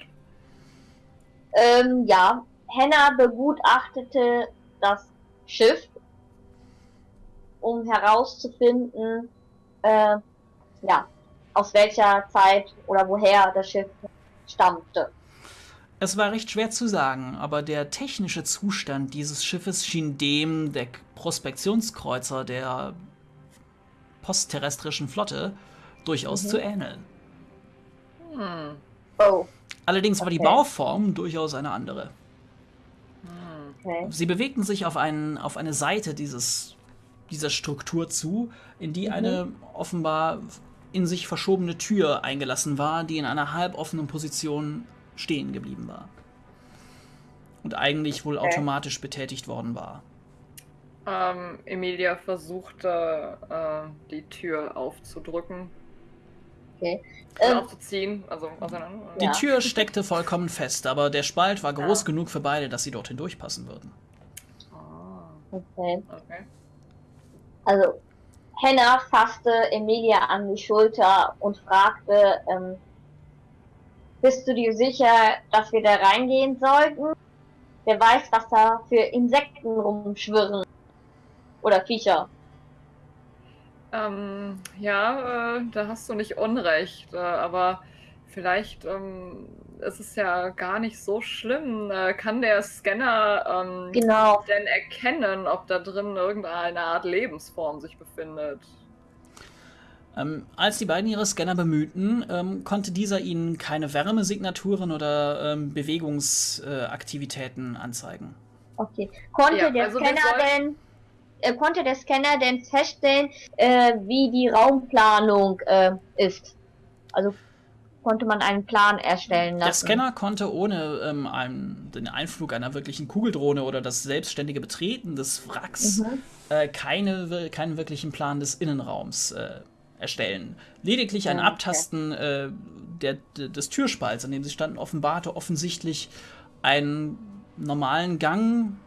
Speaker 2: Ähm, ja. Hannah begutachtete das Schiff, um herauszufinden, äh, ja, aus welcher Zeit oder woher das Schiff stammte.
Speaker 1: Es war recht schwer zu sagen, aber der technische Zustand dieses Schiffes schien dem der Prospektionskreuzer der postterrestrischen Flotte durchaus
Speaker 2: Mhm.
Speaker 1: zu ähneln.
Speaker 3: Hm,
Speaker 2: Oh,
Speaker 1: Allerdings war die
Speaker 2: Okay.
Speaker 1: Bauform durchaus eine andere.
Speaker 3: hm.
Speaker 2: okay.
Speaker 1: Sie bewegten sich auf, einen, auf eine Seite dieses, dieser Struktur zu, in die
Speaker 2: Mhm.
Speaker 1: eine offenbar in sich verschobene Tür eingelassen war, die in einer halboffenen Position stehen geblieben war. Und eigentlich wohl
Speaker 2: Okay.
Speaker 1: automatisch betätigt worden war.
Speaker 3: Ähm, Emilia versuchte, äh, die Tür aufzudrücken.
Speaker 2: Okay.
Speaker 3: Äh,
Speaker 2: Ähm,
Speaker 3: aufzuziehen, also auseinander.
Speaker 1: Die
Speaker 2: Ja.
Speaker 1: Tür steckte vollkommen fest, aber der Spalt war groß
Speaker 3: Ja.
Speaker 1: genug für beide, dass sie dorthin durchpassen würden.
Speaker 3: Ah,
Speaker 2: okay.
Speaker 3: okay.
Speaker 2: Also, Hannah fasste Emilia an die Schulter und fragte, ähm, bist du dir sicher, dass wir da reingehen sollten? Wer weiß, was da für Insekten rumschwirren. Oder Viecher.
Speaker 3: Ähm, ja, äh, da hast du nicht Unrecht, äh, aber vielleicht ähm, ist es ja gar nicht so schlimm. Äh, kann der Scanner ähm,
Speaker 2: Genau.
Speaker 3: denn erkennen, ob da drin irgendeine Art Lebensform sich befindet?
Speaker 1: Ähm, als die beiden ihre Scanner bemühten, ähm, konnte dieser ihnen keine Wärmesignaturen oder ähm, Bewegungsaktivitäten anzeigen.
Speaker 2: Okay. Konnte
Speaker 3: Ja,
Speaker 2: der
Speaker 3: also
Speaker 2: Scanner denn, äh, konnte der Scanner denn feststellen, äh, wie die Raumplanung äh, ist? Also, konnte man einen Plan erstellen lassen.
Speaker 1: Der Scanner konnte ohne ähm, einen, den Einflug einer wirklichen Kugeldrohne oder das selbstständige Betreten des Wracks
Speaker 2: Mhm.
Speaker 1: äh, keine, keinen wirklichen Plan des Innenraums äh, erstellen. Lediglich ein
Speaker 2: Ah, okay.
Speaker 1: Abtasten äh, der, der, des Türspalts, an dem sie standen, offenbarte offensichtlich einen normalen Gang,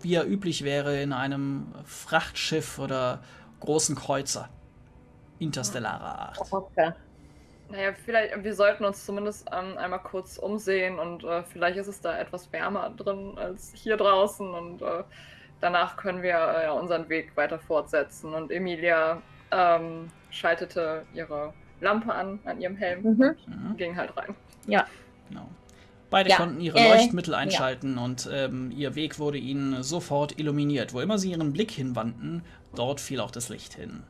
Speaker 1: wie er üblich wäre in einem Frachtschiff oder großen Kreuzer interstellarer Art.
Speaker 2: Okay.
Speaker 3: Naja, vielleicht, wir sollten uns zumindest ähm, einmal kurz umsehen und äh, vielleicht ist es da etwas wärmer drin als hier draußen und äh, danach können wir äh, unseren Weg weiter fortsetzen. Und Emilia ähm, schaltete ihre Lampe an, an ihrem Helm
Speaker 2: Mhm.
Speaker 1: Mhm.
Speaker 3: und ging halt rein.
Speaker 1: Genau. Beide
Speaker 2: Ja,
Speaker 1: konnten ihre
Speaker 2: äh,
Speaker 1: Leuchtmittel einschalten und ähm, ihr Weg wurde ihnen sofort illuminiert. Wo immer sie ihren Blick hinwandten, dort fiel auch das Licht hin.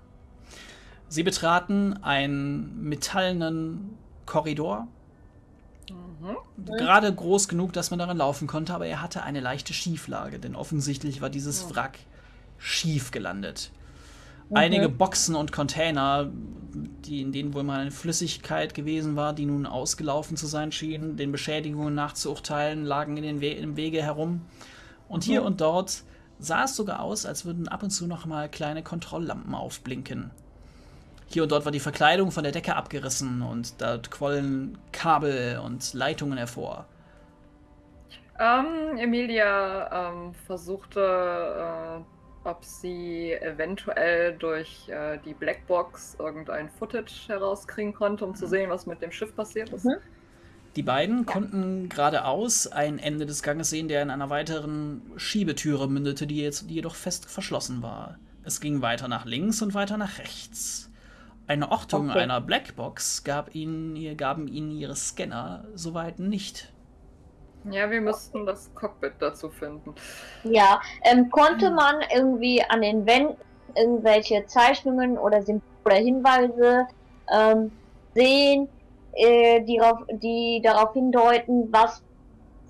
Speaker 1: Sie betraten einen metallenen Korridor,
Speaker 3: Mhm.
Speaker 1: gerade groß genug, dass man darin laufen konnte, aber er hatte eine leichte Schieflage, denn offensichtlich war dieses. Wrack schief gelandet.
Speaker 2: Mhm.
Speaker 1: Einige Boxen und Container, die, in denen wohl mal eine Flüssigkeit gewesen war, die nun ausgelaufen zu sein schien, den Beschädigungen nachzuurteilen, lagen in den We im Wege herum. Und hier
Speaker 2: Mhm.
Speaker 1: und dort sah es sogar aus, als würden ab und zu noch mal kleine Kontrolllampen aufblinken. Hier und dort war die Verkleidung von der Decke abgerissen und dort quollen Kabel und Leitungen hervor.
Speaker 3: Ähm, Emilia ähm, versuchte, äh, ob sie eventuell durch äh, die Blackbox irgendein Footage herauskriegen konnte, um zu sehen, was mit dem Schiff passiert ist.
Speaker 2: Mhm.
Speaker 1: Die beiden konnten geradeaus ein Ende des Ganges sehen, der in einer weiteren Schiebetüre mündete, die, jetzt, die jedoch fest verschlossen war. Es ging weiter nach links und weiter nach rechts. Eine Ortung
Speaker 2: Okay.
Speaker 1: einer Blackbox gab ihnen, gaben ihnen ihre Scanner soweit nicht.
Speaker 3: Ja, wir müssten das Cockpit dazu finden.
Speaker 2: Ja, ähm, konnte man irgendwie an den Wänden irgendwelche Zeichnungen oder Symbole oder Hinweise ähm, sehen, äh, die, darauf, die darauf hindeuten, was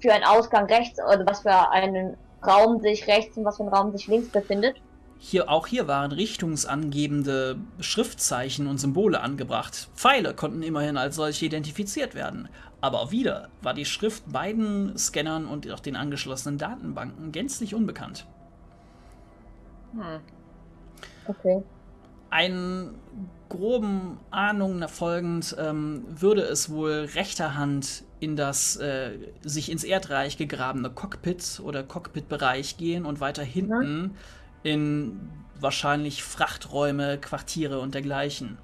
Speaker 2: für ein Ausgang rechts oder was für einen Raum sich rechts und was für ein Raum sich links befindet?
Speaker 1: Hier, auch hier waren richtungsangebende Schriftzeichen und Symbole angebracht. Pfeile konnten immerhin als solche identifiziert werden. Aber auch wieder war die Schrift beiden Scannern und auch den angeschlossenen Datenbanken gänzlich unbekannt.
Speaker 3: Hm.
Speaker 2: Okay.
Speaker 1: Einen groben Ahnungen erfolgend ähm, würde es wohl rechter Hand in das äh, sich ins Erdreich gegrabene Cockpit oder Cockpitbereich gehen und weiter hinten in wahrscheinlich Frachträume, Quartiere und dergleichen.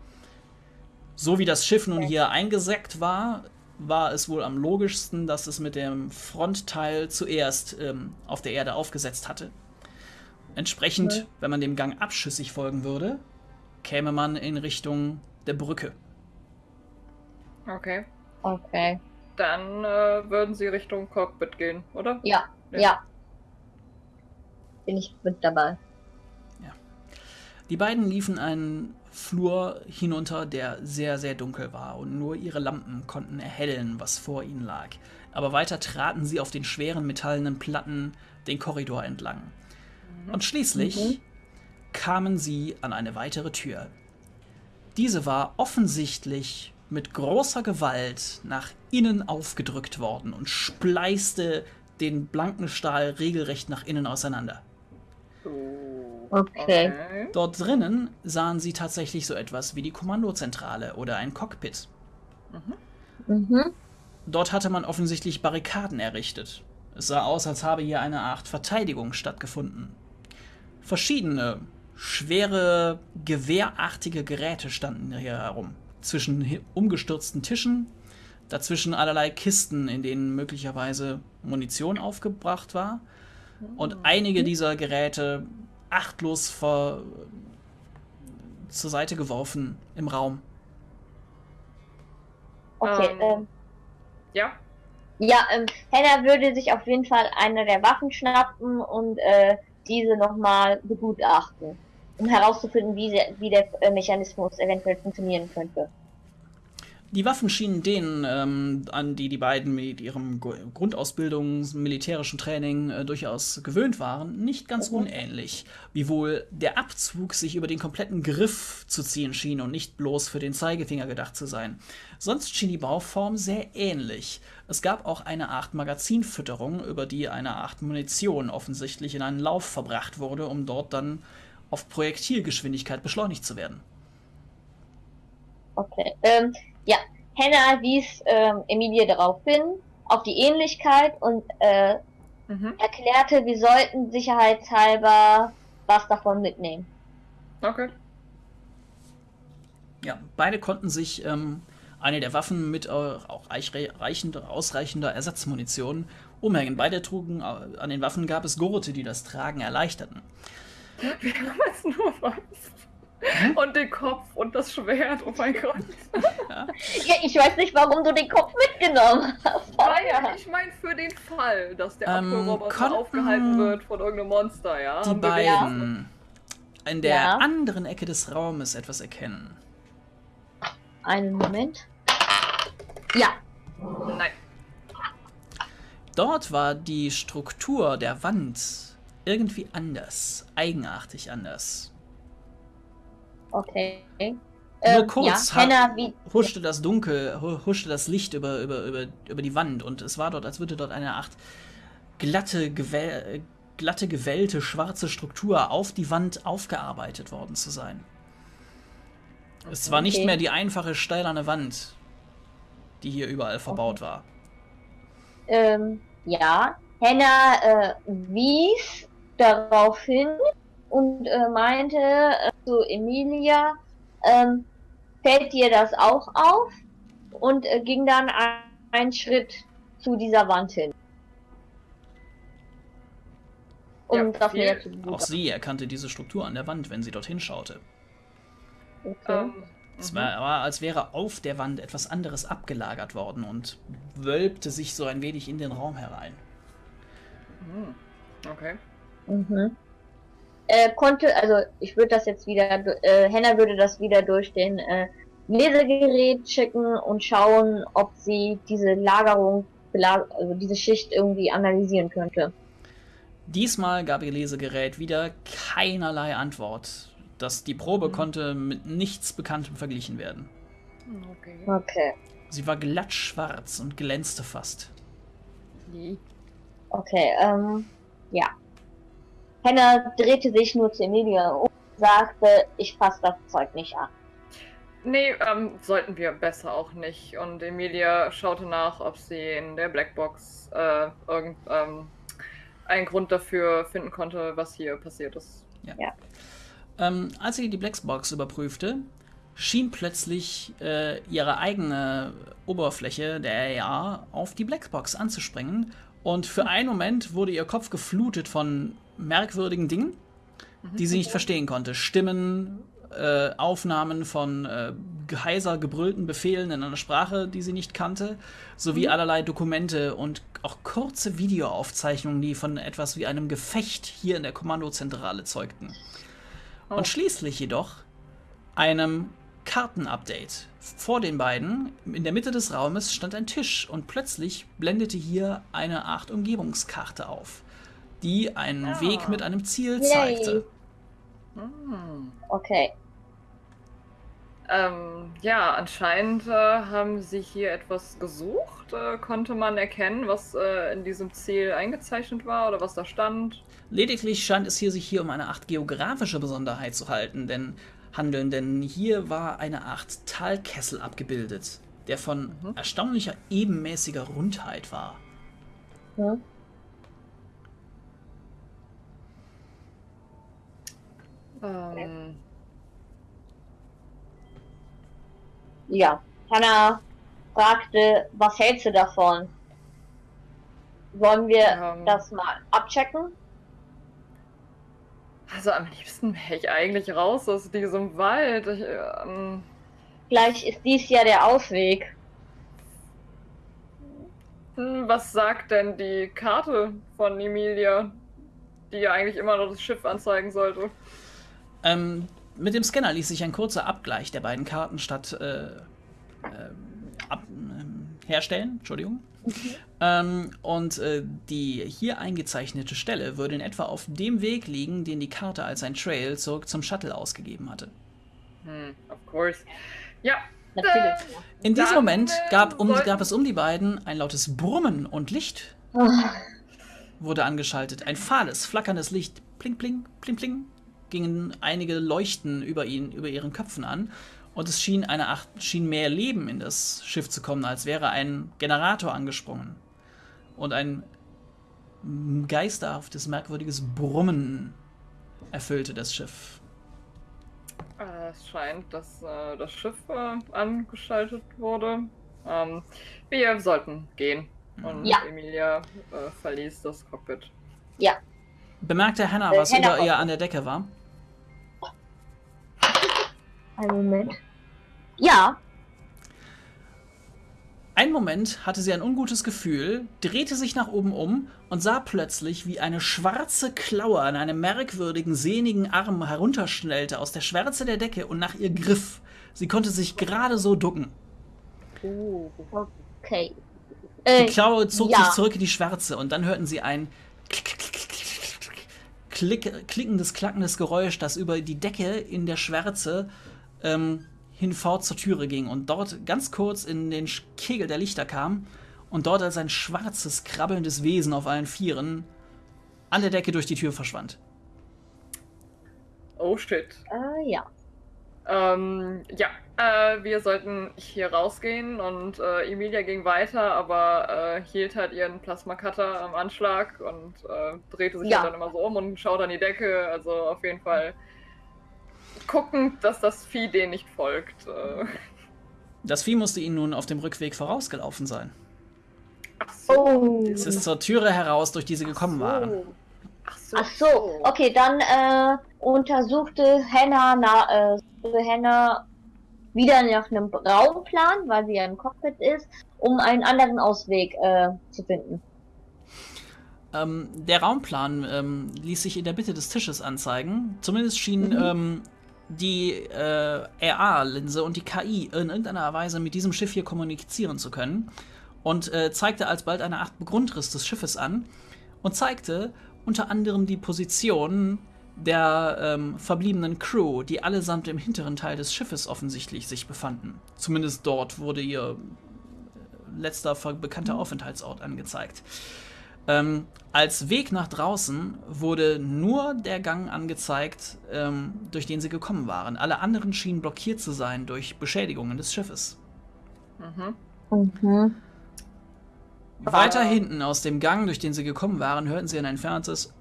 Speaker 1: So wie das Schiff nun
Speaker 2: Okay.
Speaker 1: hier eingesackt war, war es wohl am logischsten, dass es mit dem Frontteil zuerst ähm, auf der Erde aufgesetzt hatte. Entsprechend,
Speaker 2: Mhm.
Speaker 1: wenn man dem Gang abschüssig folgen würde, käme man in Richtung der Brücke.
Speaker 3: Okay.
Speaker 2: Okay.
Speaker 3: Dann äh, würden sie Richtung Cockpit gehen, oder?
Speaker 2: Ja,
Speaker 3: Ja.
Speaker 2: ja. Bin ich mit dabei.
Speaker 1: Die beiden liefen einen Flur hinunter, der sehr, sehr dunkel war und nur ihre Lampen konnten erhellen, was vor ihnen lag. Aber weiter traten sie auf den schweren metallenen Platten den Korridor entlang. Und schließlich
Speaker 2: Mhm.
Speaker 1: kamen sie an eine weitere Tür. Diese war offensichtlich mit großer Gewalt nach innen aufgedrückt worden und spleißte den blanken Stahl regelrecht nach innen auseinander.
Speaker 3: Oh,
Speaker 2: Okay.
Speaker 1: Dort drinnen sahen sie tatsächlich so etwas wie die Kommandozentrale oder ein Cockpit.
Speaker 2: Mhm.
Speaker 1: Dort hatte man offensichtlich Barrikaden errichtet. Es sah aus, als habe hier eine Art Verteidigung stattgefunden. Verschiedene, schwere, gewehrartige Geräte standen hier herum. Zwischen umgestürzten Tischen, dazwischen allerlei Kisten, in denen möglicherweise Munition aufgebracht war. Und einige dieser Geräte achtlos ver zur Seite geworfen im Raum.
Speaker 2: Okay.
Speaker 3: Ähm.
Speaker 2: Ähm,
Speaker 3: Ja,
Speaker 2: ja, ähm, Hannah würde sich auf jeden Fall eine der Waffen schnappen und äh, diese nochmal begutachten, um herauszufinden, wie, der- wie der äh, Mechanismus eventuell funktionieren könnte.
Speaker 1: Die Waffen schienen denen, ähm, an die die beiden mit ihrem Grundausbildung, militärischen Training äh, durchaus gewöhnt waren, nicht ganz unähnlich. Wiewohl der Abzug sich über den kompletten Griff zu ziehen schien und nicht bloß für den Zeigefinger gedacht zu sein. Sonst schien die Bauform sehr ähnlich. Es gab auch eine Art Magazinfütterung, über die eine Art Munition offensichtlich in einen Lauf verbracht wurde, um dort dann auf Projektilgeschwindigkeit beschleunigt zu werden.
Speaker 2: Okay. Ähm, ja, Hannah wies ähm, Emilie darauf hin, auf die Ähnlichkeit und äh, mhm. erklärte, wir sollten sicherheitshalber was davon mitnehmen.
Speaker 3: Okay.
Speaker 1: Ja, beide konnten sich ähm, eine der Waffen mit äh, auch reichend, ausreichender Ersatzmunition umhängen. Beide trugen, äh, an den Waffen gab es Gurte, die das Tragen erleichterten.
Speaker 3: Wir haben jetzt nur was. Hm? Und den Kopf und das Schwert, oh mein Gott.
Speaker 2: Ja. ja, ich weiß nicht, warum du den Kopf mitgenommen hast.
Speaker 3: Weil, ich meine, für den Fall, dass der ähm, Abwehrroboter aufgehalten wird von irgendeinem Monster, ja.
Speaker 1: Die beiden in der ja. anderen Ecke des Raumes etwas erkennen.
Speaker 2: Einen Moment. Ja.
Speaker 3: Nein.
Speaker 1: Dort war die Struktur der Wand irgendwie anders, eigenartig anders.
Speaker 2: Okay.
Speaker 1: Nur ähm, kurz ja, Henna, wie, huschte das Dunkel, huschte das Licht über, über, über, über die Wand und es war dort, als würde dort eine Art glatte, gewell, glatte, gewellte, schwarze Struktur auf die Wand aufgearbeitet worden zu sein. Es war okay. nicht mehr die einfache steilerne Wand, die hier überall verbaut okay. war.
Speaker 2: Ähm, ja, Henna äh, wies darauf hin und äh, meinte äh, zu Emilia, ähm, fällt dir das auch auf? Und äh, ging dann ein, einen Schritt zu dieser Wand hin.
Speaker 1: Um ja, das näher zu Auch sie erkannte diese Struktur an der Wand, wenn sie dorthin schaute. Okay. Ähm, es war, war, als wäre auf der Wand etwas anderes abgelagert worden und wölbte sich so ein wenig in den Raum herein.
Speaker 3: Hm, okay.
Speaker 2: Mhm äh, konnte, also ich würde das jetzt wieder, äh, Henna würde das wieder durch den äh, Lesegerät schicken und schauen, ob sie diese Lagerung, also diese Schicht irgendwie analysieren könnte.
Speaker 1: Diesmal gab ihr Lesegerät wieder keinerlei Antwort. dass die Probe mhm. konnte mit nichts Bekanntem verglichen werden.
Speaker 2: Okay. okay.
Speaker 1: Sie war glatt schwarz und glänzte fast.
Speaker 2: Okay, ähm, ja. Henna drehte sich nur zu Emilia und sagte, ich fasse das Zeug nicht an.
Speaker 3: Nee, ähm, sollten wir besser auch nicht. Und Emilia schaute nach, ob sie in der Blackbox äh, irgendeinen ähm, Grund dafür finden konnte, was hier passiert ist.
Speaker 1: Ja. ja. Ähm, als sie die Blackbox überprüfte, schien plötzlich äh, ihre eigene Oberfläche der AR auf die Blackbox anzuspringen. Und für einen Moment wurde ihr Kopf geflutet von merkwürdigen Dingen, mhm. die sie nicht verstehen konnte. Stimmen, äh, Aufnahmen von äh, heiser gebrüllten Befehlen in einer Sprache, die sie nicht kannte, sowie mhm. allerlei Dokumente und auch kurze Videoaufzeichnungen, die von etwas wie einem Gefecht hier in der Kommandozentrale zeugten. Oh. Und schließlich jedoch einem Kartenupdate. Vor den beiden, in der Mitte des Raumes, stand ein Tisch und plötzlich blendete hier eine Art Umgebungskarte auf die einen ah. Weg mit einem Ziel zeigte.
Speaker 2: Hm. Okay.
Speaker 3: Ähm, ja, anscheinend äh, haben sie hier etwas gesucht. Äh, konnte man erkennen, was äh, in diesem Ziel eingezeichnet war oder was da stand?
Speaker 1: Lediglich scheint es hier sich hier um eine Art geografische Besonderheit zu halten, denn handeln, denn hier war eine Art Talkessel abgebildet, der von mhm. erstaunlicher ebenmäßiger Rundheit war.
Speaker 2: Mhm. Ähm. Ja, Hannah fragte, was hältst du davon? Wollen wir ähm, das mal abchecken?
Speaker 3: Also am liebsten wäre ich eigentlich raus aus diesem Wald. Ich, ähm,
Speaker 2: Vielleicht ist dies ja der Ausweg.
Speaker 3: Hm, was sagt denn die Karte von Emilia, die ja eigentlich immer noch das Schiff anzeigen sollte?
Speaker 1: Ähm, mit dem Scanner ließ sich ein kurzer Abgleich der beiden Karten statt äh, äh, ab, ähm, herstellen. Entschuldigung. Ähm, und äh, die hier eingezeichnete Stelle würde in etwa auf dem Weg liegen, den die Karte als ein Trail zurück zum Shuttle ausgegeben hatte.
Speaker 3: Hm, of course. Ja.
Speaker 2: Natürlich.
Speaker 1: In diesem
Speaker 3: Dann,
Speaker 1: Moment
Speaker 3: äh,
Speaker 1: gab, um, gab es um die beiden ein lautes Brummen und Licht
Speaker 2: Ah,
Speaker 1: wurde angeschaltet. Ein fahles, flackerndes Licht. Pling, pling, pling, pling. Gingen einige Leuchten über, ihn, über ihren Köpfen an. Und es schien, eine schien mehr Leben in das Schiff zu kommen, als wäre ein Generator angesprungen. Und ein geisterhaftes, merkwürdiges Brummen erfüllte das Schiff.
Speaker 3: Äh, Es scheint, dass äh, das Schiff äh, angeschaltet wurde. Ähm, wir sollten gehen. Und
Speaker 2: Ja.
Speaker 3: Emilia äh, verließ das Cockpit.
Speaker 1: Bemerkte Hannah,
Speaker 2: Äh,
Speaker 1: was
Speaker 2: Hannah
Speaker 1: über ihr an der Decke war?
Speaker 2: Einen Moment. Ja,
Speaker 1: Einen Moment hatte sie ein ungutes Gefühl, drehte sich nach oben um und sah plötzlich, wie eine schwarze Klaue an einem merkwürdigen, sehnigen Arm herunterschnellte aus der Schwärze der Decke und nach ihr griff. Sie konnte sich gerade so ducken.
Speaker 2: okay.
Speaker 1: Die
Speaker 2: Äh,
Speaker 1: Klaue zog
Speaker 2: ja.
Speaker 1: sich zurück in die Schwärze und dann hörten sie ein klick, klickendes, klackendes Geräusch, das über die Decke in der Schwärze ähm, hinfort zur Türe ging und dort ganz kurz in den Kegel der Lichter kam und dort als ein schwarzes, krabbelndes Wesen auf allen Vieren an der Decke durch die Tür verschwand.
Speaker 3: Oh shit.
Speaker 2: äh, ja.
Speaker 3: Ähm, ja, äh, wir sollten hier rausgehen und äh, Emilia ging weiter, aber äh, hielt halt ihren Plasma-Cutter am Anschlag und äh, drehte sich
Speaker 2: Ja.
Speaker 3: halt dann immer so um und schaut an die Decke. Also auf jeden Fall gucken, dass das Vieh denen nicht folgt. Äh,
Speaker 1: Das Vieh musste ihnen nun auf dem Rückweg vorausgelaufen sein.
Speaker 3: ach so.
Speaker 2: Oh.
Speaker 1: Es ist zur Türe heraus, durch die sie gekommen waren.
Speaker 3: Ach so.
Speaker 2: Ach so, okay, dann äh, untersuchte Hannah, na, äh, wieder nach einem Raumplan, weil sie ja im Cockpit ist, um einen anderen Ausweg äh, zu finden.
Speaker 1: Ähm, der Raumplan ähm, ließ sich in der Mitte des Tisches anzeigen. Zumindest schien
Speaker 2: Mhm.
Speaker 1: ähm, die äh, RA-Linse und die KI in irgendeiner Weise mit diesem Schiff hier kommunizieren zu können. Und äh, zeigte alsbald eine Art Grundriss des Schiffes an und zeigte unter anderem die Position der ähm, verbliebenen Crew, die allesamt im hinteren Teil des Schiffes offensichtlich sich befanden. Zumindest dort wurde ihr äh, letzter bekannter Aufenthaltsort angezeigt. Ähm, als Weg nach draußen wurde nur der Gang angezeigt, ähm, durch den sie gekommen waren. Alle anderen schienen blockiert zu sein durch Beschädigungen des Schiffes.
Speaker 3: Mhm.
Speaker 2: Mhm.
Speaker 1: Weiter
Speaker 3: Ah.
Speaker 1: hinten aus dem Gang, durch den sie gekommen waren, hörten sie ein entferntes.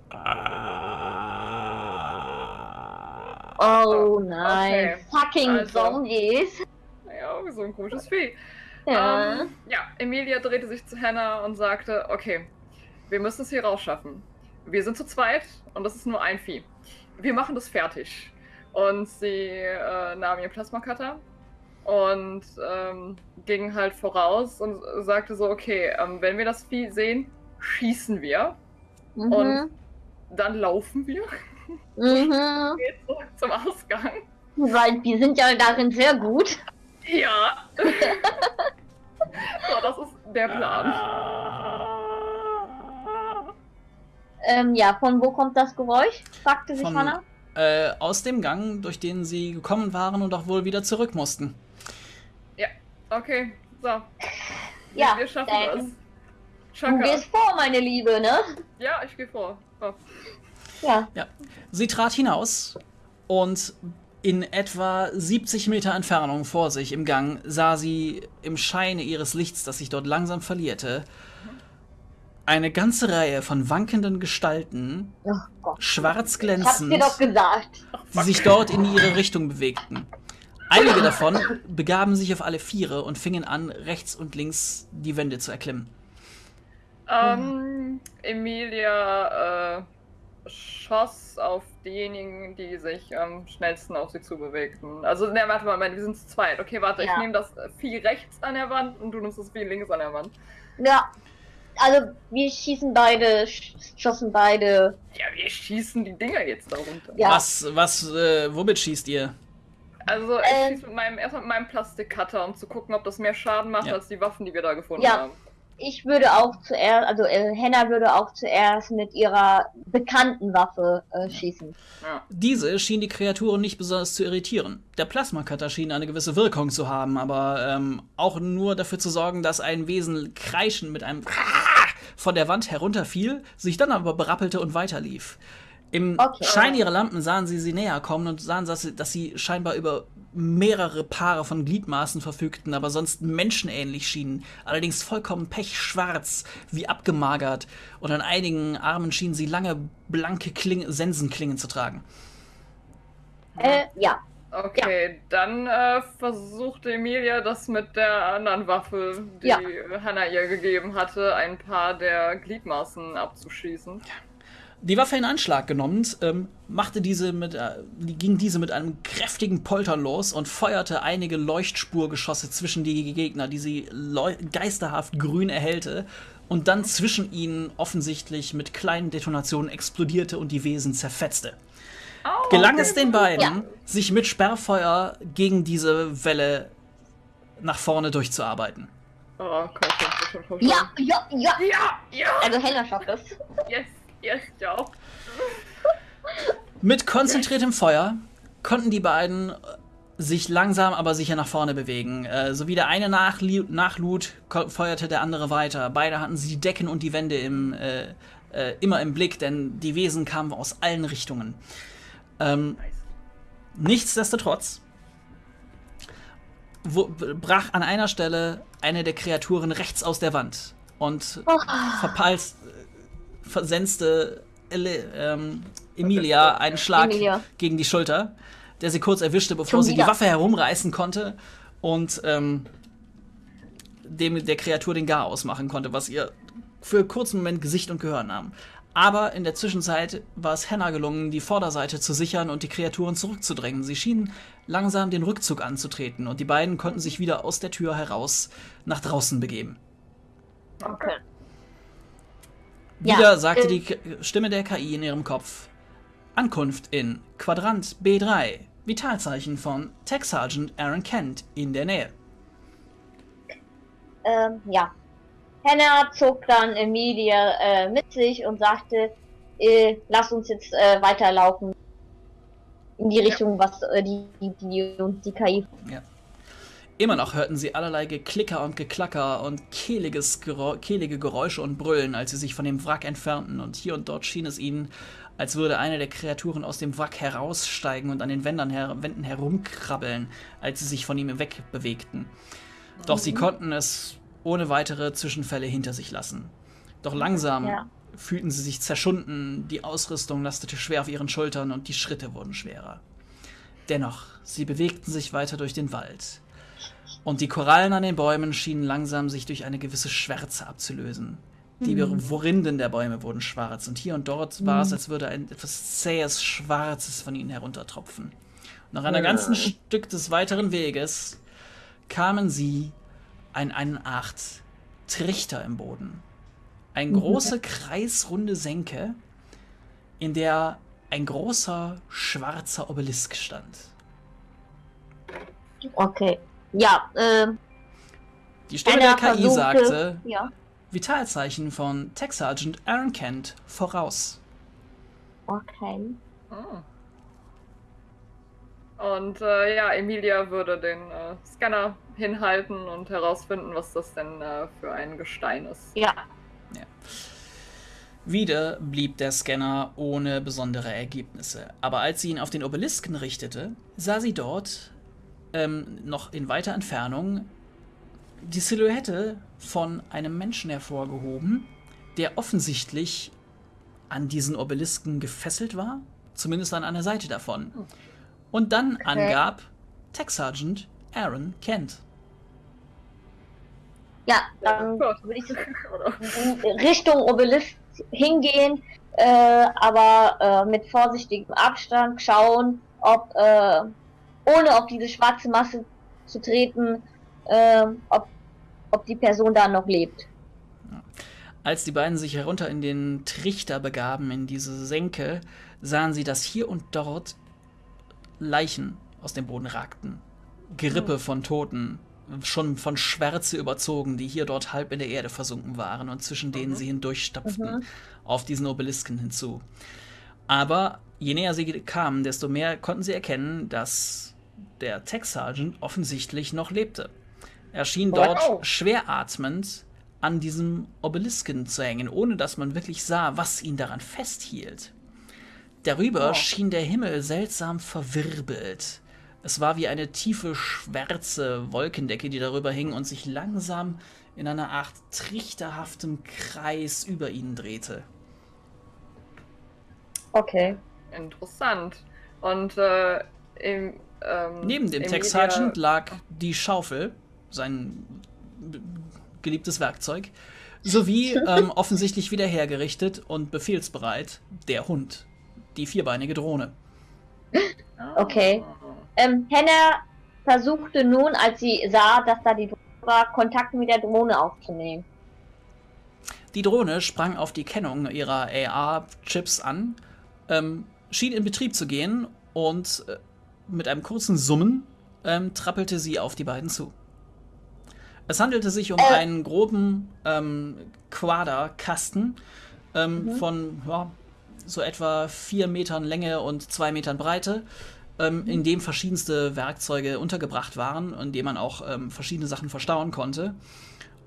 Speaker 2: Oh nein,
Speaker 3: Okay,
Speaker 2: fucking
Speaker 3: also-
Speaker 2: Zombies.
Speaker 3: Ja, so ein komisches Vieh.
Speaker 2: Ja.
Speaker 3: Ähm, ja, Emilia drehte sich zu Hannah und sagte, okay, wir müssen es hier rausschaffen. Wir sind zu zweit und das ist nur ein Vieh. Wir machen das fertig. Und sie äh, nahm ihren Plasma-Cutter und ähm, ging halt voraus und sagte so, okay, ähm, wenn wir das Vieh sehen, schießen wir,
Speaker 2: Mhm.
Speaker 3: und- dann laufen wir,
Speaker 2: Mhm.
Speaker 3: geht zurück zum Ausgang.
Speaker 2: Weil wir sind ja darin sehr gut.
Speaker 3: Ja. so, das ist der Plan.
Speaker 2: Ähm, ja, von wo kommt das Geräusch? fragte sich
Speaker 1: Von-
Speaker 2: Hannah.
Speaker 1: Äh, aus dem Gang, durch den sie gekommen waren und auch wohl wieder zurück mussten.
Speaker 3: Okay, so.
Speaker 2: Ja,
Speaker 3: wir schaffen
Speaker 2: dann-
Speaker 3: das.
Speaker 2: Du
Speaker 3: Chaka.
Speaker 2: gehst vor, meine Liebe, ne?
Speaker 3: Ja, ich gehe vor. So.
Speaker 2: Ja.
Speaker 1: Sie trat hinaus und in etwa 70 Meter Entfernung vor sich im Gang sah sie im Scheine ihres Lichts, das sich dort langsam verlierte, eine ganze Reihe von wankenden Gestalten,
Speaker 2: Oh
Speaker 1: schwarz
Speaker 2: Ich
Speaker 1: glänzend,
Speaker 2: dir doch gesagt.
Speaker 1: die sich dort in ihre Richtung bewegten. Einige davon begaben sich auf alle Viere und fingen an, rechts und links die Wände zu erklimmen.
Speaker 3: Ähm, Emilia äh, schoss auf diejenigen, die sich am schnellsten auf sie zubewegten. Also, ne, warte mal, wir sind zu zweit. Okay, warte, ich
Speaker 2: Ja.
Speaker 3: nehme das Vieh rechts an der Wand und du nimmst das Vieh links an der Wand.
Speaker 2: Ja. Also, wir schießen beide, sch- schossen beide.
Speaker 3: Ja, wir schießen die Dinger jetzt da runter.
Speaker 2: Ja.
Speaker 1: Was, was, äh, womit schießt ihr?
Speaker 3: Also ich
Speaker 2: Ähm.
Speaker 3: schieße mit meinem, erstmal mit meinem Plastikcutter, um zu gucken, ob das mehr Schaden macht
Speaker 1: Ja.
Speaker 3: als die Waffen, die wir da gefunden
Speaker 2: Ja.
Speaker 3: haben.
Speaker 2: Ich würde auch zuerst, also äh, Henna würde auch zuerst mit ihrer bekannten Waffe äh, schießen.
Speaker 3: Ja.
Speaker 1: Diese schien die Kreaturen nicht besonders zu irritieren. Der Plasmacutter schien eine gewisse Wirkung zu haben, aber ähm, auch nur dafür zu sorgen, dass ein Wesen kreischend mit einem von der Wand herunterfiel, sich dann aber berappelte und weiterlief. Im
Speaker 2: Okay.
Speaker 1: Schein ihrer Lampen sahen sie sie näher kommen und sahen, dass sie, dass sie scheinbar über mehrere Paare von Gliedmaßen verfügten, aber sonst menschenähnlich schienen. Allerdings vollkommen pechschwarz, wie abgemagert. Und an einigen Armen schienen sie lange, blanke Kling Sensenklingen zu tragen.
Speaker 2: Äh, ja.
Speaker 3: Okay, dann äh, versucht Emilia das mit der anderen Waffe, die
Speaker 2: Ja.
Speaker 3: Hannah ihr gegeben hatte, ein paar der Gliedmaßen abzuschießen.
Speaker 1: Die Waffe in Anschlag genommen, ähm, machte diese mit, äh, ging diese mit einem kräftigen Poltern los und feuerte einige Leuchtspurgeschosse zwischen die Gegner, die sie geisterhaft grün erhellte und dann zwischen ihnen offensichtlich mit kleinen Detonationen explodierte und die Wesen zerfetzte.
Speaker 3: Au,
Speaker 1: Gelang
Speaker 3: okay.
Speaker 1: es den beiden,
Speaker 2: Ja.
Speaker 1: sich mit Sperrfeuer gegen diese Welle nach vorne durchzuarbeiten.
Speaker 3: Oh, komm komm schon, komm schon.
Speaker 2: Ja, ja, ja.
Speaker 3: Ja, ja,
Speaker 2: Also Henna schafft es.
Speaker 3: yes, yes, auch.
Speaker 1: Mit konzentriertem Feuer konnten die beiden sich langsam aber sicher nach vorne bewegen. Äh, so wie der eine nachli- nachlud, feuerte der andere weiter. Beide hatten sie die Decken und die Wände im, äh, äh, immer im Blick, denn die Wesen kamen aus allen Richtungen. Ähm, nichtsdestotrotz wo, brach an einer Stelle eine der Kreaturen rechts aus der Wand und
Speaker 2: Oh,
Speaker 1: versenste Ele, ähm, Emilia einen Schlag
Speaker 2: Emilia.
Speaker 1: gegen die Schulter, der sie kurz erwischte, bevor sie die. Waffe herumreißen konnte und ähm, dem der Kreatur den Garaus machen konnte, was ihr für einen kurzen Moment Gesicht und Gehör nahm. Aber in der Zwischenzeit war es Hannah gelungen, die Vorderseite zu sichern und die Kreaturen zurückzudrängen. Sie schienen langsam den Rückzug anzutreten und die beiden konnten sich wieder aus der Tür heraus nach draußen begeben.
Speaker 2: okay. Ja,
Speaker 1: Wieder sagte
Speaker 2: äh,
Speaker 1: die K Stimme der KI in ihrem Kopf. Ankunft in Quadrant B3. Vitalzeichen von Tech Sergeant Aaron Kent in der Nähe.
Speaker 2: Ähm, ja. Henna zog dann Emilia äh, mit sich und sagte, äh, lass uns jetzt äh, weiterlaufen. In die Richtung, was äh, die, die, die, die KI.
Speaker 1: Immer noch hörten sie allerlei Geklicker und Geklacker und kehliges Gerä kehlige Geräusche und Brüllen, als sie sich von dem Wrack entfernten. Und hier und dort schien es ihnen, als würde eine der Kreaturen aus dem Wrack heraussteigen und an den Wänden, her Wänden herumkrabbeln, als sie sich von ihm wegbewegten. Doch sie konnten es ohne weitere Zwischenfälle hinter sich lassen. Doch langsam
Speaker 2: Ja.
Speaker 1: fühlten sie sich zerschunden, die Ausrüstung lastete schwer auf ihren Schultern und die Schritte wurden schwerer. Dennoch, sie bewegten sich weiter durch den Wald. Und die Korallen an den Bäumen schienen langsam sich durch eine gewisse Schwärze abzulösen. Die
Speaker 2: Mhm.
Speaker 1: Rinden der Bäume wurden schwarz und hier und dort war es, als würde ein etwas zähes Schwarzes von ihnen heruntertropfen. Nach einer ganzen Stück des weiteren Weges kamen sie an eine Art Trichter im Boden. Eine große kreisrunde Senke, in der ein großer schwarzer Obelisk stand.
Speaker 2: Okay. Ja, ähm,
Speaker 1: Die Stimme der KI
Speaker 2: versuchte-
Speaker 1: sagte,
Speaker 2: Ja.
Speaker 1: Vitalzeichen von Tech Sergeant Aaron Kent voraus.
Speaker 2: Okay.
Speaker 3: Ah. Und äh, ja, Emilia würde den äh, Scanner hinhalten und herausfinden, was das denn äh, für ein Gestein ist.
Speaker 2: Ja.
Speaker 1: Wieder blieb der Scanner ohne besondere Ergebnisse. Aber als sie ihn auf den Obelisken richtete, sah sie dort, ähm, noch in weiter Entfernung, die Silhouette von einem Menschen hervorgehoben, der offensichtlich an diesen Obelisken gefesselt war, zumindest an einer Seite davon. Und dann angab Tech Sergeant Aaron Kent.
Speaker 2: Ja, dann würde ich? Richtung Obelisk hingehen, äh, aber äh, mit vorsichtigem Abstand schauen, ob äh, ohne auf diese schwarze Masse zu treten, äh, ob, ob die Person da noch lebt.
Speaker 1: Als die beiden sich herunter in den Trichter begaben, in diese Senke, sahen sie, dass hier und dort Leichen aus dem Boden ragten. Gerippe von Toten, schon von Schwärze überzogen, die hier dort halb in der Erde versunken waren und zwischen denen
Speaker 3: Mhm.
Speaker 1: sie hindurchstapften,
Speaker 2: Mhm.
Speaker 1: auf diesen Obelisken hinzu. Aber je näher sie kamen, desto mehr konnten sie erkennen, dass der Tech Sergeant offensichtlich noch lebte. Er schien dort
Speaker 2: Wow.
Speaker 1: schwer atmend an diesem Obelisken zu hängen, ohne dass man wirklich sah, was ihn daran festhielt. Darüber
Speaker 2: Oh.
Speaker 1: schien der Himmel seltsam verwirbelt. Es war wie eine tiefe, schwarze Wolkendecke, die darüber hing und sich langsam in einer Art trichterhaftem Kreis über ihnen drehte.
Speaker 2: Okay.
Speaker 3: Interessant. Und äh, im, ähm,
Speaker 1: Neben dem Tech Sergeant lag die Schaufel, sein geliebtes Werkzeug, sowie ähm, offensichtlich wieder hergerichtet und befehlsbereit der Hund, die vierbeinige Drohne.
Speaker 3: Ah.
Speaker 2: Okay. Ähm, Hannah versuchte nun, als sie sah, dass da die Drohne war, Kontakt mit der Drohne aufzunehmen.
Speaker 1: Die Drohne sprang auf die Kennung ihrer AR-Chips an, ähm, schien in Betrieb zu gehen und äh, mit einem kurzen Summen ähm, trappelte sie auf die beiden zu. Es handelte sich um
Speaker 2: Äh.
Speaker 1: einen groben ähm, Quaderkasten ähm,
Speaker 2: Mhm.
Speaker 1: von ja, so etwa vier Metern Länge und zwei Metern Breite, ähm, in dem verschiedenste Werkzeuge untergebracht waren, in dem man auch ähm, verschiedene Sachen verstauen konnte.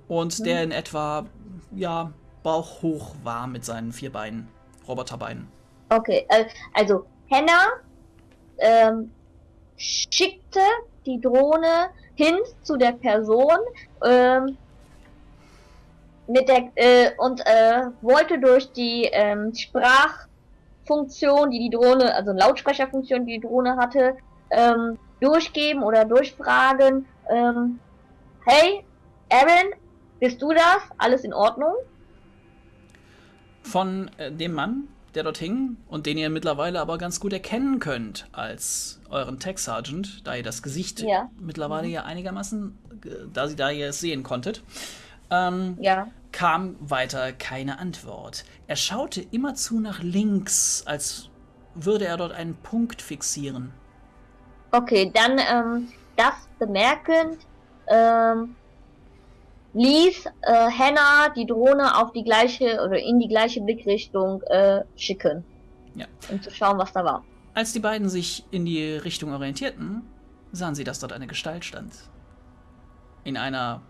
Speaker 1: Und der in etwa, ja, bauchhoch war mit seinen vier Beinen, Roboterbeinen.
Speaker 2: Okay, äh, also Hannah ähm, schickte die Drohne hin zu der Person ähm, mit der äh, und äh, wollte durch die ähm, Sprachfunktion, die die Drohne, also Lautsprecherfunktion, die die Drohne hatte, ähm, durchgeben oder durchfragen. Ähm, hey, Aaron, bist du das? Alles in Ordnung?
Speaker 1: Von äh, dem Mann, der dort hing und den ihr mittlerweile aber ganz gut erkennen könnt als euren Tech Sergeant, da ihr das Gesicht
Speaker 2: Ja.
Speaker 1: mittlerweile ja einigermaßen, äh, da sie da ihr es sehen konntet, ähm,
Speaker 2: Ja.
Speaker 1: kam weiter keine Antwort. Er schaute immerzu nach links, als würde er dort einen Punkt fixieren.
Speaker 2: Okay, dann ähm, das bemerkend ähm, ließ äh, Hannah die Drohne auf die gleiche oder in die gleiche Blickrichtung äh, schicken.
Speaker 1: Ja.
Speaker 2: Um zu schauen, was da war.
Speaker 1: Als die beiden sich in die Richtung orientierten, sahen sie, dass dort eine Gestalt stand. In einer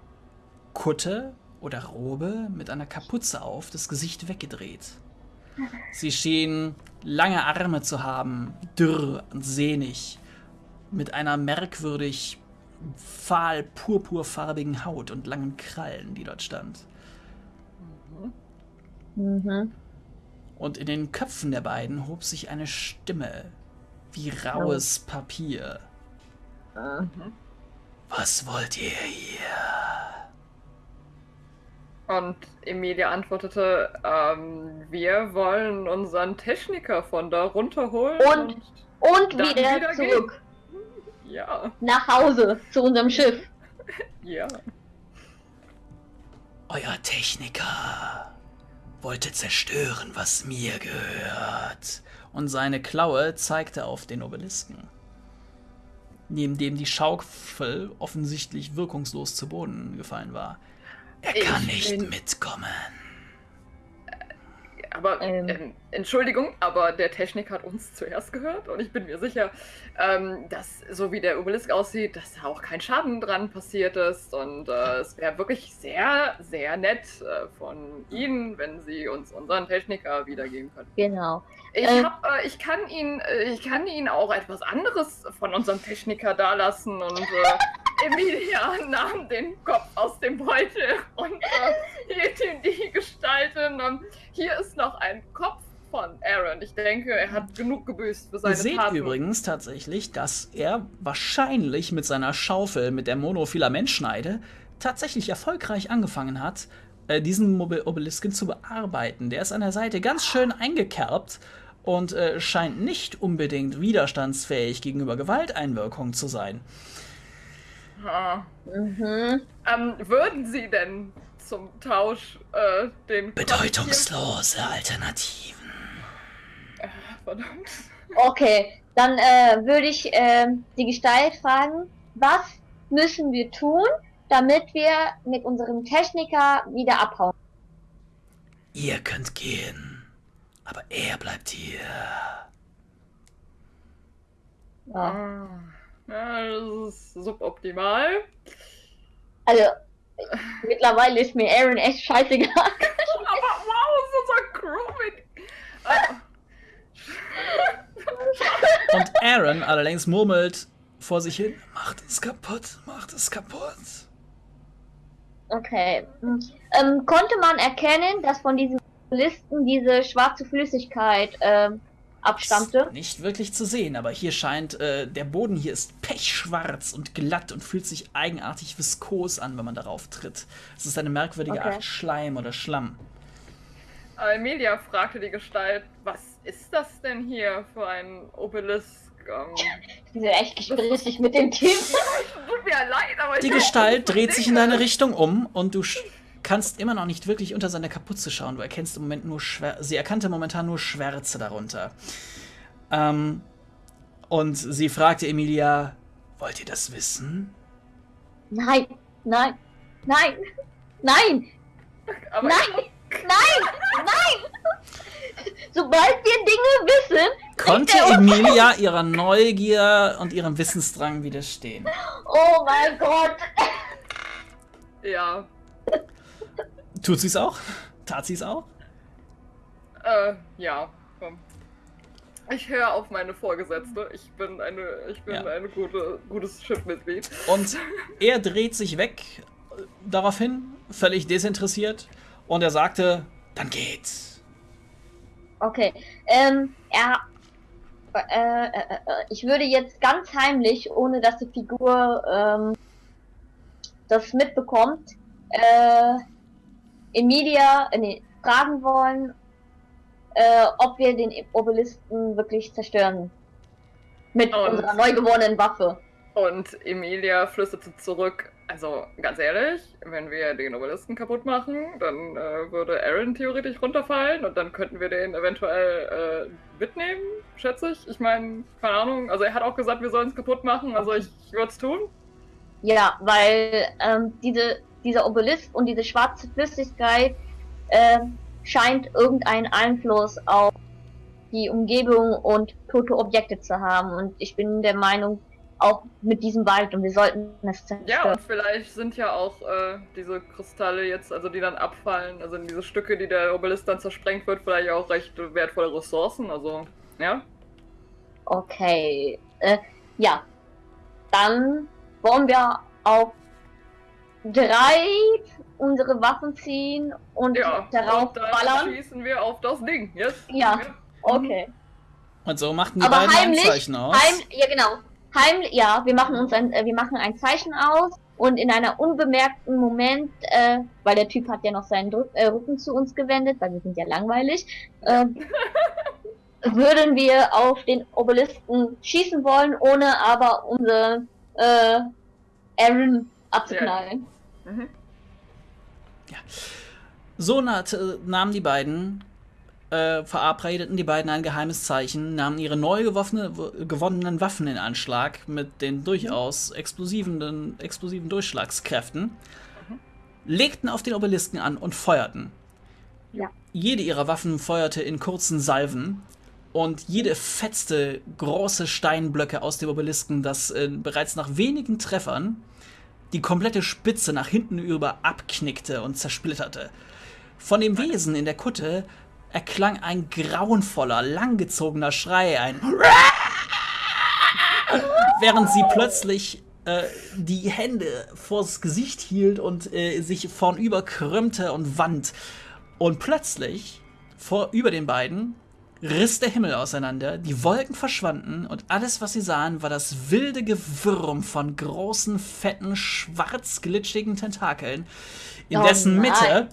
Speaker 1: Kutte oder Robe mit einer Kapuze auf, das Gesicht weggedreht. Sie schien lange Arme zu haben, dürr und sehnig, mit einer merkwürdig fahl purpurfarbigen Haut und langen Krallen, die dort stand.
Speaker 2: Mhm.
Speaker 1: Und in den Köpfen der beiden hob sich eine Stimme, wie raues Papier.
Speaker 2: Äh,
Speaker 1: Was wollt ihr hier?
Speaker 3: Und Emilia antwortete, ähm, wir wollen unseren Techniker von da runterholen.
Speaker 2: Und? Und
Speaker 3: Dann
Speaker 2: wieder,
Speaker 3: wieder
Speaker 2: zurück
Speaker 3: ja,
Speaker 2: nach Hause zu unserem Schiff.
Speaker 3: ja.
Speaker 1: Euer Techniker wollte zerstören, was mir gehört. Und seine Klaue zeigte auf den Obelisken, neben dem die Schaufel offensichtlich wirkungslos zu Boden gefallen war. Er
Speaker 3: Ich
Speaker 1: kann nicht
Speaker 3: bin-
Speaker 1: mitkommen.
Speaker 3: Aber,
Speaker 2: Ähm.
Speaker 3: ähm, Entschuldigung, aber der Technik hat uns zuerst gehört und ich bin mir sicher, ähm, dass so wie der Obelisk aussieht, dass da auch kein Schaden dran passiert ist und äh, es wäre wirklich sehr, sehr nett äh, von Ihnen, wenn Sie uns unseren Techniker wiedergeben können.
Speaker 2: Genau.
Speaker 3: Ich,
Speaker 2: Äh.
Speaker 3: hab, ich, kann Ihnen, äh, ich kann Ihnen auch etwas anderes von unserem Techniker dalassen und äh, Emilia nahm den Kopf aus dem Beutel und äh, hielt ihm die Gestalt in. Ähm, hier ist noch ein Kopf von Aaron. Ich denke, er hat genug gebüßt für
Speaker 1: Ihr
Speaker 3: seine
Speaker 1: seht
Speaker 3: Taten.
Speaker 1: übrigens tatsächlich, dass er wahrscheinlich mit seiner Schaufel, mit der Monofilamentschneide, tatsächlich erfolgreich angefangen hat, äh, diesen Obelisken zu bearbeiten. Der ist an der Seite ganz schön eingekerbt und äh, scheint nicht unbedingt widerstandsfähig gegenüber Gewalteinwirkungen zu sein.
Speaker 3: Ah.
Speaker 2: Mhm.
Speaker 3: Ähm, würden Sie denn zum Tausch äh, den
Speaker 1: Bedeutungslose Alternativen.
Speaker 3: Verdammt.
Speaker 2: Okay, dann äh, würde ich äh, die Gestalt fragen, was müssen wir tun, damit wir mit unserem Techniker wieder abhauen?
Speaker 1: Ihr könnt gehen, aber er bleibt hier.
Speaker 2: Ja.
Speaker 3: Ah, Ja, das ist suboptimal.
Speaker 2: Also, mittlerweile ist mir Aaron echt scheißegal.
Speaker 3: Aber wow, so so Crewmit.
Speaker 1: Und Aaron allerdings murmelt vor sich hin: Macht es kaputt, macht es kaputt.
Speaker 2: Okay. Hm. Ähm, konnte man erkennen, dass von diesen Listen diese schwarze Flüssigkeit ähm, abstammte?
Speaker 1: Ist Nicht wirklich zu sehen, aber hier scheint, äh, der Boden hier ist pechschwarz und glatt und fühlt sich eigenartig viskos an, wenn man darauf tritt. Es ist eine merkwürdige
Speaker 2: Okay.
Speaker 1: Art Schleim oder Schlamm.
Speaker 3: Emilia fragte die Gestalt, was ist das denn hier für ein Obelisk? Ähm,
Speaker 2: Die sind echt gesprächig mit dem Team.
Speaker 3: tut mir leid, aber
Speaker 1: Die
Speaker 3: ich
Speaker 1: Gestalt dreht sich in deine Richtung um und du sch- kannst immer noch nicht wirklich unter seine Kapuze schauen. Du erkennst im Moment nur Schwär sie erkannte momentan nur Schwärze darunter. Ähm, und sie fragte Emilia, wollt ihr das wissen?
Speaker 2: Nein, nein, nein, nein,
Speaker 3: Aber
Speaker 2: nein, nein, nein! Sobald wir Dinge wissen,
Speaker 1: Konnte Emilia ihrer Neugier und ihrem Wissensdrang widerstehen?
Speaker 2: oh mein Gott,
Speaker 3: ja,
Speaker 1: Tut sie es auch? Tat sie es auch?
Speaker 3: äh, ja. komm. Ich höre auf meine Vorgesetzte. Ich bin eine, ich bin
Speaker 1: Ja.
Speaker 3: eine gute, gutes Schiffmitglied.
Speaker 1: Und er dreht sich weg äh, daraufhin, völlig desinteressiert. Und er sagte, dann geht's.
Speaker 2: Okay, ähm, er, äh, äh, äh, ich würde jetzt ganz heimlich, ohne dass die Figur ähm, das mitbekommt, äh, Emilia äh, nee, fragen wollen, äh, ob wir den Obelisken wirklich zerstören. Mit
Speaker 3: Und-
Speaker 2: unserer neu gewonnenen Waffe.
Speaker 3: Und Emilia flüsterte zurück, also ganz ehrlich, wenn wir den Obelisken kaputt machen, dann äh, würde Aaron theoretisch runterfallen und dann könnten wir den eventuell äh, mitnehmen, schätze ich. Ich meine, keine Ahnung, also er hat auch gesagt, wir sollen es kaputt machen, also ich, ich würde es tun.
Speaker 2: Ja, weil ähm, diese, dieser Obelisk und diese schwarze Flüssigkeit äh, scheint irgendeinen Einfluss auf die Umgebung und tote Objekte zu haben. Und ich bin der Meinung, auch mit diesem Wald und wir sollten es
Speaker 3: Ja,
Speaker 2: zerstören.
Speaker 3: und vielleicht sind ja auch äh, diese Kristalle jetzt, also die dann abfallen, also diese Stücke, die der Obelisk dann zersprengt wird, vielleicht auch recht wertvolle Ressourcen, also, ja.
Speaker 2: Okay. Äh, ja. Dann wollen wir auf drei unsere Waffen ziehen und
Speaker 3: Ja,
Speaker 2: darauf
Speaker 3: und dann
Speaker 2: ballern.
Speaker 3: schießen wir auf das Ding, yes?
Speaker 2: Ja. Okay.
Speaker 1: Und so machten die
Speaker 2: Aber
Speaker 1: beiden
Speaker 2: heimlich,
Speaker 1: ein Zeichen aus.
Speaker 2: Heim, ja genau. Heim, ja, wir machen uns ein, äh, wir machen ein Zeichen aus und in einer unbemerkten Moment, äh, weil der Typ hat ja noch seinen Drück, äh, Rücken zu uns gewendet, weil wir sind ja langweilig, äh, würden wir auf den Obelisken schießen wollen, ohne aber unsere äh, Aaron abzuknallen.
Speaker 3: Mhm.
Speaker 1: So naht, äh, nahmen die beiden, äh, verabredeten die beiden ein geheimes Zeichen, nahmen ihre neu gewonnenen Waffen in Anschlag mit den durchaus explosiven, explosiven Durchschlagskräften, legten auf den Obelisken an und feuerten.
Speaker 2: Ja.
Speaker 1: Jede ihrer Waffen feuerte in kurzen Salven und jede fetzte große Steinblöcke aus dem Obelisken, das äh, bereits nach wenigen Treffern die komplette Spitze nach hinten über abknickte und zersplitterte. Von dem Wesen in der Kutte erklang ein grauenvoller, langgezogener Schrei, ein während sie plötzlich äh, die Hände vors Gesicht hielt und äh, sich vornüber krümmte und wand. Und plötzlich, vor über den beiden, riss der Himmel auseinander, die Wolken verschwanden und alles, was sie sahen, war das wilde Gewürm von großen, fetten, schwarz glitschigen Tentakeln, in
Speaker 2: Oh
Speaker 1: dessen. Mitte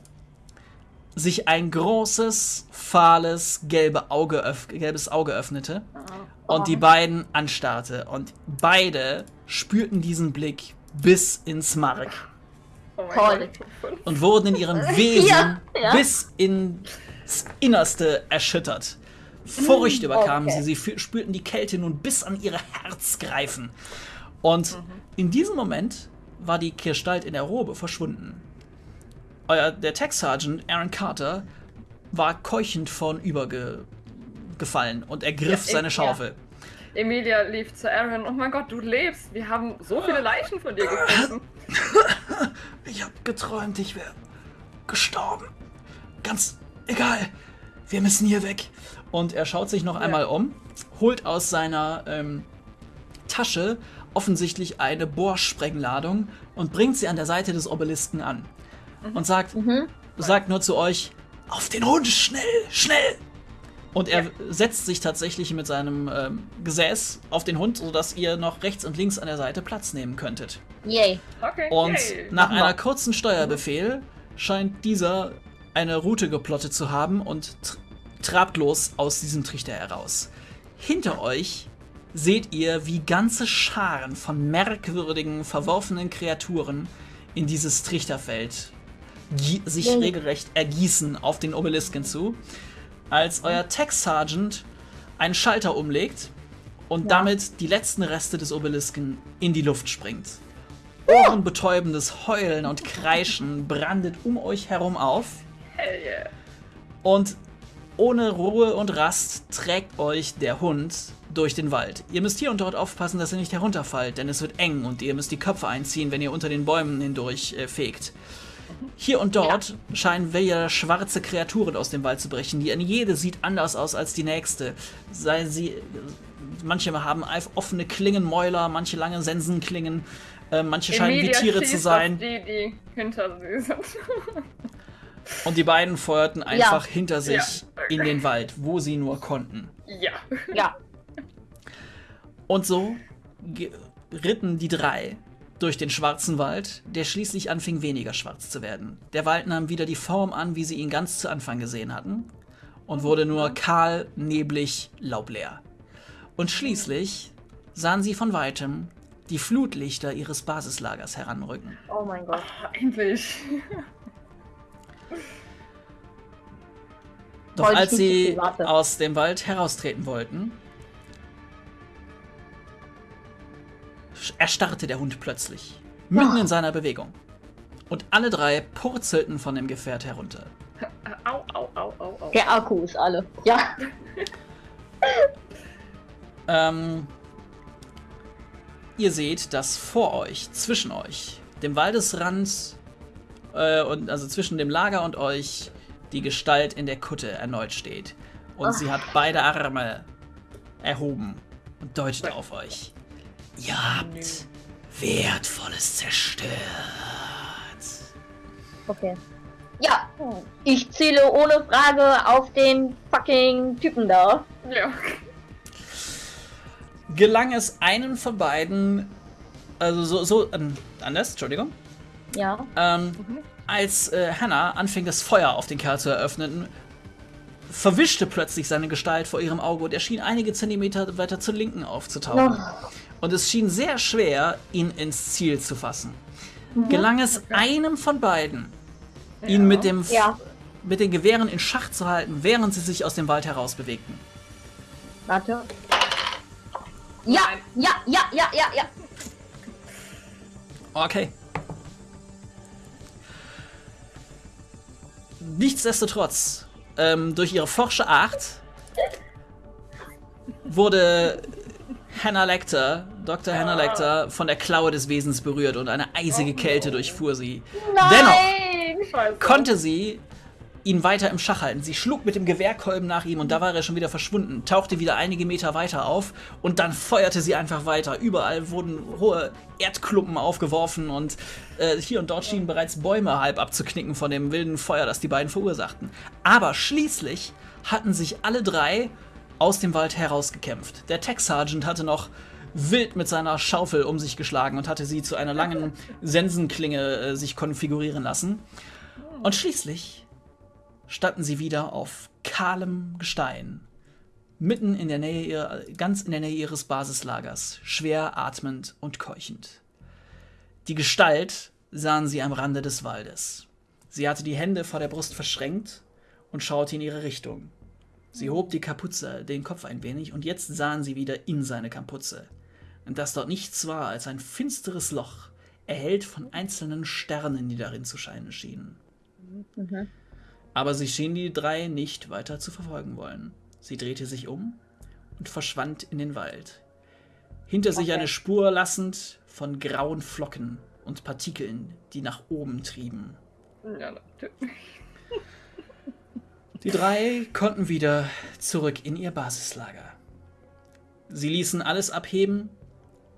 Speaker 1: sich ein großes, fahles, gelbe Auge öff gelbes Auge öffnete und die beiden anstarrte. Und beide spürten diesen Blick bis ins Mark
Speaker 3: Oh
Speaker 1: und wurden in ihrem Wesen
Speaker 2: Ja, ja.
Speaker 1: bis ins Innerste erschüttert. Furcht überkam
Speaker 2: Okay.
Speaker 1: sie. Sie spürten die Kälte nun bis an ihr Herz greifen. Und in diesem Moment war die Gestalt in der Robe verschwunden. Euer, der Tech Sergeant Aaron Carter war keuchend vornüber ge gefallen und ergriff
Speaker 3: Ja,
Speaker 1: seine Schaufel.
Speaker 3: Emilia lief zu Aaron. Oh mein Gott, du lebst. Wir haben so viele Leichen von dir gefunden.
Speaker 1: Ich hab geträumt, ich wäre gestorben. Ganz egal. Wir müssen hier weg. Und er schaut sich noch einmal um, holt aus seiner ähm, Tasche offensichtlich eine Bohrsprengladung und bringt sie an der Seite des Obelisken an. Und sagt, sagt nur zu euch, auf den Hund, schnell, schnell! Und er setzt sich tatsächlich mit seinem ähm, Gesäß auf den Hund, sodass ihr noch rechts und links an der Seite Platz nehmen könntet.
Speaker 2: Yay.
Speaker 3: Okay.
Speaker 1: Und
Speaker 3: yay.
Speaker 1: nach einer kurzen Steuerbefehl scheint dieser eine Route geplottet zu haben und tr trabt los aus diesem Trichter heraus. Hinter euch seht ihr, wie ganze Scharen von merkwürdigen, verworfenen Kreaturen in dieses Trichterfeld sich
Speaker 2: Yay.
Speaker 1: regelrecht ergießen auf den Obelisken zu, als euer Tech Sergeant einen Schalter umlegt und
Speaker 2: Ja.
Speaker 1: damit die letzten Reste des Obelisken in die Luft springt. Ohrenbetäubendes Heulen und Kreischen brandet um euch herum auf
Speaker 3: Hell yeah.
Speaker 1: und ohne Ruhe und Rast trägt euch der Hund durch den Wald. Ihr müsst hier und dort aufpassen, dass ihr nicht herunterfallt, denn es wird eng und ihr müsst die Köpfe einziehen, wenn ihr unter den Bäumen hindurch äh, fegt. Hier und dort scheinen wieder schwarze Kreaturen aus dem Wald zu brechen. Die jede sieht anders aus als die nächste. Sei sie, manche haben offene Klingenmäuler, manche lange Sensenklingen, äh, manche scheinen wie Tiere zu sein.
Speaker 3: Auf die, die hinter sie sind.
Speaker 1: Und die beiden feuerten einfach
Speaker 2: Ja.
Speaker 1: hinter sich
Speaker 3: Ja.
Speaker 1: in den Wald, wo sie nur konnten.
Speaker 3: ja.
Speaker 2: Ja.
Speaker 1: Und so ge- ritten die drei durch den schwarzen Wald, der schließlich anfing weniger schwarz zu werden. Der Wald nahm wieder die Form an, wie sie ihn ganz zu Anfang gesehen hatten, und wurde nur kahl, neblig, laubleer. Und schließlich sahen sie von weitem die Flutlichter ihres Basislagers heranrücken.
Speaker 2: Oh mein Gott.
Speaker 3: Endlich.
Speaker 1: Doch als sie aus dem Wald heraustreten wollten, erstarrte der Hund plötzlich, mitten in seiner Bewegung. Und alle drei purzelten von dem Gefährt herunter.
Speaker 3: Au, au, au, au, au.
Speaker 2: Der Akku ist alle. Ja.
Speaker 1: Ähm, ihr seht, dass vor euch, zwischen euch, dem Waldesrand äh, und also zwischen dem Lager und euch, die Gestalt in der Kutte erneut steht. Und sie hat beide Arme erhoben und deutet auf euch. Ihr habt Wertvolles zerstört.
Speaker 2: Okay. Ja. Ich ziele ohne Frage auf den fucking Typen da.
Speaker 3: Ja.
Speaker 1: Gelang es einen von beiden, also so, so ähm, anders, Entschuldigung,
Speaker 2: Ja.
Speaker 1: Ähm, als äh, Hannah anfing, das Feuer auf den Kerl zu eröffnen, verwischte plötzlich seine Gestalt vor ihrem Auge und er schien einige Zentimeter weiter zur Linken aufzutauchen. Und es schien sehr schwer, ihn ins Ziel zu fassen. Gelang es einem von beiden, ihn mit, dem,
Speaker 2: Ja.
Speaker 1: mit den Gewehren in Schach zu halten, während sie sich aus dem Wald heraus bewegten.
Speaker 2: Warte. Ja, ja, ja, ja, ja, ja.
Speaker 1: Okay. Nichtsdestotrotz, ähm, durch ihre forsche Art wurde Hannah Lecter, Dr. Hannah Lecter, von der Klaue des Wesens berührt und eine eisige Kälte durchfuhr sie. Dennoch
Speaker 2: Nein!
Speaker 3: Scheiße.
Speaker 1: konnte sie ihn weiter im Schach halten. Sie schlug mit dem Gewehrkolben nach ihm und da war er schon wieder verschwunden, tauchte wieder einige Meter weiter auf und dann feuerte sie einfach weiter. Überall wurden hohe Erdklumpen aufgeworfen und äh, hier und dort schienen bereits Bäume halb abzuknicken von dem wilden Feuer, das die beiden verursachten. Aber schließlich hatten sich alle drei aus dem Wald herausgekämpft. Der Tech Sergeant hatte noch wild mit seiner Schaufel um sich geschlagen und hatte sie zu einer langen Sensenklinge äh, sich konfigurieren lassen. Und schließlich standen sie wieder auf kahlem Gestein, mitten in der Nähe ihrer, ganz in der Nähe ihres Basislagers, schwer atmend und keuchend. Die Gestalt sahen sie am Rande des Waldes. Sie hatte die Hände vor der Brust verschränkt und schaute in ihre Richtung. Sie hob die Kapuze, den Kopf ein wenig, und jetzt sahen sie wieder in seine Kapuze. Und dass dort nichts war als ein finsteres Loch, erhellt von einzelnen Sternen, die darin zu scheinen schienen.
Speaker 2: Mhm.
Speaker 1: Aber sie schien die drei nicht weiter zu verfolgen wollen. Sie drehte sich um und verschwand in den Wald. Hinter sich
Speaker 2: Okay.
Speaker 1: eine Spur lassend von grauen Flocken und Partikeln, die nach oben trieben. Die drei konnten wieder zurück in ihr Basislager. Sie ließen alles abheben,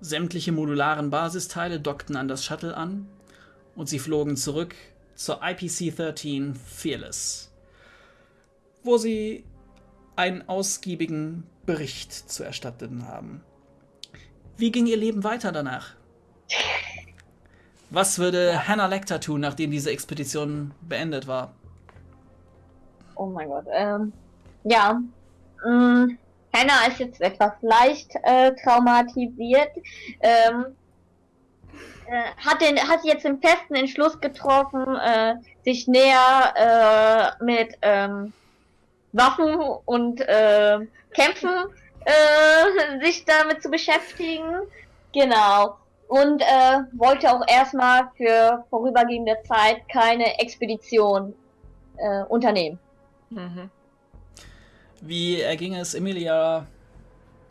Speaker 1: sämtliche modularen Basisteile dockten an das Shuttle an und sie flogen zurück zur IPC-13 Fearless, wo sie einen ausgiebigen Bericht zu erstatten haben. Wie ging ihr Leben weiter danach? Was würde Hannah Lecter tun, nachdem diese Expedition beendet war?
Speaker 2: Oh mein Gott. Ähm, ja. Mh, Hannah ist jetzt etwas leicht äh, traumatisiert. Ähm, äh, hat, den, hat jetzt den festen Entschluss getroffen, äh, sich näher äh, mit ähm, Waffen und äh, Kämpfen äh, sich damit zu beschäftigen. Genau. Und äh, wollte auch erstmal für vorübergehende Zeit keine Expedition äh, unternehmen.
Speaker 3: Mhm.
Speaker 1: Wie erging es Emilia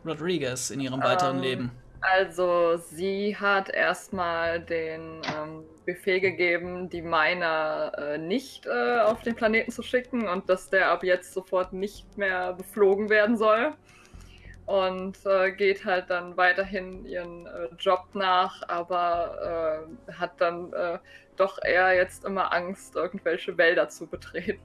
Speaker 1: Rodriguez in ihrem weiteren
Speaker 3: Ähm,
Speaker 1: Leben?
Speaker 3: Also, sie hat erstmal den ähm, Befehl gegeben, die Miner äh, nicht äh, auf den Planeten zu schicken und dass der ab jetzt sofort nicht mehr beflogen werden soll. Und äh, geht halt dann weiterhin ihren äh, Job nach, aber äh, hat dann äh, doch eher jetzt immer Angst, irgendwelche Wälder zu betreten.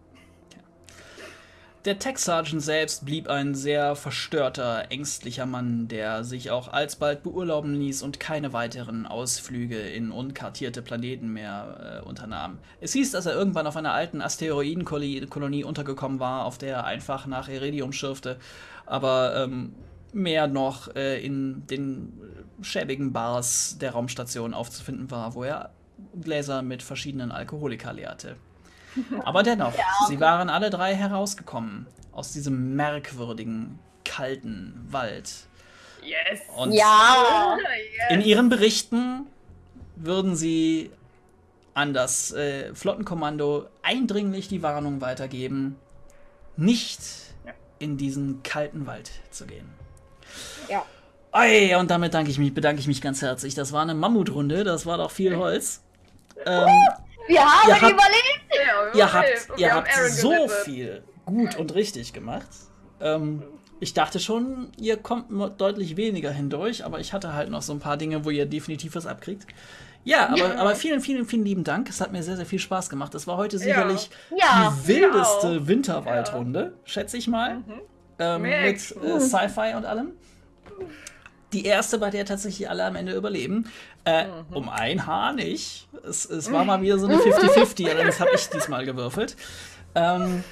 Speaker 1: Der Tech Sergeant selbst blieb ein sehr verstörter, ängstlicher Mann, der sich auch alsbald beurlauben ließ und keine weiteren Ausflüge in unkartierte Planeten mehr äh, unternahm. Es hieß, dass er irgendwann auf einer alten Asteroidenkolonie untergekommen war, auf der er einfach nach Iridium schürfte, aber ähm, mehr noch äh, in den schäbigen Bars der Raumstation aufzufinden war, wo er Gläser mit verschiedenen Alkoholika leerte. Aber dennoch, sie waren alle drei herausgekommen aus diesem merkwürdigen, kalten Wald.
Speaker 3: Yes!
Speaker 1: Und
Speaker 2: Ja.
Speaker 1: in ihren Berichten würden sie an das äh, Flottenkommando eindringlich die Warnung weitergeben, nicht
Speaker 3: Ja.
Speaker 1: in diesen kalten Wald zu gehen.
Speaker 2: Ja.
Speaker 1: Ei, und damit danke ich mich, bedanke ich mich ganz herzlich. Das war eine Mammutrunde, das war doch viel Holz. Ähm,
Speaker 2: Wir haben
Speaker 1: Ihr habt-
Speaker 2: überlebt.
Speaker 3: Ja,
Speaker 1: ihr habt,
Speaker 3: überlebt. Und
Speaker 1: ihr
Speaker 3: wir haben
Speaker 1: habt so
Speaker 3: gerettet.
Speaker 1: viel gut und richtig gemacht. Ähm, ich dachte schon, ihr kommt deutlich weniger hindurch, aber ich hatte halt noch so ein paar Dinge, wo ihr definitiv was abkriegt. Ja, aber, aber vielen, vielen, vielen lieben Dank. Es hat mir sehr, sehr viel Spaß gemacht. Es war heute sicherlich
Speaker 2: Ja.
Speaker 1: die wildeste. Winterwaldrunde, schätze ich mal.
Speaker 3: Mhm.
Speaker 1: Ähm, mit äh, Sci-Fi und allem. Die erste, bei der tatsächlich alle am Ende überleben. Äh,
Speaker 3: Mhm.
Speaker 1: Um ein Haar nicht. Es, es war mal wieder so eine 50-50, allerdings habe ich diesmal gewürfelt. Ähm,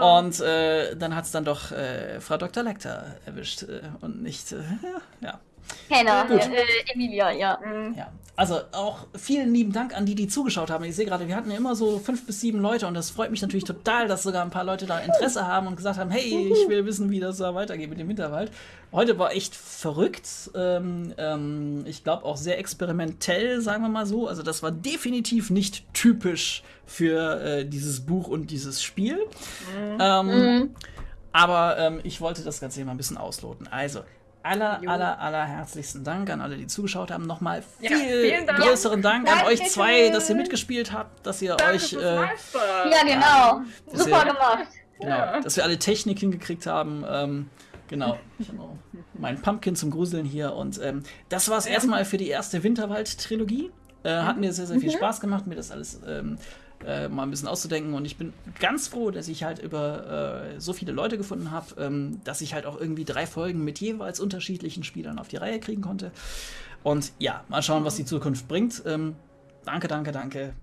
Speaker 1: und äh, dann hat es dann doch äh, Frau Dr. Lecter erwischt äh, und nicht, äh, ja.
Speaker 2: Hannah,
Speaker 1: Gut.
Speaker 2: äh, Emilia, ja.
Speaker 3: Mhm.
Speaker 1: Ja, also auch vielen lieben Dank an die, die zugeschaut haben. Ich sehe gerade, wir hatten ja immer so fünf bis sieben Leute und das freut mich natürlich total, dass sogar ein paar Leute da Interesse haben und gesagt haben, hey, ich will wissen, wie das da weitergeht mit dem Winterwald. Heute war echt verrückt. Ähm, ähm, ich glaube auch sehr experimentell, sagen wir mal so. Also das war definitiv nicht typisch für äh, dieses Buch und dieses Spiel. Ähm,
Speaker 2: Mhm.
Speaker 1: aber ähm, ich wollte das Ganze hier mal ein bisschen ausloten. Also, aller,
Speaker 3: Jo.
Speaker 1: aller, aller herzlichsten Dank an alle, die zugeschaut haben. Nochmal
Speaker 3: Ja,
Speaker 1: viel
Speaker 3: vielen Dank.
Speaker 1: größeren Dank an euch zwei, dass ihr mitgespielt habt, dass ihr
Speaker 3: Danke
Speaker 1: euch, äh.
Speaker 2: Ja, genau.
Speaker 1: Das
Speaker 2: Super
Speaker 1: ja-
Speaker 2: gemacht.
Speaker 1: genau,
Speaker 3: Ja.
Speaker 1: dass wir alle Technik hingekriegt haben. Ähm, genau. Noch mein Pumpkin zum Gruseln hier. Und ähm, das war es erstmal für die erste Winterwald-Trilogie. Äh, hat mir sehr, sehr viel Spaß gemacht, mir das alles ähm, äh, mal ein bisschen auszudenken. Und ich bin ganz froh, dass ich halt über äh, so viele Leute gefunden habe, ähm, dass ich halt auch irgendwie drei Folgen mit jeweils unterschiedlichen Spielern auf die Reihe kriegen konnte. Und ja, mal schauen, was die Zukunft bringt. Ähm, danke, danke, danke.